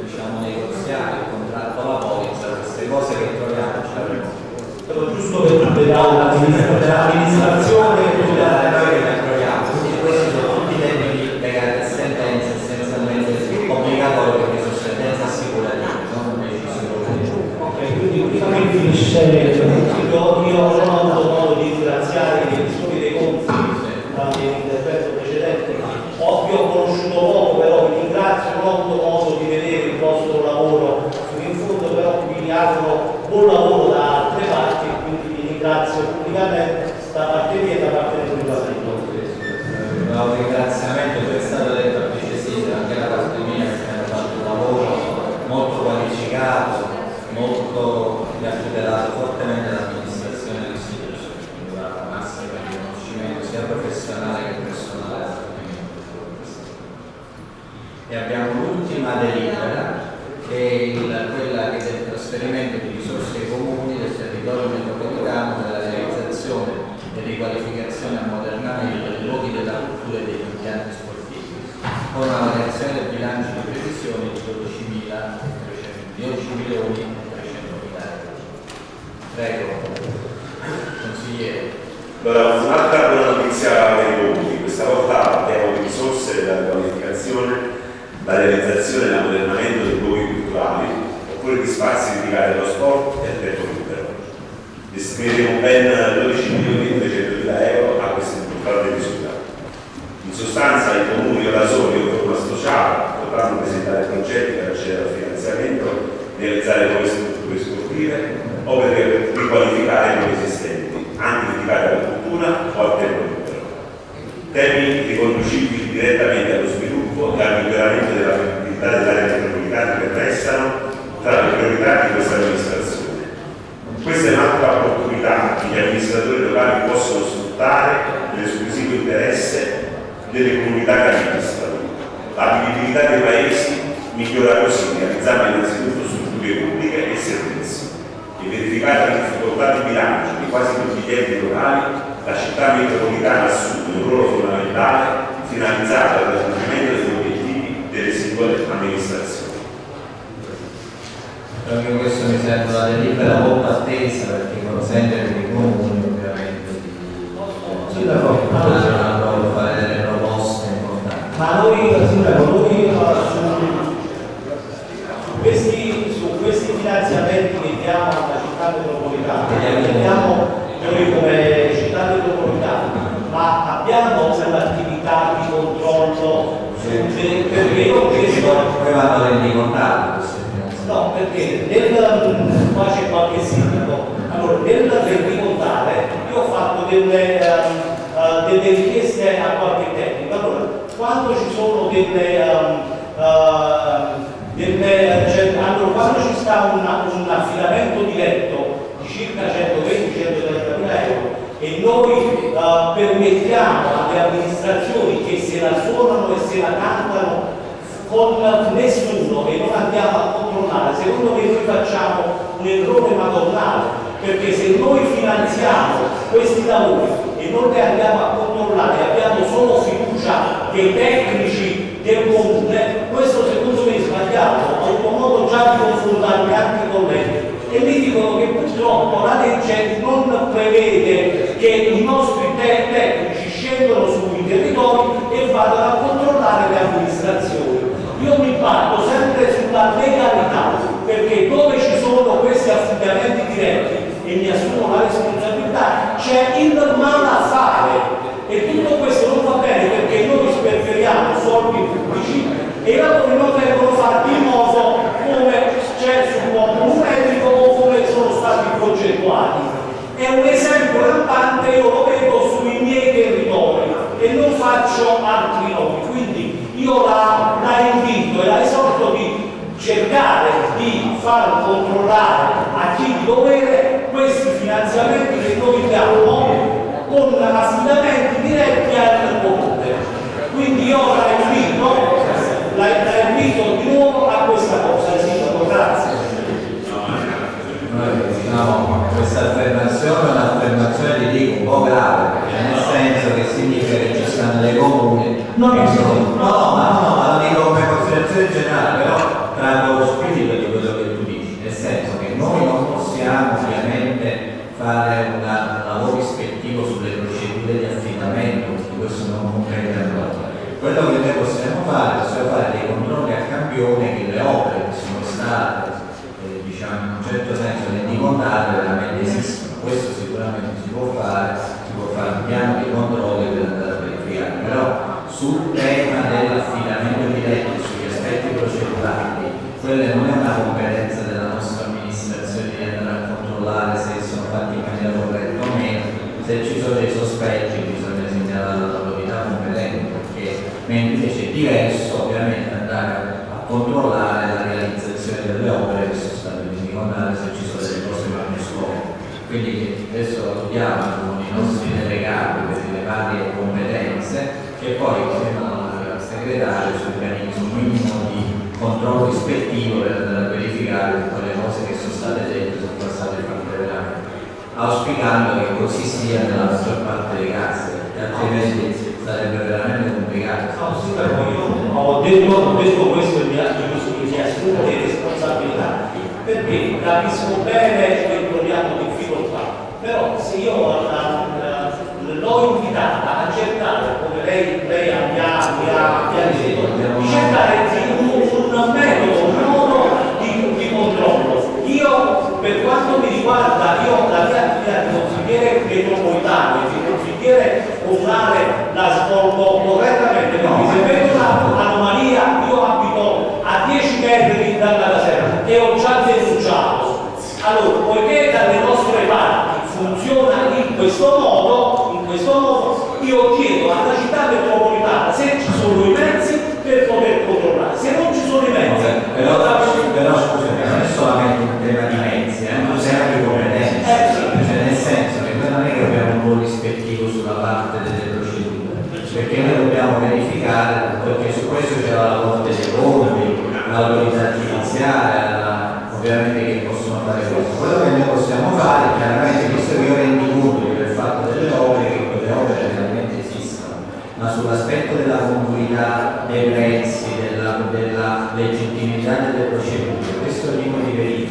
diciamo, negoziato il contratto alla polizza, queste cose che troviamo ce l'avremo. Giusto per tutelare l'amministrazione e tutelare noi che le troviamo. Quindi questi sono tutti debiti legati a sentenze essenzialmente obbligatori perché sono sentenze assicurative, non decisioni. Ok, quindi prima che finisce io, io non ho avuto modo di ringraziare i revisori dei conti nell'intervento precedente. Ho, vi ho conosciuto poco, però vi ringrazio, non ho avuto modo di vedere il vostro lavoro fino in fondo, però vi auguro buon lavoro da altre parti e quindi vi ringrazio pubblicamente da parte mia e da parte del Parlamento. Un ringraziamento è stato detto a Vice Sindaco, anche da parte mia, che hanno fatto un lavoro molto qualificato, molto che ha tutelato fortemente l'amministrazione dell'istituzione, quindi la massima sia professionale che personale. E abbiamo l'ultima delibera, che è quella del trasferimento di risorse comuni del territorio metropolitano per la realizzazione e riqualificazione e ammodernamento dei luoghi della cultura e degli impianti sportivi, con una variazione del bilancio di previsione di 12.300 10 milioni e 300 mila euro. Prego, consigliere. Allora, un'altra buona notizia per i comuni, questa volta abbiamo le risorse per la qualificazione, la realizzazione e l'ammodernamento dei luoghi culturali, oppure di spazi dedicati allo sport e al tempo libero. Destineremo ben 12 milioni e 300 mila euro a questa importante misura. In sostanza i comuni o da soli o con una sociale potranno presentare progetti per accedere al finanziamento, realizzare nuove strutture sportive o per riqualificare quelle esistenti, anche dedicate alla cultura o al tempo libero. Temi riconducibili direttamente allo sviluppo e al miglioramento della viabilità dell'area metropolitana che restano tra le priorità di questa amministrazione. Questa è un'altra opportunità che gli amministratori locali possono sfruttare nell'esclusivo interesse delle comunità che amministrano. La vivibilità dei paesi migliora così, realizzando innanzitutto strutture pubbliche e servizi. E verificata la difficoltà di bilancio di quasi tutti gli enti locali, la città metropolitana assume un ruolo fondamentale finalizzato al raggiungimento degli obiettivi delle singole amministrazioni. Anche questo mi sembra una delibera molto attesa perché consente per i comuni ovviamente di Sì, d'accordo. allora, proprio fare delle proposte importanti. Ma noi, sindaco, noi su questi, su questi finanziamenti che diamo alla città metropolitana, che diamo noi come città metropolitana, ma abbiamo un'attività di controllo su- perché io ho chiesto Poi vanno rendicontati. No, perché nel, qua c'è qualche sindaco, allora nel rendicontare io ho fatto delle, eh, delle richieste a qualche quando ci sono delle, ehm, eh, delle cioè, allora, quando ci sta una- un affidamento diretto di circa 120-130 mila euro e noi eh, permettiamo alle amministrazioni che se la suonano e se la cantano con nessuno e non andiamo a controllare, secondo me noi facciamo un errore madonnale, perché se noi finanziamo questi lavori e non li andiamo a controllare, abbiamo solo fiducia dei tecnici del comune, questo secondo me è sbagliato, ho avuto modo già di confrontarmi anche con lei e mi dicono che purtroppo la legge non prevede che i nostri te- tecnici scendono sui territori e vadano a controllare le amministrazioni. Io mi batto sempre sulla legalità, perché dove ci sono questi affidamenti diretti e mi assumo la responsabilità, c'è il malaffare. Sperperiamo soldi pubblici e i lavori non vengono fatti in modo come c'è sul mondo metrico o come sono stati progettuati. È un esempio lampante, io lo vedo sui miei territori e non faccio altri nomi. Quindi io la, la invito e la esorto di cercare di far controllare a chi di dovere questi finanziamenti che noi diamo con affidamenti diretti al comune. Quindi io la invito, la, la invito di nuovo a questa cosa, Sindaco, grazie. Noi diciamo questa affermazione è un'affermazione di dico un po' grave, nel senso che significa che ci stanno dei comuni No, no, no. no, no, ma no, ma lo dico come considerazione generale, però tra lo spirito di quello che tu dici, nel senso che noi non possiamo ovviamente fare un lavoro ispettivo sulle procedure di affidamento, questo non compete a noi. Quello che noi possiamo fare, possiamo fare dei controlli a campione che le opere che sono state eh, diciamo in un certo senso rendicontate veramente esistono. Questo sicuramente si può fare, si può fare un piano di controllo per andare a verificare, però sul tema dell'affidamento diretto sugli aspetti procedurali, quella non è una competenza della nostra amministrazione di andare a controllare se sono fatti in maniera corretta o meno, se ci sono dei sospetti bisogna segnalare all'autorità competente perché mentre invece è diverso ovviamente andare a controllare la realizzazione delle opere che sono state se ci sono delle cose che non scopo. Quindi adesso valutiamo con i nostri delegati per le varie competenze e poi insieme al segretario si organizza un minimo di controllo ispettivo per andare a verificare tutte le cose che sono state dette sono passate fatte veramente auspicando che così sia nella maggior parte dei casi altrimenti sarebbe veramente complicato. No, però io ho detto, ho detto questo mi mi assumo le responsabilità. Perché capisco bene che troviamo difficoltà però se io l'ho invitata a cercare come lei, lei mi ha, detto di cercare di un, un metodo, un modo di, di controllo. Io per quanto mi riguarda io la mia attività di consigliere metropolitano di consigliere comunale la svolgo correttamente perché se vedo un'anomalia io abito a 10 metri dalla caserma e ho già denunciato allora poiché dalle nostre parti funziona in questo modo in questo modo io chiedo alla città metropolitana se ci sono i mezzi per poter controllare se non ci sono i mezzi però, però scusami, non è solamente un tema di mezzi, è un tema di competenze, cioè nel senso che noi non è che abbiamo un ruolo ispettivo sulla parte delle procedure, perché noi verificare, perché su questo c'è la Corte dei Conti, l'autorità giudiziaria, la- ovviamente che possono fare questo. Quello che noi possiamo fare, chiaramente, visto che io rendi conto di aver fatto delle opere, che quelle opere realmente esistono, ma sull'aspetto della comunità dei prezzi, della, della legittimità delle procedure, questo tipo di verifica, non credo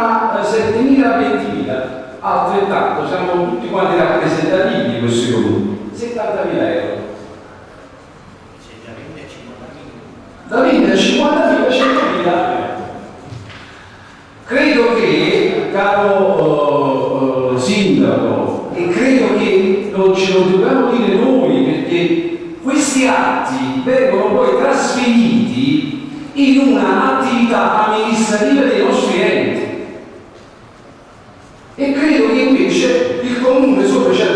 da 7.000 a 20.000, altrettanto siamo tutti quanti rappresentativi di questo gruppo, 70.000 euro. Da 20 a 50.000, a 100.000 euro. Credo che, caro uh, sindaco, e credo che non ce lo dobbiamo dire noi, perché questi atti vengono poi trasferiti in un'attività amministrativa dei nostri e credo che invece il comune sopra c'è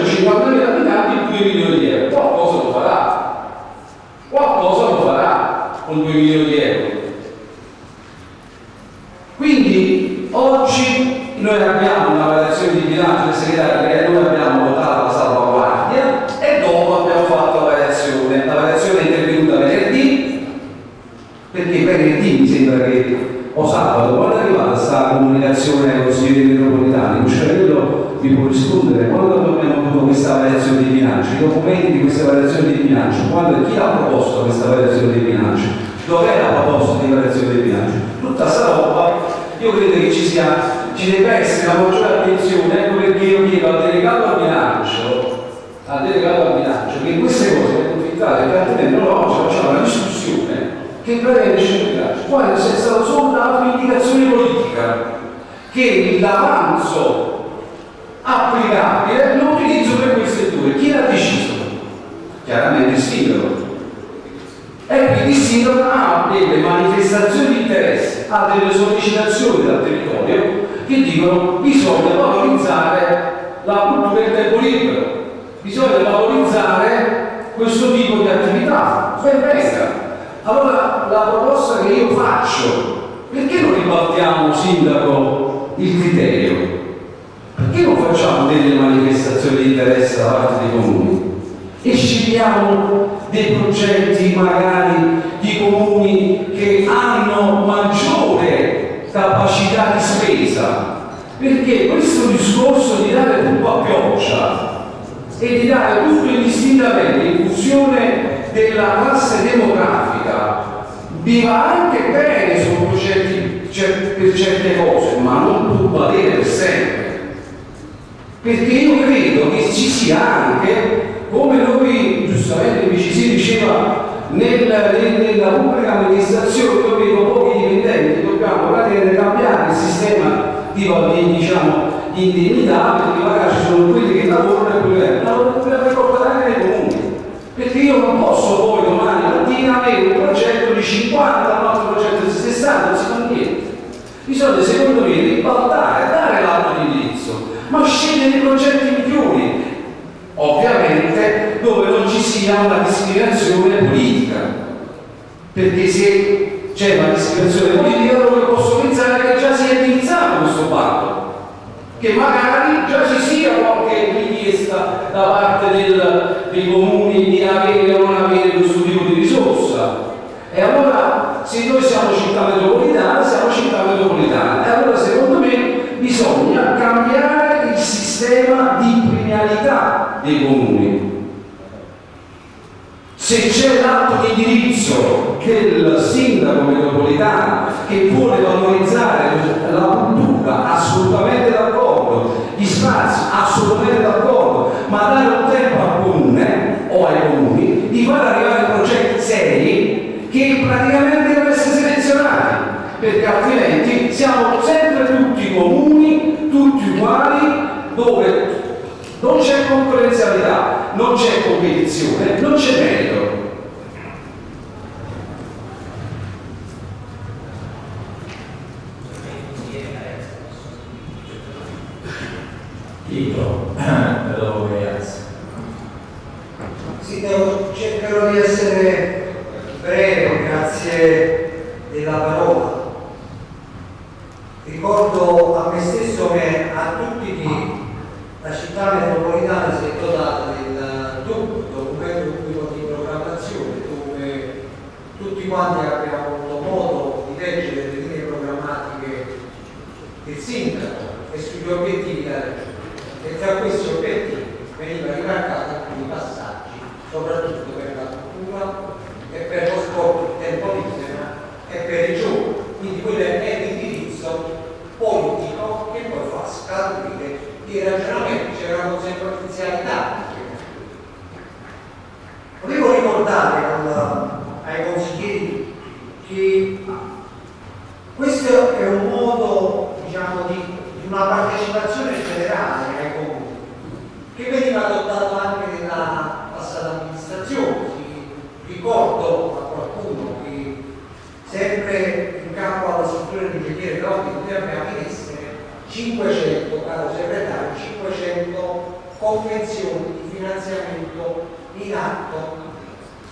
in atto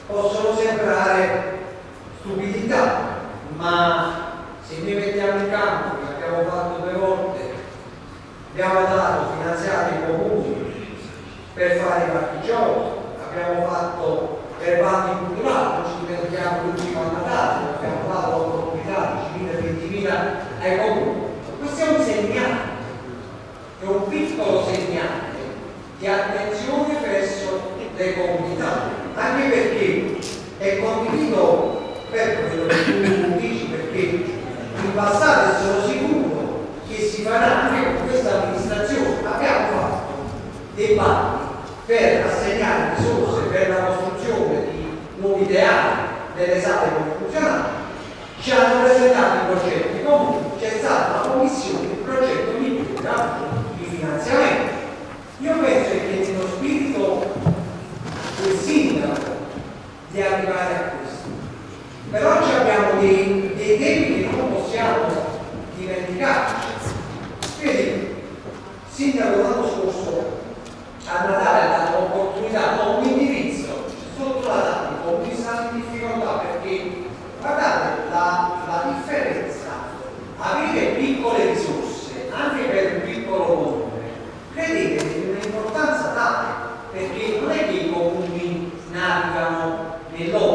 possono sembrare stupidità, ma se noi mettiamo in campo, che abbiamo fatto due volte, abbiamo dato, finanziato i comuni per fare i partigiani, abbiamo fatto per verbati culturali, non ci dimentichiamo l'ultimo a Natale, abbiamo dato 8 10.000, e 20.000 ai comuni. Questo è un segnale, è un piccolo segnale di attenzione verso le comunità, anche perché è condivido per quello che tu dici, perché in passato sono sicuro che si farà anche con questa amministrazione. Abbiamo fatto dei bandi per assegnare risorse per la costruzione di nuovi teatri delle sale funzionali, ci hanno presentato i progetti. Comuni, c'è stata una commissione, il progetto di cura, di finanziamento. Io penso che nello spirito del sindaco di arrivare a questo. Però oggi abbiamo dei, dei temi che non possiamo dimenticarci. Vedi, il sindaco l'anno scorso a Natale ha dato l'opportunità, no, un indirizzo sotto la comuni stanno in difficoltà perché guardate la, la differenza, avere piccole risorse anche per un piccolo comune, credete di un'importanza tale, perché non è che i comuni navigano una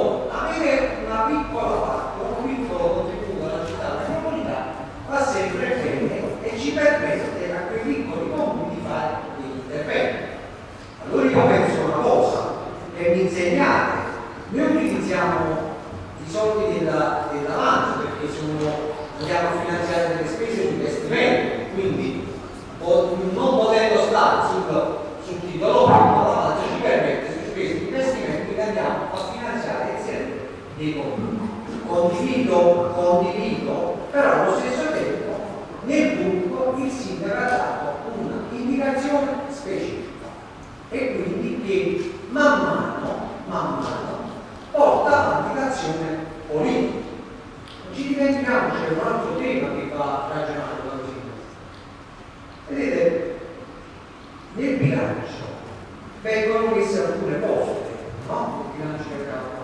piccola parte, un piccolo contributo alla città metropolitana va sempre bene e ci permette a quei piccoli comuni di fare degli interventi. Allora io penso una cosa, che mi insegnate, noi utilizziamo i soldi della, dell'avanzo perché sono, dobbiamo finanziare delle spese di investimento, quindi non potendo stare sul, sul titolo unico, l'avanzo ci permette su spese di investimento che andiamo a finanziare comuni. Condivido, condivido, però allo stesso tempo nel punto il sindaco ha dato un'indicazione specifica e quindi che man mano, man mano porta avanti l'azione politica. Non ci dimentichiamo, c'è un altro tema che va ragionato da così. Vedete, nel bilancio vengono messe alcune poste, no? Il bilancio del campo,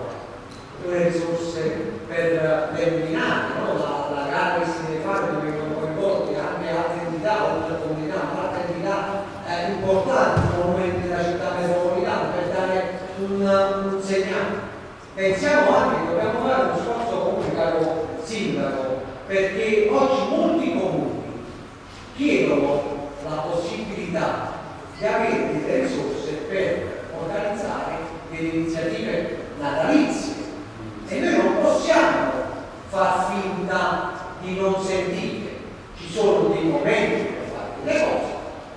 alcune risorse per le luminate, no? La, la gara che si deve fare dove vengono coinvolte anche altre entità, oltre comunità, ma altre entità eh, importanti, monumenti della città metropolitana, per dare un, un segnale. Pensiamo anche che dobbiamo fare uno sforzo comune, caro sindaco, perché oggi molti comuni chiedono la possibilità di avere delle risorse per organizzare delle iniziative natalizie e noi non possiamo far finta di non sentire. Ci sono dei momenti per fare delle cose,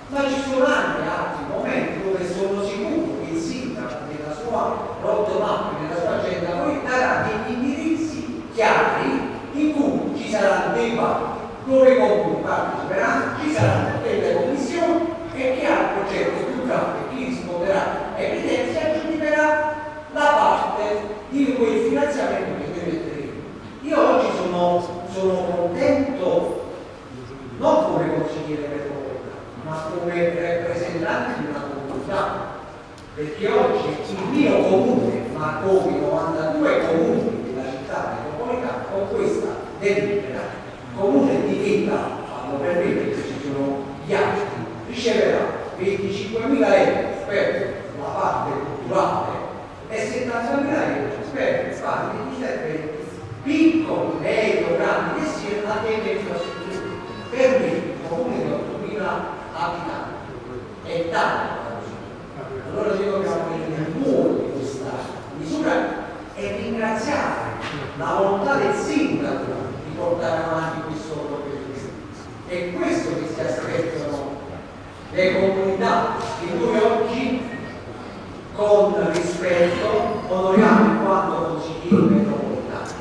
ma ci sono anche altri momenti dove sono sicuro che il sindaco nella sua roadmap, nella sua agenda, poi darà degli indirizzi chiari in cui ci saranno dei bandi dove i comuni parteciperanno, ci saranno delle commissioni e chi ha il progetto più grande, chi risponderà evidenzia di quel finanziamento che noi metteremo. Io. Oggi sono, sono contento non come consigliere metropolitano, ma come rappresentante di una comunità, perché oggi il mio comune, ma come 92 comuni della città metropolitana, con questa delibera, comune di vita, fanno per me perché ci sono gli altri, riceverà 25.000 euro per la parte culturale e 70.000 euro per fare degli interventi piccoli, medio, grandi, che siano a delle infrastrutture. Per me, comune di 8.000 abitanti è tanto. Allora io dobbiamo prendere buono di questa misura e ringraziare la volontà del sindaco di portare avanti questo provvedimento. È questo che si aspettano le comunità che noi oggi con rispetto onoriamo quanto consiglieri metropolitani.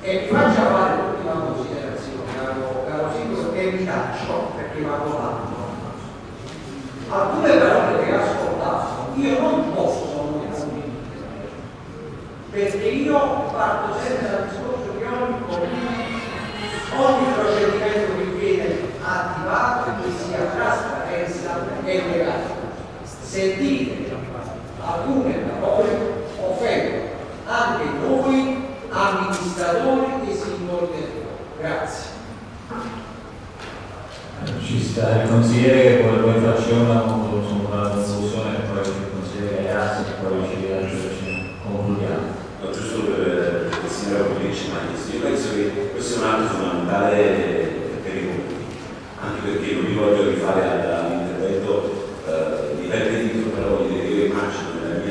E vi faccio fare l'ultima considerazione, caro, caro sindaco, che vi taccio perché vado avanti. Alcune parole che ascoltato, io non posso perché io parto sempre dal discorso che ogni comune, ogni procedimento che viene attivato che sia trasparenza e legale. Sentite alcune parole offendono anche noi amministratori e dei del territori. Grazie. Ci sta il consigliere che poi, poi facciamo una discussione e poi il consigliere Assi poi ci concludiamo. No, giusto per il signor Polici, ma io penso che questo è un atto fondamentale per i comuni, anche perché non mi voglio rifare all'intervento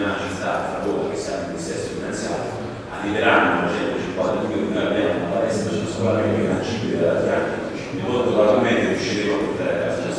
bilancio tra lavoro che siamo in dissesto finanziario, arriveranno 150 milioni, noi abbiamo una palestra, c'è una scuola che è una 5 della Triangolo, molto probabilmente riusciremo a portare a casa. Cioè,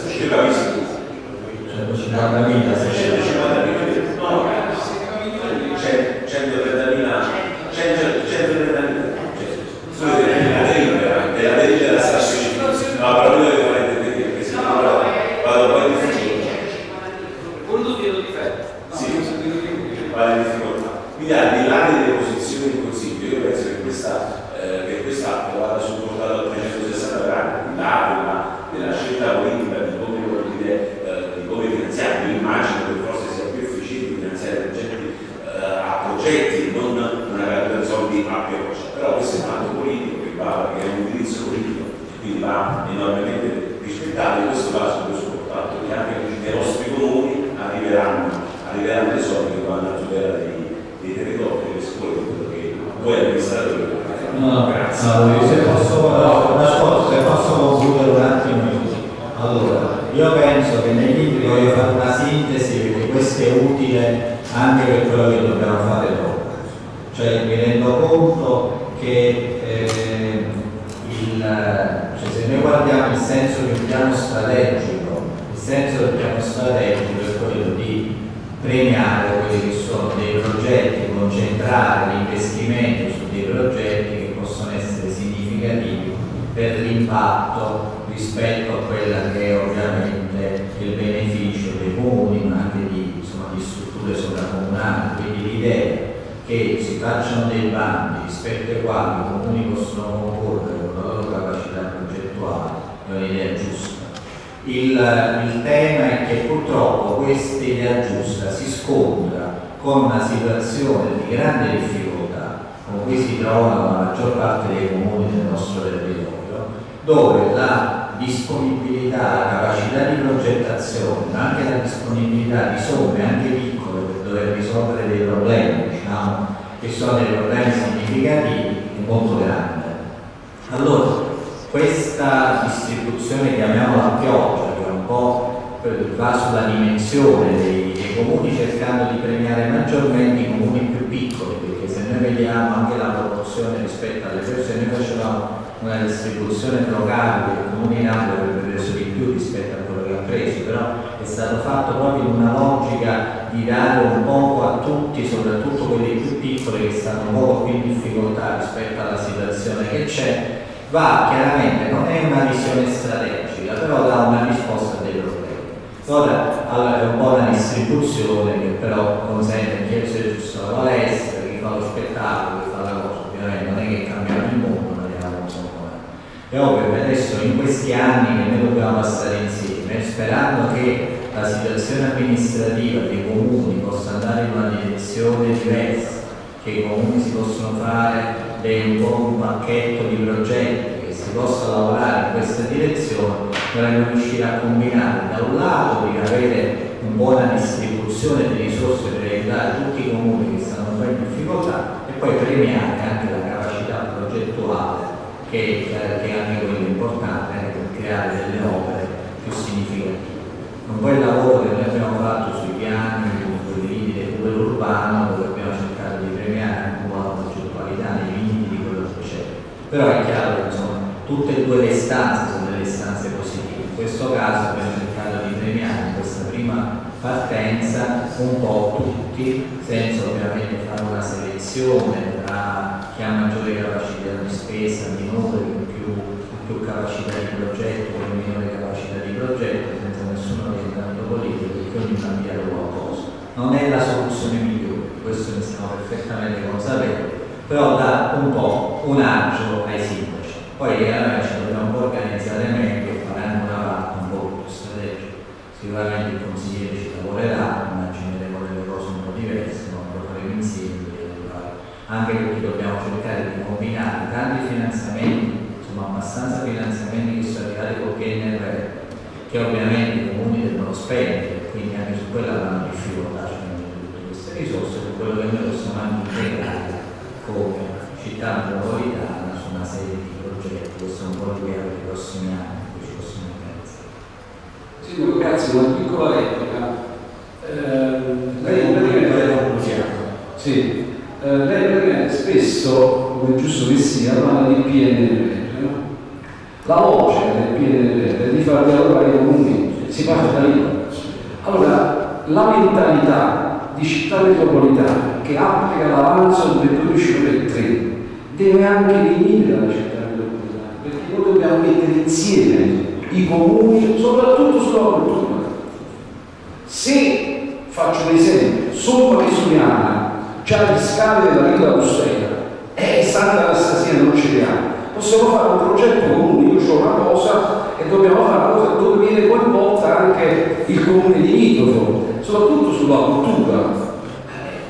il comune di Nitrofo, soprattutto sulla cultura.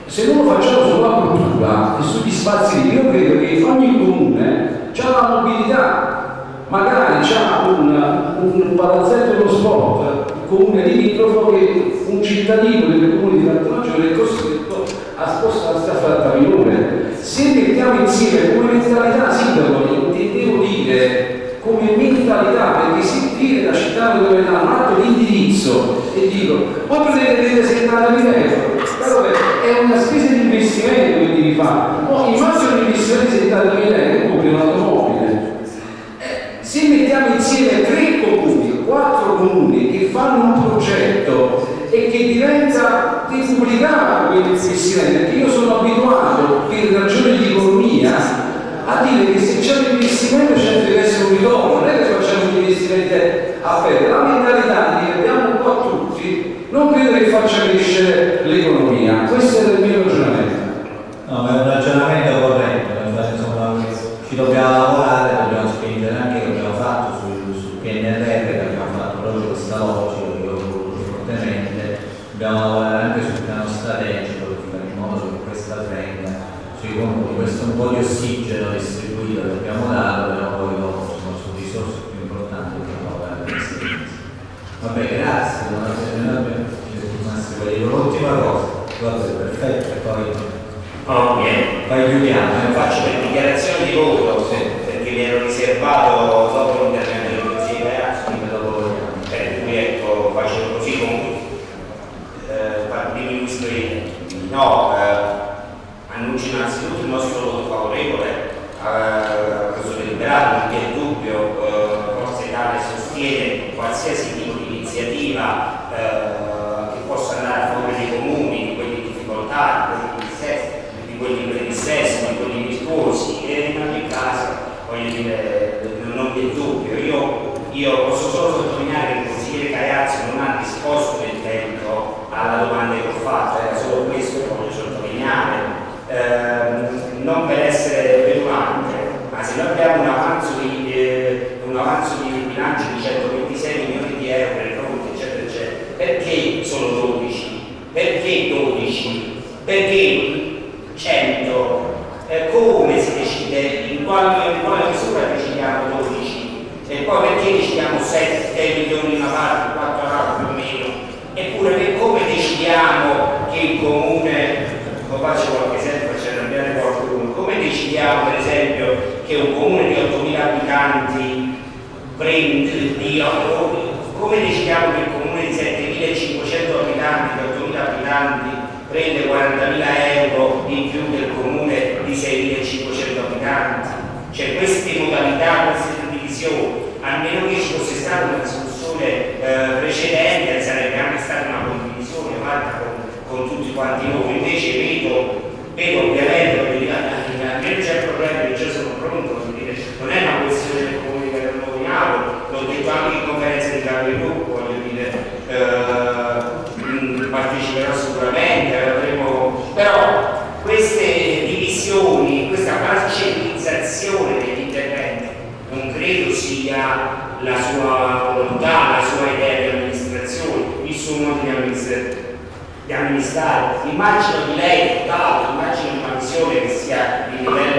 Se non lo facciamo sulla cultura e sugli spazi, io credo che ogni comune ha la mobilità, magari c'ha un, un palazzetto dello sport, il comune di Nitrofo che un cittadino del comune di Maggiore è costretto a spostarsi a Fratta Minore. Se mettiamo insieme come mentalità, sindaco, intendevo dire come mentalità, perché sentire la città dove dà un atto di indirizzo e dico, voi prendete 70.000 euro, allora è una spesa di investimento che devi fare. Immagino un investimento di 70.000 euro compri un'automobile. Eh, se mettiamo insieme tre comuni, quattro comuni che fanno un progetto e che diventa depubblicata quel investimento, perché io sono abituato per ragioni di economia a dire che se c'è un investimento c'è deve essere un ritorno, non è che facciamo gli investimenti a perdere, la mentalità dire diamo un po' tutti non credo che faccia crescere l'economia, questo è il mio ragionamento. No, ma è un ragionamento corretto, ci dobbiamo lavorare, dobbiamo spingere anche che abbiamo fatto sul, sul PNRR, che abbiamo fatto proprio questa logica, che ho voluto fortemente, dobbiamo lavorare anche sul piano strategico per fare in modo che questa trend sui comuni, questo è un po' di ossigeno distribuito che abbiamo dato, però poi dopo sono su risorse più importanti che lavorare per queste Vabbè, grazie, non l'ultima cosa, vabbè, perfetto, e poi Oh, poi chiudiamo. Lo faccio per dichiarazione di voto, perché mi ero riservato dopo l'intervento del consigliere Ragazzi, per cui ecco, faccio così comunque. Eh, diminuisco i No, eh, annuncio innanzitutto il nostro voto favorevole a questo deliberato, non vi dubbio, eh, Forza Italia sostiene qualsiasi tipo di iniziativa eh, che possa andare a favore dei comuni, di quelli in difficoltà, di quelli in dissesto, di quelli in virtuosi e in ogni caso, voglio dire, non vi è dubbio. Io, io posso solo sottolineare che il consigliere Cagliazzo non ha risposto nel tempo alla domanda che ho fatto, era solo questo che voglio sottolineare. Ehm, non per essere petulante, ma se noi abbiamo un avanzo di, eh, un avanzo di bilancio di 126 milioni di euro per il fronte, eccetera, eccetera, perché sono 12? Perché 12? Perché 100? Eh, come si decide? In quale, in quale misura decidiamo 12? E poi perché decidiamo 7 milioni una parte, 4 all'altra più o meno? Eppure per come decidiamo che il comune, faccio qualche esempio per arrabbiare qualcuno, come decidiamo per esempio che un comune di 8.000 abitanti prende, di, come decidiamo che il comune di 7.500 abitanti, di 8.000 abitanti prende 40.000 euro in più del comune di 6.500 abitanti? Cioè queste modalità, queste divisioni, a meno che ci fosse stata una discussione eh, precedente, sarebbe anche stata una condivisione fatta con, tutti quanti noi, invece vedo, vedo ovviamente, almeno c'è il problema che già sono pronto, non è una questione del comune che non Napoli, l'ho detto anche in conferenza di capigruppo, voglio dire, eh, parteciperò sicuramente, avremo, però queste divisioni, questa parcellizzazione degli interventi non credo sia la sua volontà, la sua idea di amministrazione, il suo modo di, amministra- di amministrare. Immagino di lei immagino una visione che sia di livello